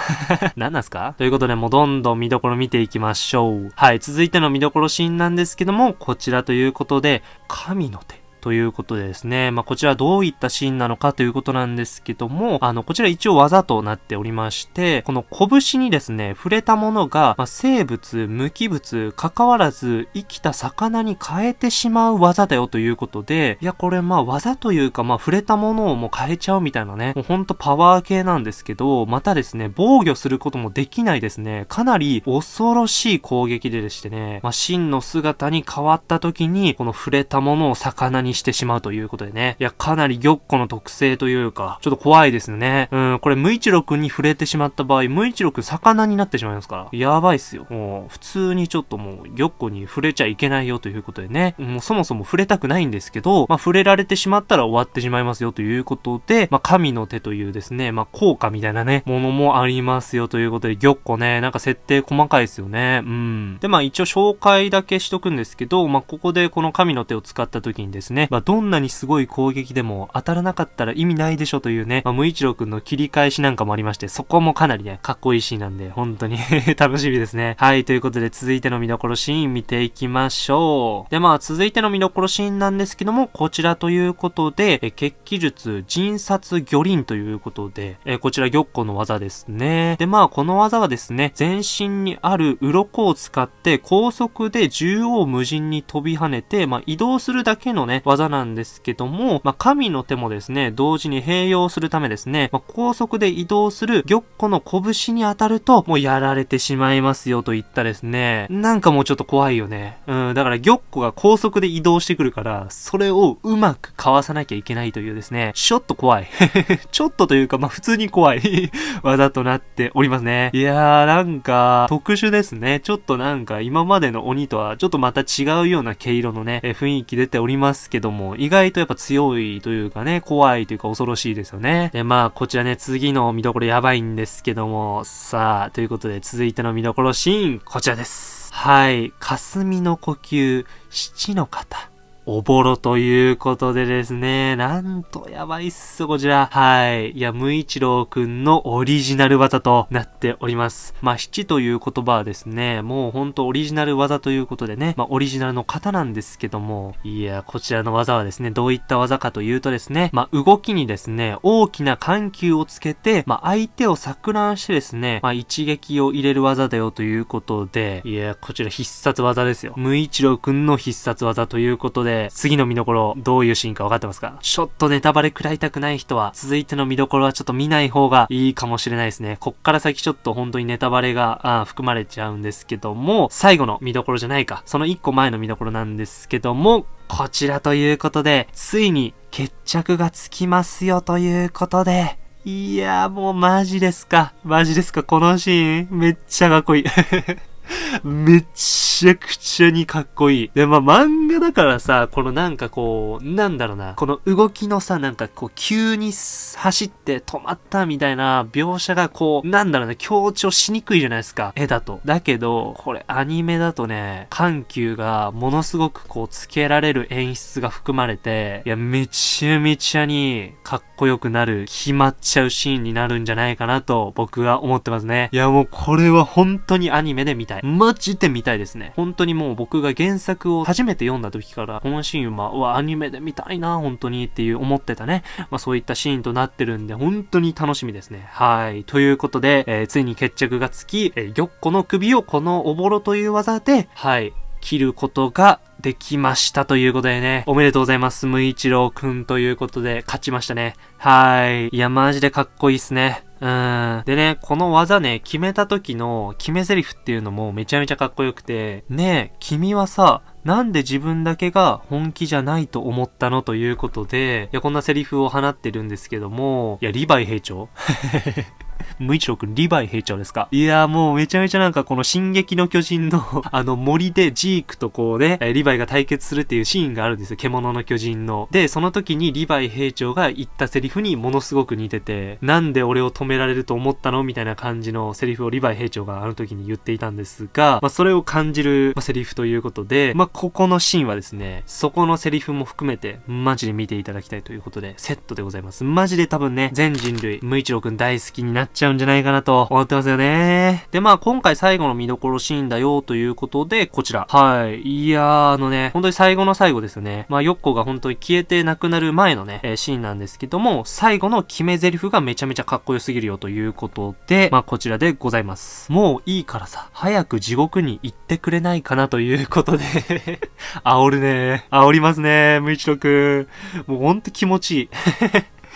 何なんすか？ということで、もうどんどん見どころ見ていきましょう。はい、続いての見どころシーンなんですけども、こちらということで、神の手。ということでですね、まあ、こちらどういったシーンなのかということなんですけども、あの、こちら一応技となっておりまして、この拳にですね、触れたものが、まあ、生物、無機物、関わらず生きた魚に変えてしまう技だよということで、いや、これまあ技というか、まあ触れたものをもう変えちゃうみたいなね、もうほんとパワー系なんですけど、またですね、防御することもできないですね、かなり恐ろしい攻撃ででしてね、まあ真の姿に変わった時に、この触れたものを魚にしてしまうということでね。いや、かなり玉子の特性というか、ちょっと怖いですね。うん、これ、無一郎くんに触れてしまった場合、無一郎くん魚になってしまいますから。やばいっすよ。もう、普通にちょっともう、玉子に触れちゃいけないよということでね。もうそもそも触れたくないんですけど、まあ、触れられてしまったら終わってしまいますよということで、まあ、神の手というですね、まあ、効果みたいなね、ものもありますよということで、玉子ね、なんか設定細かいですよね。うん。で、まあ、一応紹介だけしとくんですけど、まあ、ここでこの神の手を使った時にですね、まあ、どんなにすごい攻撃でも当たらなかったら意味ないでしょというね、まあ、無一郎くんの切り返しなんかもありまして、そこもかなりね、かっこいいシーンなんで、本当に 楽しみですね。はい、ということで続いての見どころシーン見ていきましょう。で、まあ、続いての見どころシーンなんですけども、こちらということで、え血気術、陣殺魚鱗ということで、えこちら玉子の技ですね。で、まあ、この技はですね、全身にある鱗を使って高速で縦横無尽に飛び跳ねて、まあ、移動するだけのね、技なんですけども、まあ、神の手もですね、同時に併用するためですね、まあ、高速で移動する玉子の拳に当たると、もうやられてしまいますよといったですね、なんかもうちょっと怖いよね。うん、だから玉子が高速で移動してくるから、それをうまくかわさなきゃいけないというですね、ちょっと怖い。ちょっとというか、まあ、普通に怖い 技となっておりますね。いやー、なんか、特殊ですね。ちょっとなんか、今までの鬼とはちょっとまた違うような毛色のね、雰囲気出ておりますけどけども、意外とやっぱ強いというかね、怖いというか恐ろしいですよね。で、まあ、こちらね、次の見どころやばいんですけども、さあ、ということで続いての見どころシーン、こちらです。はい。霞の呼吸、七の方。おぼろということでですね、なんとやばいっす、こちら。はい。いや、無一郎くんのオリジナル技となっております。まあ、七という言葉はですね、もうほんとオリジナル技ということでね、まあ、オリジナルの型なんですけども、いや、こちらの技はですね、どういった技かというとですね、まあ、動きにですね、大きな緩急をつけて、まあ、相手を錯乱してですね、まあ、一撃を入れる技だよということで、いや、こちら必殺技ですよ。無一郎くんの必殺技ということで、次の見どころ、どういうシーンか分かってますか？ちょっとネタバレ食らいたくない人は、続いての見どころはちょっと見ない方がいいかもしれないですね。こっから先ちょっと本当にネタバレがあ含まれちゃうんですけども、最後の見どころじゃないか。その1個前の見どころなんですけども、こちらということで、ついに決着がつきますよということで、いやーもうマジですか。マジですか。このシーン、めっちゃかっこいい。めちゃくちゃにかっこいい。で、まあ、漫画だからさ、このなんかこう、なんだろうな、この動きのさ、なんかこう、急に走って止まったみたいな描写がこう、なんだろうね、強調しにくいじゃないですか。絵だと。だけど、これアニメだとね、緩急がものすごくこう、つけられる演出が含まれて、いや、めちゃめちゃにかっこよくなる、決まっちゃうシーンになるんじゃないかなと、僕は思ってますね。いや、もうこれは本当にアニメで見たい。マジで見たいですね。本当にもう僕が原作を初めて読んだ時から、このシーンは、うわ、アニメで見たいな、本当にっていう思ってたね。まあそういったシーンとなってるんで、本当に楽しみですね。はい。ということで、えー、ついに決着がつき、えー、玉子の首をこのおぼろという技で、はい、切ることができましたということでね、おめでとうございます。無一郎くんということで勝ちましたね。はい。いや、マジでかっこいいっすね。うん。でね、この技ね、決めた時の決め台詞っていうのもめちゃめちゃかっこよくて、ねえ、君はさ、なんで自分だけが本気じゃないと思ったのということで、いや、こんなセリフを放ってるんですけども、いや、リヴァイ兵長 無一郎くん、リヴァイ兵長ですか？いやーもうめちゃめちゃなんかこの進撃の巨人の あの森でジークとこうね、リヴァイが対決するっていうシーンがあるんですよ。獣の巨人の。で、その時にリヴァイ兵長が言ったセリフにものすごく似てて、なんで俺を止められると思ったのみたいな感じのセリフをリヴァイ兵長があの時に言っていたんですが、まあそれを感じる、ま、セリフということで、まあここのシーンはですね、そこのセリフも含めて、マジで見ていただきたいということで、セットでございます。マジで多分ね、全人類、無一郎くん大好きになっちゃうんじゃないかなと思ってますよね。で、まあ今回最後の見どころシーンだよということで、こちら。はい。いやー、あのね、本当に最後の最後ですよね。まあヨッコが本当に消えてなくなる前のね、えー、シーンなんですけども、最後の決め台詞がめちゃめちゃかっこよすぎるよということで、まあこちらでございます。もういいからさ、早く地獄に行ってくれないかなということで 煽るね。煽りますね、無一郎くん。もうほんと気持ちいい。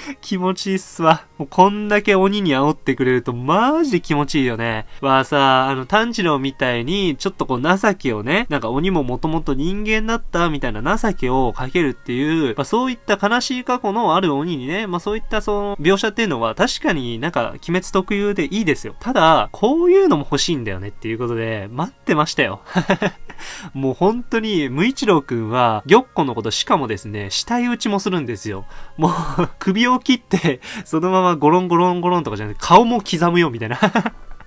気持ちいいっすわ。もうこんだけ鬼に煽ってくれるとマジで気持ちいいよね。はさ、あの、炭治郎みたいに、ちょっとこう情けをね、なんか鬼ももともと人間だったみたいな情けをかけるっていう、まあそういった悲しい過去のある鬼にね、まあそういったその描写っていうのは確かになんか鬼滅特有でいいですよ。ただ、こういうのも欲しいんだよねっていうことで、待ってましたよ。もう本当に、無一郎くんは、玉子のことしかもですね、死体打ちもするんですよ。もう首を切って、そのままゴロンゴロンゴロンとかじゃなくて、顔も刻むよ、みたいな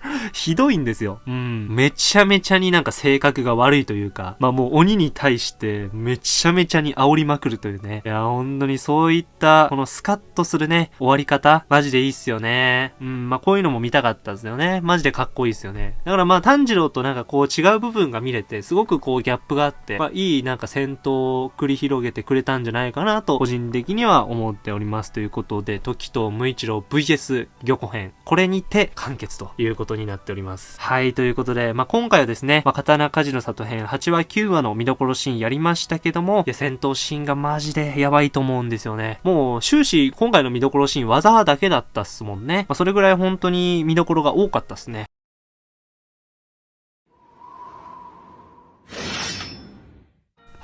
ひどいんですよ。うん。めちゃめちゃになんか性格が悪いというか、まあもう鬼に対してめちゃめちゃに煽りまくるというね。いや、本当にそういった、このスカッとするね、終わり方、マジでいいっすよね。うん、まあこういうのも見たかったですよね。マジでかっこいいっすよね。だからまあ炭治郎となんかこう違う部分が見れて、すごくこうギャップがあって、まあいいなんか戦闘を繰り広げてくれたんじゃないかなと、個人的には思っております。ということで、時と無一郎 VS 魚子編。これにて完結ということになっております。はい、ということで、まあ、今回はですね、まあ、刀鍛冶の里編8話9話の見どころシーンやりましたけども、いや、戦闘シーンがマジでやばいと思うんですよね。もう、終始、今回の見どころシーン技だけだったっすもんね。まあ、それぐらい本当に見どころが多かったっすね。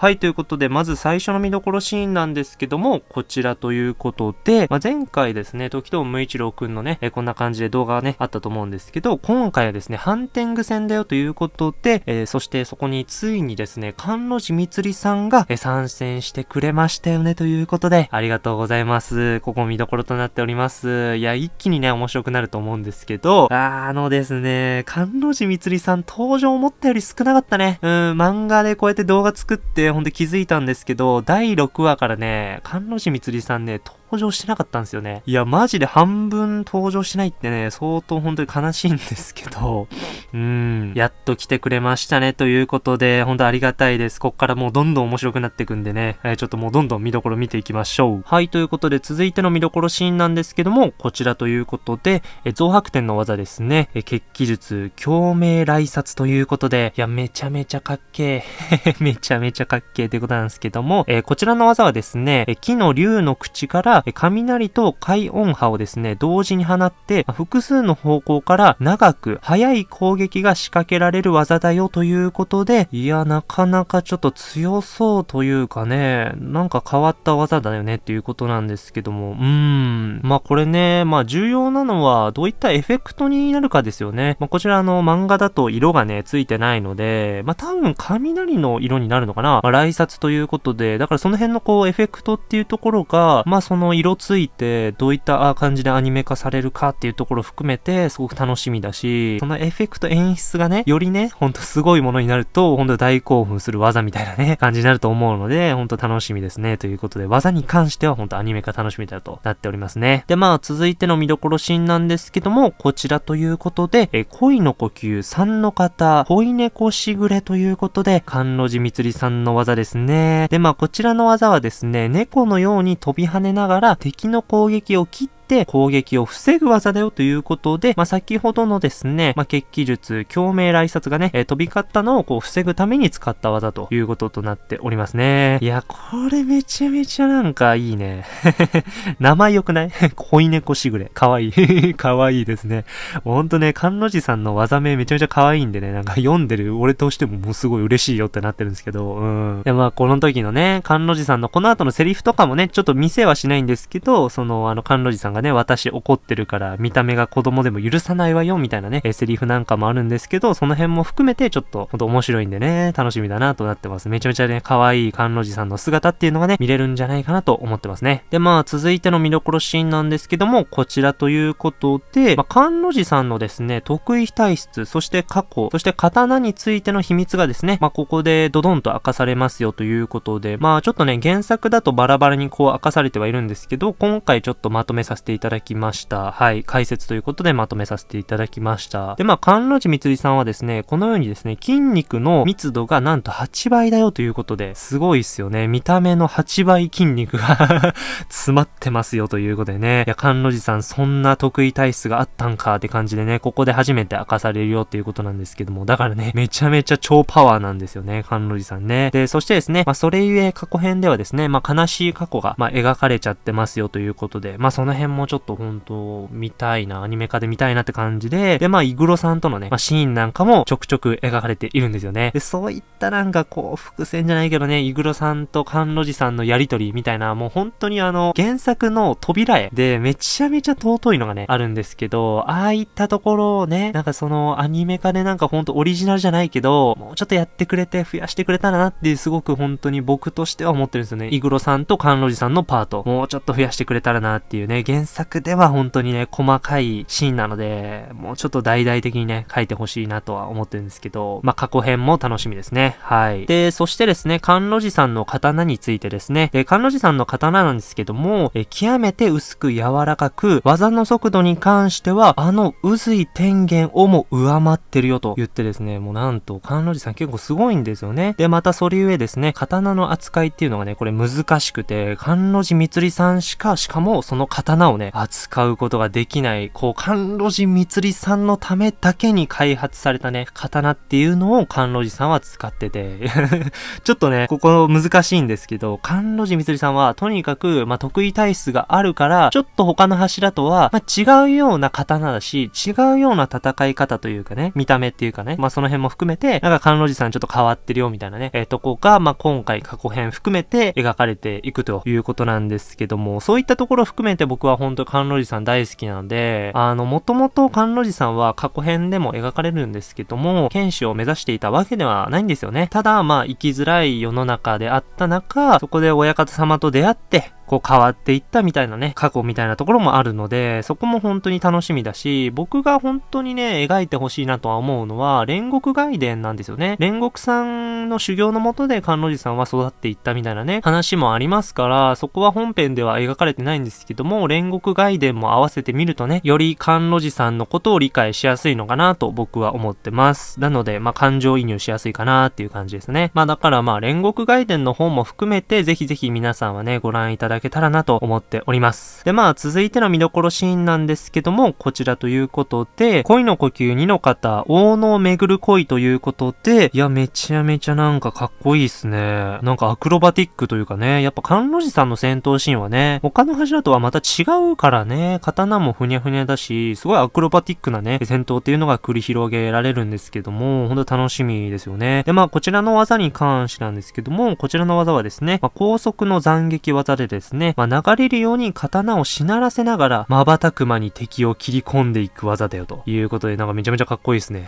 はい、ということで、まず最初の見どころシーンなんですけども、こちらということで、まあ、前回ですね、時藤無一郎くんのね、えこんな感じで動画がね、あったと思うんですけど、今回はですね、ハンテング戦だよということで、えー、そしてそこについにですね、関路寺光さんが、え参戦してくれましたよね、ということで、ありがとうございます。ここ見どころとなっております。いや、一気にね、面白くなると思うんですけど、あのですね、関路寺光さん登場思ったより少なかったね。うん、漫画でこうやって動画作って、ほんと気づいたんですけど、第6話からね、関路寺光さんね、登場してなかったんですよね。いや、マジで半分登場してないってね、相当本当に悲しいんですけど、うん、やっと来てくれましたね、ということで、本当ありがたいです。こっからもうどんどん面白くなっていくんでね、えー、ちょっともうどんどん見どころ見ていきましょう。はい、ということで続いての見どころシーンなんですけども、こちらということで、え増白天の技ですね、え血気術、共鳴来殺ということで、いや、めちゃめちゃかっけー。めちゃめちゃかっけーということなんですけども、えー、こちらの技はですね、え木の竜の口から雷と海音波をですね、同時に放って、複数の方向から長く速い攻撃が仕掛けられる技だよということで、いや、なかなかちょっと強そうというかね、なんか変わった技だよねっていうことなんですけども、うーん。まあこれね、まあ重要なのはどういったエフェクトになるかですよね。まあこちらの漫画だと色がね、ついてないので、まあ多分雷の色になるのかな。まあ、来札ということで、だからその辺のこうエフェクトっていうところが、まあその色ついてどういった感じでアニメ化されるかっていうところを含めてすごく楽しみだし、そのエフェクト演出がね、よりね、ほんとすごいものになると、ほんと大興奮する技みたいなね、感じになると思うので、ほんと楽しみですね。ということで、技に関してはほんとアニメ化楽しみだとなっておりますね。で、まあ続いての見どころシーンなんですけども、こちらということで、え恋の呼吸3の方、恋猫しぐれということで、関路寺光さんの技ですね。で、まあこちらの技はですね、猫のように飛び跳ねながら敵の攻撃を切って攻撃を防ぐ技だよということで、まあ、先ほどのですね、まあ、血気術、共鳴来殺がね、えー、飛び交ったのをこう防ぐために使った技ということとなっておりますね。いや、これめちゃめちゃなんかいいね。名前良くない？恋猫しぐれ。かわいい。かわいいですね。ほんとね、関の字さんの技名めちゃめちゃ可愛いんでね、なんか読んでる俺としてももうすごい嬉しいよってなってるんですけど、うん。で、まあこの時のね、関の字さんのこの後のセリフとかもね、ちょっと見せはしないんですけど、その、あの、関の字さんががね、私怒ってるから見た目が子供でも許さないわよ、みたいなね、えセリフなんかもあるんですけど、その辺も含めてちょっと、ほんと面白いんでね、楽しみだなとなってます。めちゃめちゃね、可愛い関の字さんの姿っていうのがね、見れるんじゃないかなと思ってますね。で、まあ続いての見どころシーンなんですけども、こちらということで、まあ、関の字さんのですね、得意体質、そして過去、そして刀についての秘密がですね、まあ、ここでドドンと明かされますよということで、まあ、ちょっとね、原作だとバラバラにこう明かされてはいるんですけど、今回ちょっとまとめさせてていただきました。はい、解説ということでまとめさせていただきました。で、まあ、関の字みつりさんはですね、このようにですね、筋肉の密度がなんと8倍だよということで、すごいっすよね。見た目の8倍筋肉が 詰まってますよということでね。いや、関の字さんそんな得意体質があったんかって感じでね、ここで初めて明かされるよっていうことなんですけども、だからね、めちゃめちゃ超パワーなんですよね、関の字さんね。で、そしてですね、まあ、それゆえ過去編ではですね、まあ、悲しい過去が、まあ、描かれちゃってますよということで、まあ、その辺ももちょっと本当見たいな、アニメ化で見たいなって感じで、で、まあ、イグロさんとのね、まあ、シーンなんかもちょくちょく描かれているんですよね。で、そういったなんかこう、伏線じゃないけどね、イグロさんと関の字さんのやりとりみたいな、もう本当にあの、原作の扉絵でめちゃめちゃ尊いのがね、あるんですけど、ああいったところをね、なんかそのアニメ化でなんかほんとオリジナルじゃないけど、もうちょっとやってくれて増やしてくれたらなっていうすごく本当に僕としては思ってるんですよね。イグロさんとカンロジさんのパート、もうちょっと増やしてくれたらなっていうね、原作では本当にね、細かいシーンなので、もうちょっと大々的にね、書いてほしいなとは思ってるんですけど、まあ、過去編も楽しみですね。はい。で、そしてですね、カンロジさんの刀についてですね、で、カンロジさんの刀なんですけども、え極めて薄く柔らかく、技の速度に関しては、あの渦井天元をも上回ってるよと言ってですね、もうなんと、関路寺さん結構すごいんですよね。で、またそれゆえですね、刀の扱いっていうのがね、これ難しくて、関路寺光さんしか、しかもその刀をね、扱うことができない、こう、関路寺光さんのためだけに開発されたね、刀っていうのを関路寺さんは使ってて。ちょっとね、ここ難しいんですけど、関路寺光さんはとにかく、まあ、得意体質があるから、ちょっと他の柱とは、まあ、違うような刀だし、違うような戦い方というかね、見た目っていうかね、まあ、その辺も含めて、なんか関路寺さんちょっと変わってるよみたいなね、えー、とこが、まあ、今回過去編含めて描かれていくということなんですけども、そういったところ含めて僕は本当関路寺さん大好きなので、あの、もともと関路寺さんは過去編でも描かれるんですけども、剣士を目指していたわけではないんですよね。ただ、まあ、生きづらい世の中であった中、そこで親方様と出会って、こう変わっていったみたいなね、過去みたいなところもあるので、そこも本当に楽しみだし、僕が本当にね、描いてほしいなとは思うのは、煉獄外伝なんですよね。煉獄さんの修行のもとで関路寺さんは育っていったみたいなね、話もありますから、そこは本編では描かれてないんですけども、煉獄外伝も合わせてみるとね、より関路寺さんのことを理解しやすいのかなと僕は思ってます。なので、まあ、感情移入しやすいかなっていう感じですね。まあ、だからまあ、煉獄外伝の方も含めて、ぜひぜひ皆さんはね、ご覧いただけたらなと思っております。で、まあ、続いての見どころシーンなんですけども、こちらということで、恋の呼吸2の方、大野を巡る恋ということで、いや、めちゃめちゃなんかかっこいいっすね。なんかアクロバティックというかね、やっぱ関路寺さんの戦闘シーンはね、他の柱とはまた違うからね、刀もふにゃふにゃだし、すごいアクロバティックなね、戦闘っていうのが繰り広げられるんですけども、ほんと楽しみですよね。で、まあ、こちらの技に関してなんですけども、こちらの技はですね、まあ、高速の斬撃技でですですね、まあ、流れるように刀をしならせながら、瞬く間に敵を切り込んでいく技だよということで、なんかめちゃめちゃかっこいいですね。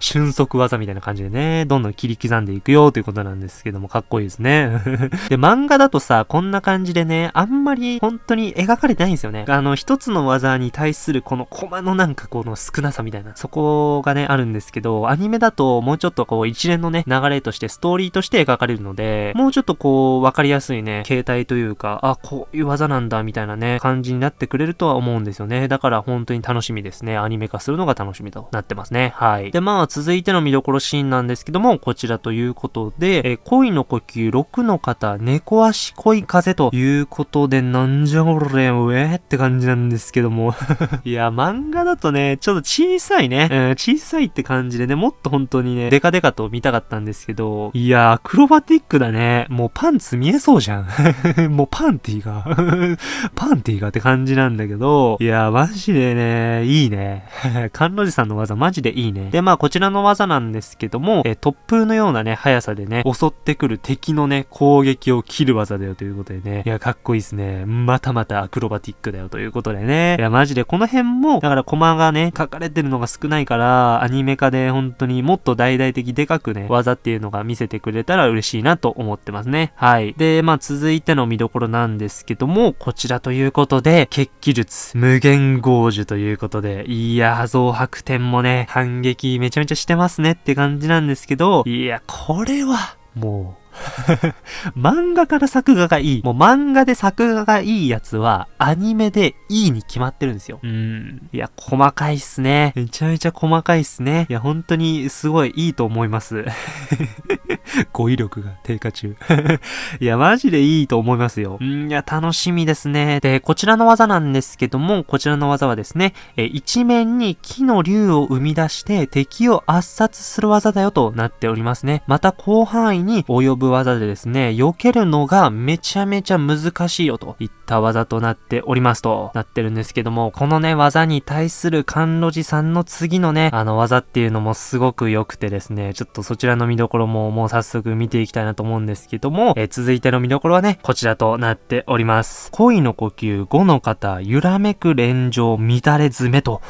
瞬足技みたいな感じでね、どんどん切り刻んでいくよということなんですけども、かっこいいですね。で、漫画だとさ、こんな感じでね、あんまり本当に描かれてないんですよね。あの、一つの技に対するこのコマのなんかこの少なさみたいな、そこがね、あるんですけど、アニメだともうちょっとこう一連のね、流れとしてストーリーとして描かれるので、もうちょっとこう、わかりやすいね、形態解というか、あ、こういう技なんだみたいなね、感じになってくれるとは思うんですよね。だから本当に楽しみですね。アニメ化するのが楽しみとなってますね。はい。で、まあ続いての見どころシーンなんですけども、こちらということで、え恋の呼吸6の方、猫足恋風ということで、なんじゃこれ、うえって感じなんですけども。いや、漫画だとね、ちょっと小さいね。うん、小さいって感じでね、もっと本当にね、デカデカと見たかったんですけど、いや、アクロバティックだね。もうパンツ見えそうじゃん。もうパンティが パンティがって感じなんだけど、いや、マジでね、いいね。甘露寺さんの技マジでいいね。で、まあ、こちらの技なんですけども、え突風のようなね、速さでね、襲ってくる敵のね、攻撃を切る技だよということでね、いや、かっこいいっすね。またまたアクロバティックだよということでね。いや、マジでこの辺も、だからコマがね、書かれてるのが少ないから、アニメ化で本当にもっと大々的でかくね、技っていうのが見せてくれたら嬉しいなと思ってますね。はい。で、まあ続いての見どころなんですけども、こちらということで、決起術、無限豪樹ということで、いや、増白点もね、反撃めちゃめちゃしてますねって感じなんですけど、いや、これは、もう、漫画から作画がいい。もう漫画で作画がいいやつは、アニメでいいに決まってるんですよ。うん。いや、細かいっすね。めちゃめちゃ細かいっすね。いや、本当にすごいいいと思います。語彙力が低下中。いや、マジでいいと思いますよ。んいや、楽しみですね。で、こちらの技なんですけども、こちらの技はですね、え一面に木の竜を生み出して敵を圧殺する技だよとなっておりますね。また広範囲に及ぶ技でですね、避けるのがめちゃめちゃ難しいよといった技となっておりますとなってるんですけども、このね、技に対する甘露寺さんの次のね、あの技っていうのもすごく良くてですね、ちょっとそちらの見どころももう早速見ていきたいなと思うんですけども、えー、続いての見どころはね、こちらとなっております。恋の呼吸5の方、揺らめく連城乱れ詰めと、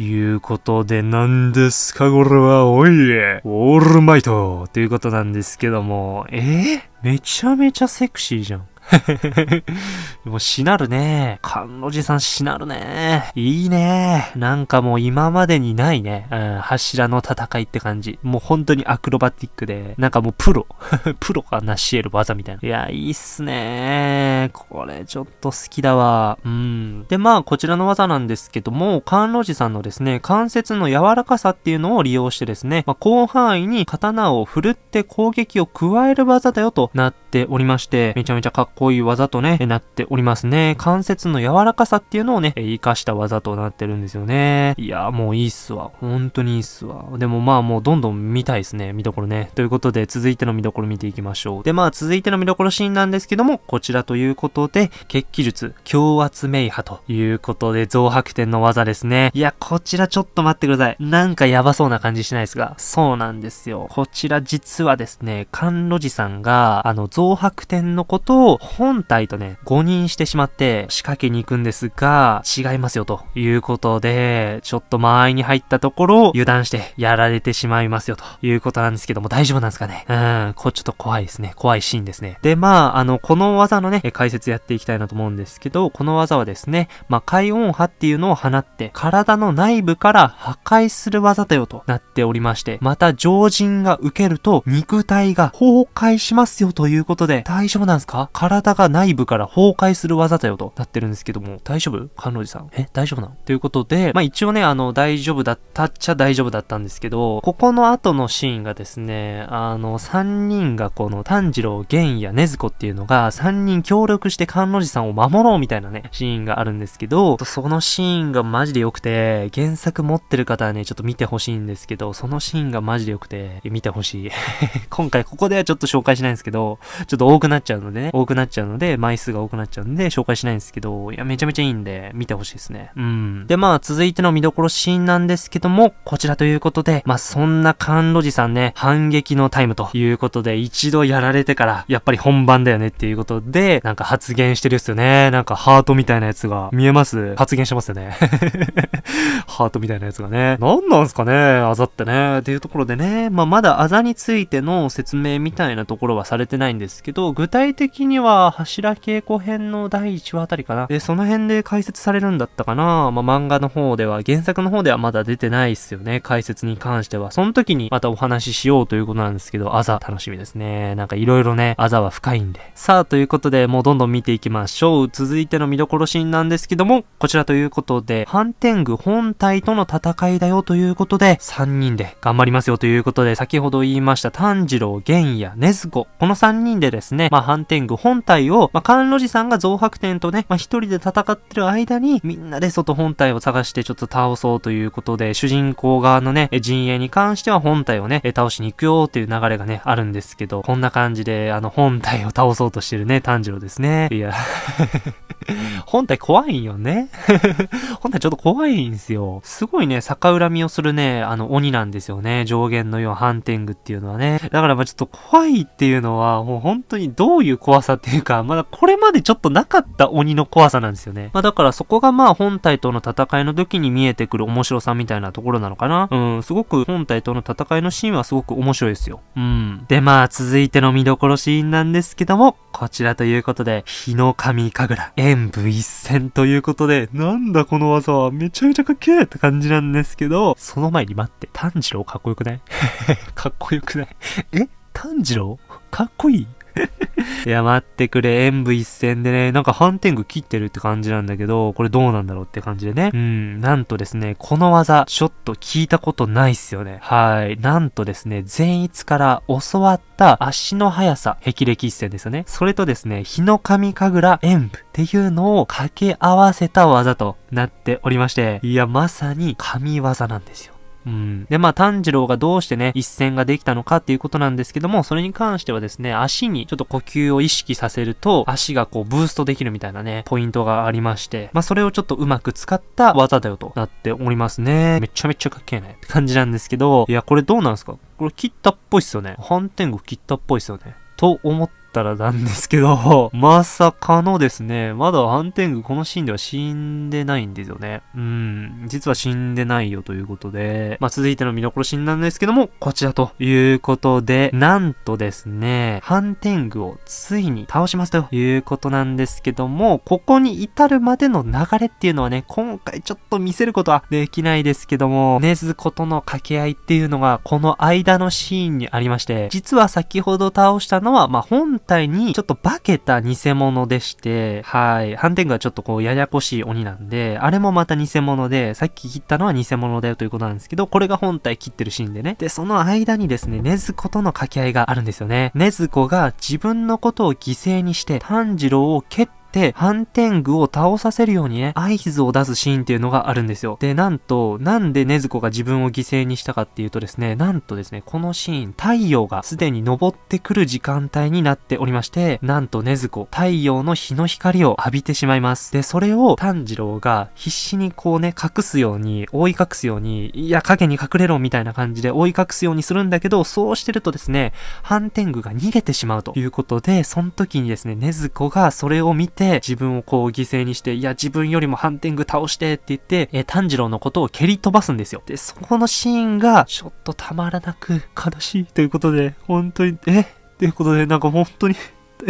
いうことで、何ですかこれは、おい、オールマイトということなんですけども、えー、めちゃめちゃセクシーじゃん。もうしなるね。甘露寺さんしなるね。いいね。なんかもう今までにないね。うん、柱の戦いって感じ。もう本当にアクロバティックで、なんかもうプロ。プロが成し得る技みたいな。いや、いいっすね。これちょっと好きだわ。うん。で、まあ、こちらの技なんですけども、甘露寺さんのですね、関節の柔らかさっていうのを利用してですね、まあ、広範囲に刀を振るって攻撃を加える技だよとなっておりまして、めちゃめちゃかっここういい技とね、なっておりますね。関節の柔らかさっていうのをね、活かした技となってるんですよね。いや、もういいっすわ。本当にいいっすわ。でもまあもうどんどん見たいですね。見どころね。ということで、続いての見どころ見ていきましょう。で、まあ続いての見どころシーンなんですけども、こちらということで、決起術、強圧名波ということで、増白点の技ですね。いや、こちらちょっと待ってください。なんかやばそうな感じしないですが、そうなんですよ。こちら実はですね、甘露寺さんが、あの、増白点のことを本体とね、誤認してしまって仕掛けに行くんですが、違いますよということで、ちょっと間合いに入ったところを油断してやられてしまいますよということなんですけども大丈夫なんですかね?うん、これちょっと怖いですね。怖いシーンですね。で、まあ、あの、この技のね、解説やっていきたいなと思うんですけど、この技はですね、まあ、海音波っていうのを放って、体の内部から破壊する技だよとなっておりまして、また常人が受けると肉体が崩壊しますよということで、大丈夫なんですか?体が内部から崩壊する技だよとなってるんですけども、大丈夫？甘露寺さん。え大丈夫なの？ということで、まあ一応ね、あの、大丈夫だったっちゃ大丈夫だったんですけど、ここの後のシーンがですね、あの、3人がこの炭治郎、玄や禰豆子っていうのが3人協力して甘露寺さんを守ろうみたいなね、シーンがあるんですけど、そのシーンがマジで良くて、原作持ってる方はね、ちょっと見てほしいんですけど、そのシーンがマジで良くて、見てほしい。今回ここではちょっと紹介しないんですけど、ちょっと多くなっちゃうのでね、多くなっちゃうので、枚数が多くなっちゃうんで、紹介しないんですけど、いや、めちゃめちゃいいんで、見てほしいですね。うん。で、まあ、続いての見どころシーンなんですけども、こちらということで、まあ、そんな甘露寺さんね、反撃のタイムということで、一度やられてから、やっぱり本番だよねっていうことで、なんか発言してるっすよね。なんかハートみたいなやつが見えます？発言してますよね。ハートみたいなやつがね。なんなんすかね？あざってね。っていうところでね、まあ、まだあざについての説明みたいなところはされてないんですけど、具体的にはは、柱稽古編の第1話あたりかな。で、その辺で解説されるんだったかな。まあ、漫画の方では、原作の方ではまだ出てないっすよね。解説に関しては。その時にまたお話ししようということなんですけど、あざ楽しみですね。なんかいろいろね、あざは深いんで。さあ、ということで、もうどんどん見ていきましょう。続いての見どころシーンなんですけども、こちらということで、ハンテング本体との戦いだよということで、3人で頑張りますよということで、先ほど言いました炭治郎、玄也、禰豆子、この3人でですね、まあ、ハンテング本本体を、まあ、甘露寺さんが増白天とね、まあ、一人で戦ってる間に、みんなで外本体を探してちょっと倒そうということで、主人公側のね、陣営に関しては本体をね、倒しに行くよっていう流れがね、あるんですけど、こんな感じで、あの、本体を倒そうとしてるね、炭治郎ですね。いや 本体怖いんよね。本体ちょっと怖いんですよ。すごいね、逆恨みをするね、あの、鬼なんですよね。上限のようハンテングっていうのはね。だからまあちょっと怖いっていうのは、もう本当にどういう怖さってていうか、まだこれまでちょっとなかった鬼の怖さなんですよね。まあだからそこがまあ本体との戦いの時に見えてくる面白さみたいなところなのかな。うん、すごく本体との戦いのシーンはすごく面白いですよ。うん。でまあ続いての見どころシーンなんですけども、こちらということで、日の神神楽、演武一戦ということで、なんだこの技はめちゃめちゃかっけえって感じなんですけど、その前に待って、炭治郎かっこよくない？かっこよくない？え？炭治郎？かっこいい？い や、待ってくれ、演武一戦でね、なんか反転具切ってるって感じなんだけど、これどうなんだろうって感じでね。うん、なんとですね、この技、ちょっと聞いたことないっすよね。はい。なんとですね、善逸から教わった足の速さ、霹靂一戦ですよね。それとですね、日の神神楽演武っていうのを掛け合わせた技となっておりまして、いや、まさに神技なんですよ。うん。で、まあ、炭治郎がどうしてね、一戦ができたのかっていうことなんですけども、それに関してはですね、足にちょっと呼吸を意識させると、足がこう、ブーストできるみたいなね、ポイントがありまして、まあ、それをちょっとうまく使った技だよとなっておりますね。めちゃめちゃかっけえねって感じなんですけど、いや、これどうなんすか？これ切ったっぽいっすよね。反転後切ったっぽいっすよね。と思ったらなんですけど、まさかのですね、まだハンテングこのシーンでは死んでないんですよね。うん、実は死んでないよということで、まあ、続いての見どころシーンなんですけども、こちらということで、なんとですね、ハンテングをついに倒しますということなんですけども、ここに至るまでの流れっていうのはね、今回ちょっと見せることはできないですけども、ねずことの掛け合いっていうのが、この間のシーンにありまして、実は先ほど倒したのは、まあ、本体にちょっと化けた偽物でして、はい。ハンテングはちょっとこうややこしい鬼なんで、あれもまた偽物で、さっき切ったのは偽物だよということなんですけど、これが本体切ってるシーンでね。で、その間にですね、ねずことの掛け合いがあるんですよね。ねずこが自分のことを犠牲にして炭治郎を蹴って、で、反転具を倒させるようにね、合図を出すシーンっていうのがあるんですよ。で、なんと、なんで禰豆子が自分を犠牲にしたかっていうとですね、なんとですね、このシーン、太陽がすでに昇ってくる時間帯になっておりまして、なんと禰豆子、太陽の日の光を浴びてしまいます。で、それを炭治郎が必死にこうね、隠すように、覆い隠すように、いや、影に隠れろみたいな感じで覆い隠すようにするんだけど、そうしてるとですね、反転具が逃げてしまうということで、その時にですね、禰豆子がそれを見て、て、自分をこう犠牲にして、いや、自分よりもハンティング倒してって言って、えー、炭治郎のことを蹴り飛ばすんですよ。で、そこのシーンが、ちょっとたまらなく悲しいということで、本当に、え？っていうことで、なんか本当に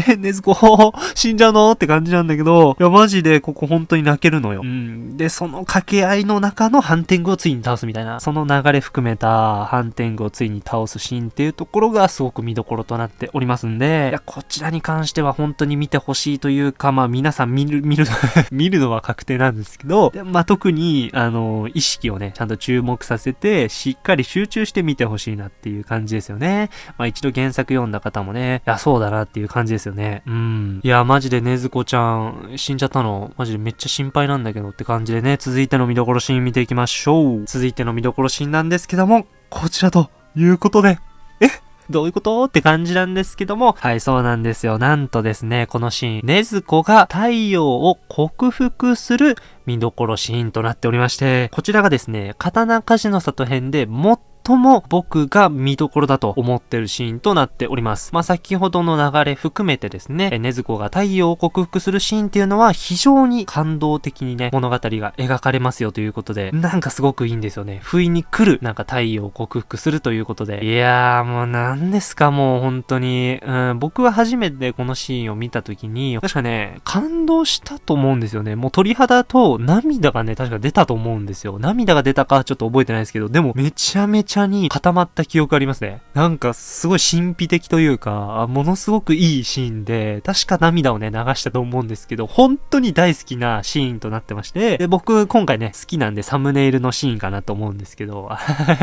え、ねずこ、死んじゃうの？って感じなんだけど、いや、マジでここ本当に泣けるのよ。うん。で、その掛け合いの中のハンティングをついに倒すみたいな、その流れ含めたハンティングをついに倒すシーンっていうところがすごく見どころとなっておりますんで、いや、こちらに関しては本当に見てほしいというか、まあ皆さん見る、見る、見るのは確定なんですけど、でまあ特に、あの、意識をね、ちゃんと注目させて、しっかり集中して見てほしいなっていう感じですよね。まあ一度原作読んだ方もね、いや、そうだなっていう感じですよね。うん。いや、マジでねずこちゃん、死んじゃったの、マジでめっちゃ心配なんだけどって感じでね、続いての見どころシーン見ていきましょう。続いての見どころシーンなんですけども、こちらということで、え？どういうこと？って感じなんですけども、はい、そうなんですよ。なんとですね、このシーン、ねずこが太陽を克服する見どころシーンとなっておりまして、こちらがですね、刀鍛冶の里編で最とも僕が見どころだと思ってるシーンとなっております。まあ、先ほどの流れ含めてですね、ねずこが太陽を克服するシーンっていうのは非常に感動的にね、物語が描かれますよということで、なんかすごくいいんですよね。不意に来る、なんか太陽を克服するということで。いやーもう何ですかもう本当に、うん、僕は初めてこのシーンを見た時に、確かね、感動したと思うんですよね。もう鳥肌と涙がね、確か出たと思うんですよ。涙が出たかちょっと覚えてないですけど、でもめちゃめちゃに固まった記憶ありますね。なんかすごい神秘的というか、ものすごくいいシーンで、確か涙をね、流したと思うんですけど、本当に大好きなシーンとなってまして、で、僕今回ね、好きなんでサムネイルのシーンかなと思うんですけど、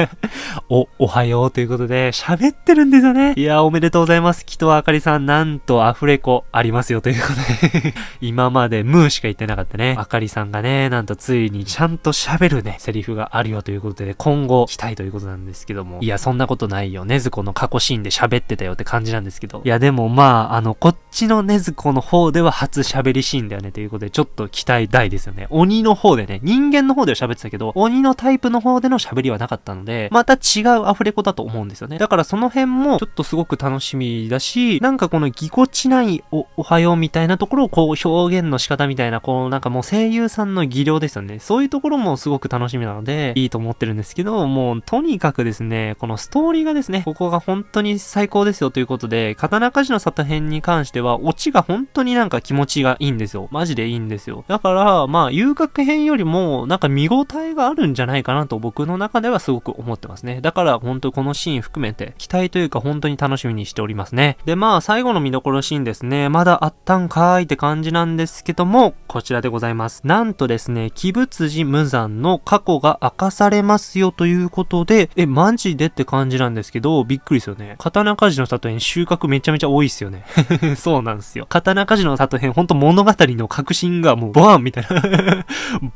お、おはようということで、喋ってるんですよね。いや、おめでとうございます。木戸あかりさん、なんとアフレコありますよということで 今までムーしか言ってなかったね。あかりさんがね、なんとついにちゃんと喋るね、セリフがあるよということで、今後期待ということなんですけども。いや、そんなことないよ。ねずこの過去シーンで喋ってたよって感じなんですけど。いや、でもまあ、あの、こっちのねずこの方では初喋りシーンだよねということで、ちょっと期待大ですよね。鬼の方でね、人間の方では喋ってたけど、鬼のタイプの方での喋りはなかったので、また違うアフレコだと思うんですよね。だからその辺も、ちょっとすごく楽しみだし、なんかこのぎこちないお、おはようみたいなところをこう表現の仕方みたいな、こうなんかもう声優さんの技量ですよね。そういうところもすごく楽しみなので、いいと思ってるんですけど、もうとにかくですね、このストーリーがですね、ここが本当に最高ですよということで、刀鍛冶の里編に関しては、オチが本当になんか気持ちがいいんですよ。マジでいいんですよ。だから、まあ、遊楽編よりも、なんか見応えがあるんじゃないかなと僕の中ではすごく思ってますね。だから、本当このシーン含めて、期待というか本当に楽しみにしておりますね。で、まあ、最後の見どころシーンですね。まだあったんかーいって感じなんですけども、こちらでございます。なんとですね、鬼仏寺無惨の過去が明かされますよということで、え、マジでって感じなんですけど、びっくりですよね。刀鍛冶の里編収穫めちゃめちゃ多いっすよね。そうなんですよ。刀鍛冶の里編ほんと物語の革新がもうバーンみたいな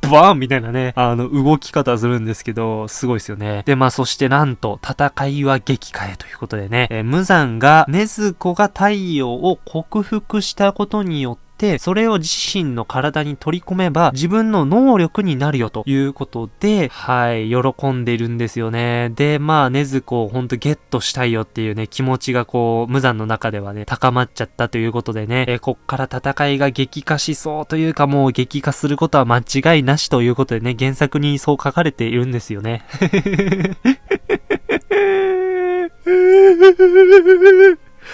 バーンみたいなね、あの、動き方するんですけど、すごいですよね。で、まあ、そしてなんと、戦いは激化へということでね、えー、無惨が、禰豆子が太陽を克服したことによって、て、それを自身の体に取り込めば自分の能力になるよということで、はい、喜んでいるんですよね。で、まあ、ねずこをほんとゲットしたいよっていうね、気持ちがこう、無残の中ではね、高まっちゃったということでね、えこっから戦いが激化しそうというかもう激化することは間違いなしということでね、原作にそう書かれているんですよね。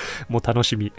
もう楽しみ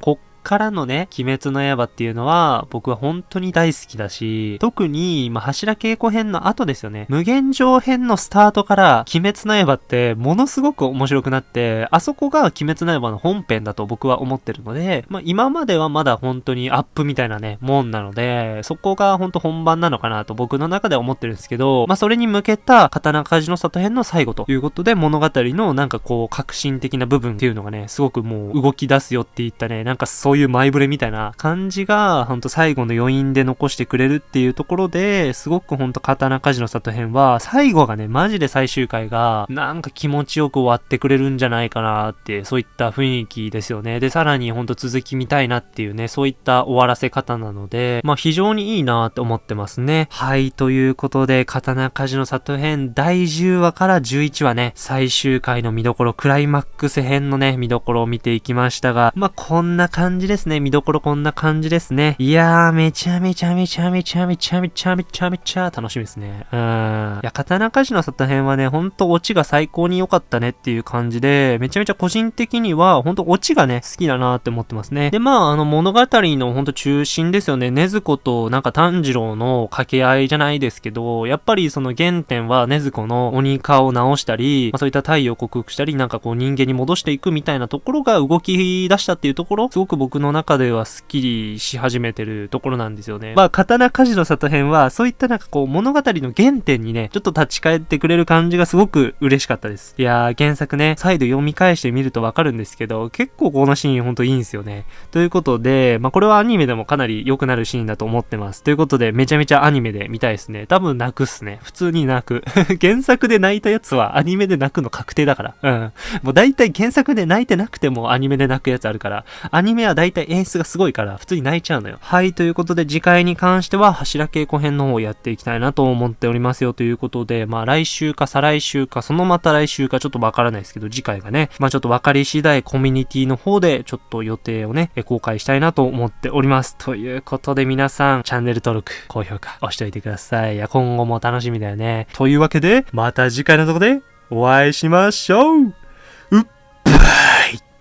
こっ からのね、鬼滅の刃っていうのは、僕は本当に大好きだし、特に、まあ、柱稽古編の後ですよね。無限上編のスタートから、鬼滅の刃ってものすごく面白くなって、あそこが鬼滅の刃の本編だと僕は思ってるので、まあ、今まではまだ本当にアップみたいなね、もんなので、そこが本当本番なのかなと僕の中では思ってるんですけど、まあ、それに向けた刀鍛冶の里編の最後ということで、物語のなんかこう、革新的な部分っていうのがね、すごくもう動き出すよって言ったね、なんかそういう前触れみたいな感じが、ほんと最後の余韻で残してくれるっていうところで、すごくほんと刀鍛冶の里編は、最後がね、マジで最終回が、なんか気持ちよく終わってくれるんじゃないかなって、そういった雰囲気ですよね。で、さらにほんと続き見たいなっていうね、そういった終わらせ方なので、まあ非常にいいなって思ってますね。はい、ということで、刀鍛冶の里編第10話から11話ね、最終回の見どころ、クライマックス編のね、見どころを見ていきましたが、まあこんな感じですね。見どころこんな感じですね。いやー、めちゃめちゃめちゃめちゃめちゃめちゃめちゃめちゃ楽しみですね。うん。いや、刀鍛冶の里編はね、ほんとオチが最高に良かったねっていう感じで、めちゃめちゃ個人的には、ほんとオチがね、好きだなって思ってますね。で、まあ、あの物語のほんと中心ですよね。禰豆子となんか炭治郎の掛け合いじゃないですけど、やっぱりその原点は禰豆子の鬼顔を直したり、まあ、そういった太陽を克服したり、なんかこう人間に戻していくみたいなところが動き出したっていうところ、すごく僕の中ではスッキリし始めてるところなんですよね。まあ、刀鍛冶の里編は、そういったなんかこう、物語の原点にね、ちょっと立ち返ってくれる感じがすごく嬉しかったです。いやー、原作ね、再度読み返してみるとわかるんですけど、結構このシーンほんといいんですよね。ということで、まあ、これはアニメでもかなり良くなるシーンだと思ってます。ということで、めちゃめちゃアニメで見たいですね。多分泣くっすね。普通に泣く。原作で泣いたやつはアニメで泣くの確定だから。うん。もう大体原作で泣いてなくてもアニメで泣くやつあるから、アニメは大体演出がすごいから普通に泣いちゃうのよ。はい、ということで次回に関しては柱稽古編の方をやっていきたいなと思っておりますよということで、まあ来週か再来週かそのまた来週かちょっとわからないですけど次回がね、まあちょっと分かり次第コミュニティの方でちょっと予定をね、公開したいなと思っております。ということで皆さん、チャンネル登録、高評価押しておいてください。いや、今後も楽しみだよね。というわけで、また次回のとこでお会いしましょううっぱい